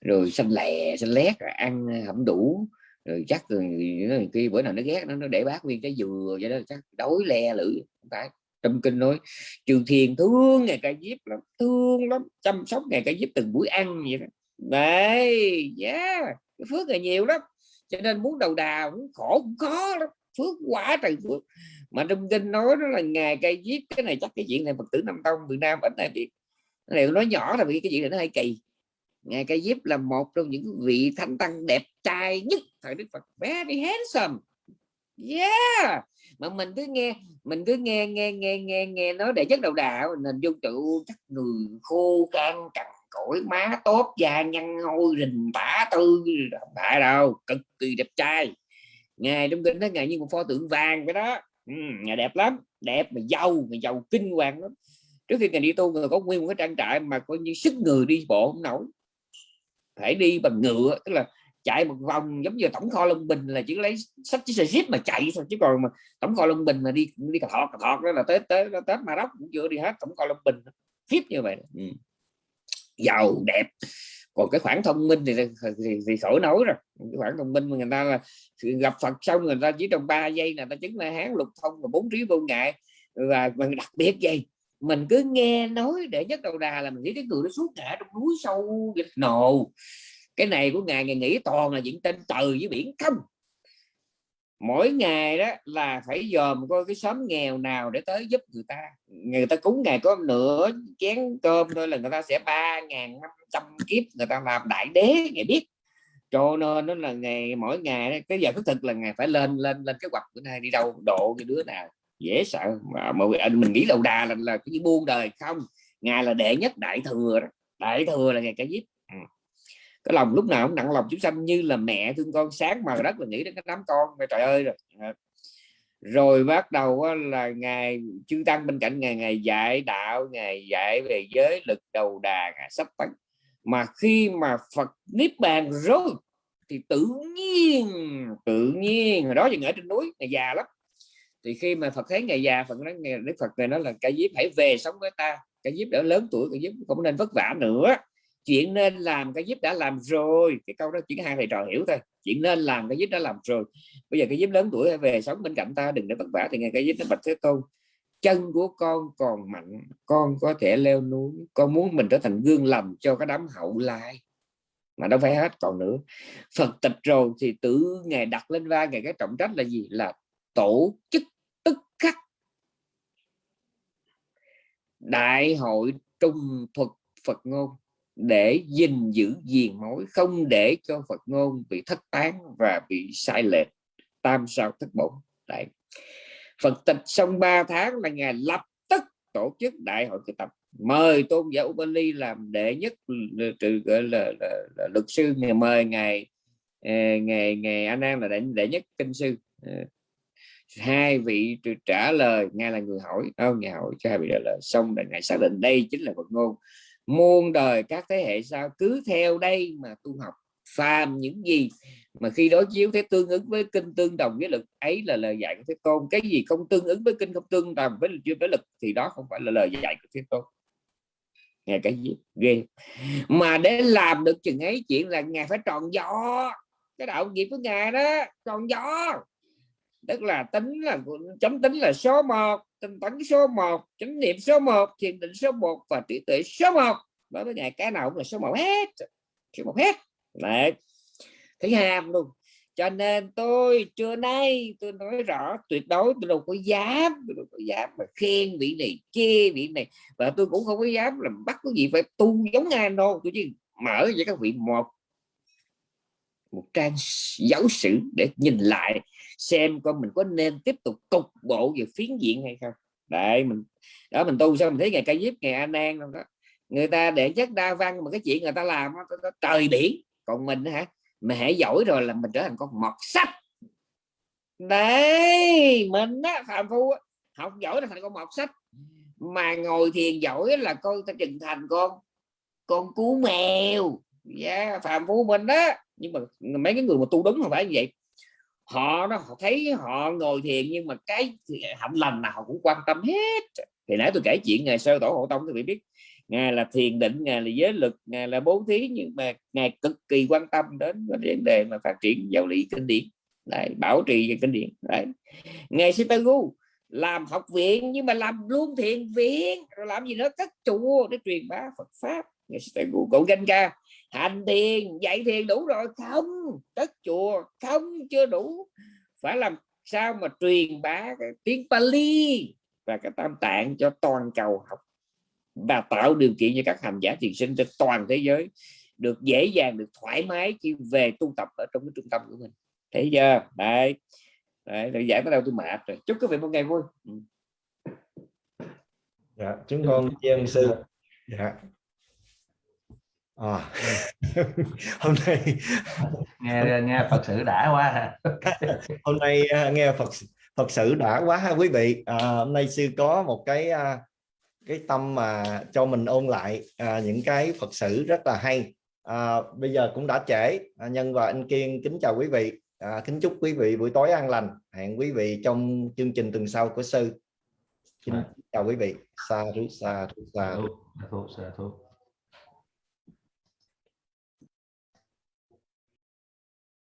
rồi xanh lè, xanh lét ăn ờ, không đủ. Rồi chắc rồi ờ, khi bữa nào nó ghét nó nó để bác nguyên trái dừa vậy đó, chắc đói le lưỡi không phải. Trong kinh nói trừ thiền thương ngày ca diếp lắm, thương lắm, chăm sóc ngày ca diếp từng buổi ăn vậy đó. Đấy yeah cái phước là nhiều lắm, cho nên muốn đầu đà muốn khổ cũng khó lắm, phước quá trời phước. Mà trong kinh nói đó là ngày cây giết cái này chắc cái chuyện này phật tử nam tông việt nam vẫn đây biết đều nói nhỏ là vì cái chuyện này nó hay kỳ. Ngài cây diếp là một trong những vị thánh tăng đẹp trai nhất thời đức phật. Very handsome. Yeah. Mà mình cứ nghe mình cứ nghe nghe nghe nghe nghe nói để chất đầu đạo mình dung tự chắc người khô can cằn cỗi má tốt da nhăn hôi rình tả tư không đâu cực kỳ đẹp trai. Ngài trong kinh đó ngài như một pho tượng vàng vậy đó. Ừ, ngài đẹp lắm. Đẹp mà giàu mà giàu kinh hoàng lắm trước khi ngài đi tu người có nguyên một cái trang trại mà coi như sức người đi bộ không nổi. Phải đi bằng ngựa tức là chạy một vòng giống như tổng kho Long Bình là chỉ lấy sách chiếc xe jeep mà chạy thôi chứ còn mà tổng kho Long Bình mà đi đi cà thọt cà thọt đó là tết tết tết mà đốc cũng chưa đi hết tổng kho Long Bình khiếp như vậy ừ. Giàu đẹp. Còn cái khoản thông minh thì thì, thì khỏi nói rồi. Cái khoản thông minh mà người ta là gặp Phật xong người ta chỉ trong 3 giây là ta chứng là hán lục thông và bốn trí vô ngại. Và mình đặc biệt gì mình cứ nghe nói để nhất đầu đà là mình nghĩ cái người nó suốt ngã trong núi sâu nồ cái này của ngài ngài nghĩ toàn là những tên từ với biển không? Mỗi ngày đó là phải dòm coi cái xóm nghèo nào để tới giúp người ta. Người ta cúng ngày có nửa chén cơm thôi là người ta sẽ ba ngàn năm trăm kiếp người ta làm đại đế ngày biết. Cho nên nó là ngày, mỗi ngày cái giờ thức thực là ngày phải lên lên lên cái hoạch bữa nay đi đâu, độ cái đứa nào dễ sợ. Mà, mà à, mình nghĩ đầu đà là, là cái buôn đời không. Ngài là đệ nhất đại thừa đó. đại thừa là ngày cái giết. Ừ. Cái lòng lúc nào cũng nặng lòng chúng sanh như là mẹ thương con sáng mà rất là nghĩ đến cái đám con. Trời ơi rồi. Dạ. Rồi bắt đầu là ngài chư tăng bên cạnh ngày ngày dạy đạo ngày dạy về giới lực đầu đà ngày sắp tấn. Mà khi mà Phật niết bàn rồi thì tự nhiên tự nhiên hồi đó thì ở trên núi ngày già lắm thì khi mà Phật thấy ngày già, Phật nói ngày Đức Phật này nói là cái diếp hãy về sống với ta cái diếp đã lớn tuổi cái diếp không nên vất vả nữa. Chuyện nên làm cái giúp đã làm rồi. Cái câu đó chỉ hai thầy trò hiểu thôi. Chuyện nên làm cái giúp đã làm rồi. Bây giờ cái giúp lớn tuổi về sống bên cạnh ta, đừng để vất vả thì ngày cái giúp nó bạch thế tôn. Chân của con còn mạnh, con có thể leo núi, con muốn mình trở thành gương lầm cho cái đám hậu lai. Mà đâu phải hết, còn nữa. Phật tịch rồi thì tự ngày đặt lên vai ngày cái trọng trách là gì? Là tổ chức tức khắc. Đại hội trung thuật Phật ngôn để gìn giữ diền mối không để cho Phật ngôn bị thất tán và bị sai lệch. Tam sao thất bổn. Đại. Phật tịch xong 3 tháng là ngày lập tức tổ chức đại hội thực tập. Mời tôn giả Ubali làm đệ nhất trừ gọi là, là, là luật sư. Ngày mời ngày ờ, ngày ngày anh em là đệ, đệ nhất kinh sư. Ờ, hai vị trả lời, ngài là người hỏi. Không ngài hỏi cho hai vị trả lời. Xong để ngài xác định đây chính là Phật ngôn. Muôn đời các thế hệ sau cứ theo đây mà tu học, phàm những gì mà khi đối chiếu thế tương ứng với kinh tương đồng với lực, ấy là lời dạy của thế tôn. Cái gì không tương ứng với kinh không tương đồng với lực với lực, thì đó không phải là lời dạy của thế tôn. Nghe cái gì? Ghê. Mà để làm được chừng ấy, chuyện là ngài phải tròn gió. Cái đạo nghiệp của ngài đó, tròn gió tức là tính là chấm tính là số 1 tinh tấn số 1 chánh niệm số 1 thiền định số 1 và trí tuệ số 1 đối với ngài, cái nào cũng là số 1 hết. Số 1 hết. Đấy. Thấy ham luôn. Cho nên tôi trưa nay tôi nói rõ tuyệt đối tôi đâu có dám, tôi đâu có dám mà khen vị này, chê vị này. Và tôi cũng không có dám làm bắt cái gì, phải tu giống ai đâu. Tôi chỉ mở cho các vị một một trang giáo sử để nhìn lại xem coi mình có nên tiếp tục cục bộ về phiến diện hay không. Đấy mình đó mình tu sao mình thấy ngày ca diếp ngày an an đó người ta để chất đa văn mà cái chuyện người ta làm đó, đó, trời biển. Còn mình hả mà hãy giỏi rồi là mình trở thành con mọt sách. Đấy mình á phạm phu học giỏi là thành con mọt sách. Mà ngồi thiền giỏi là con ta chừng thành con con cú mèo. Yeah, phạm phu mình đó nhưng mà mấy cái người mà tu đúng không phải như vậy họ đó họ thấy họ ngồi thiền nhưng mà cái hạnh lành nào họ cũng quan tâm hết. Thì nãy tôi kể chuyện ngày sơ tổ hộ tông thì bị biết ngài là thiền định ngài là giới lực ngài là bố thí nhưng mà ngài cực kỳ quan tâm đến vấn đề mà phát triển giáo lý kinh điển. Đấy, bảo trì về kinh điển đấy. ngài Sitagu làm học viện nhưng mà làm luôn thiền viện rồi làm gì nữa? Các chùa để truyền bá Phật pháp cậu danh ca hành thiền dạy thiền đủ rồi. Không cất chùa không chưa đủ. Phải làm sao mà truyền bá cái tiếng Pali và cái tam tạng cho toàn cầu học? Và tạo điều kiện cho các hành giả thiền sinh trên toàn thế giới được dễ dàng được thoải mái khi về tu tập ở trong cái trung tâm của mình. Thấy chưa? Đấy. Đấy rồi giải tới đâu tôi mệt rồi. Chúc quý vị một ngày vui. Ừ. dạ chúng con chiên sư dạ à. [laughs] hôm nay [laughs] nghe nghe phật sự đã quá [laughs] hôm nay à, nghe phật phật sự đã quá ha quý vị. À, hôm nay sư có một cái à, cái tâm mà cho mình ôn lại à, những cái Phật sự rất là hay. À, bây giờ cũng đã trễ. À, nhân và anh Kiên kính chào quý vị. À, kính chúc quý vị buổi tối an lành. Hẹn quý vị trong chương trình tuần sau của sư. Kính à. chào quý vị. Xa thú xa thú xa thú, xa thú.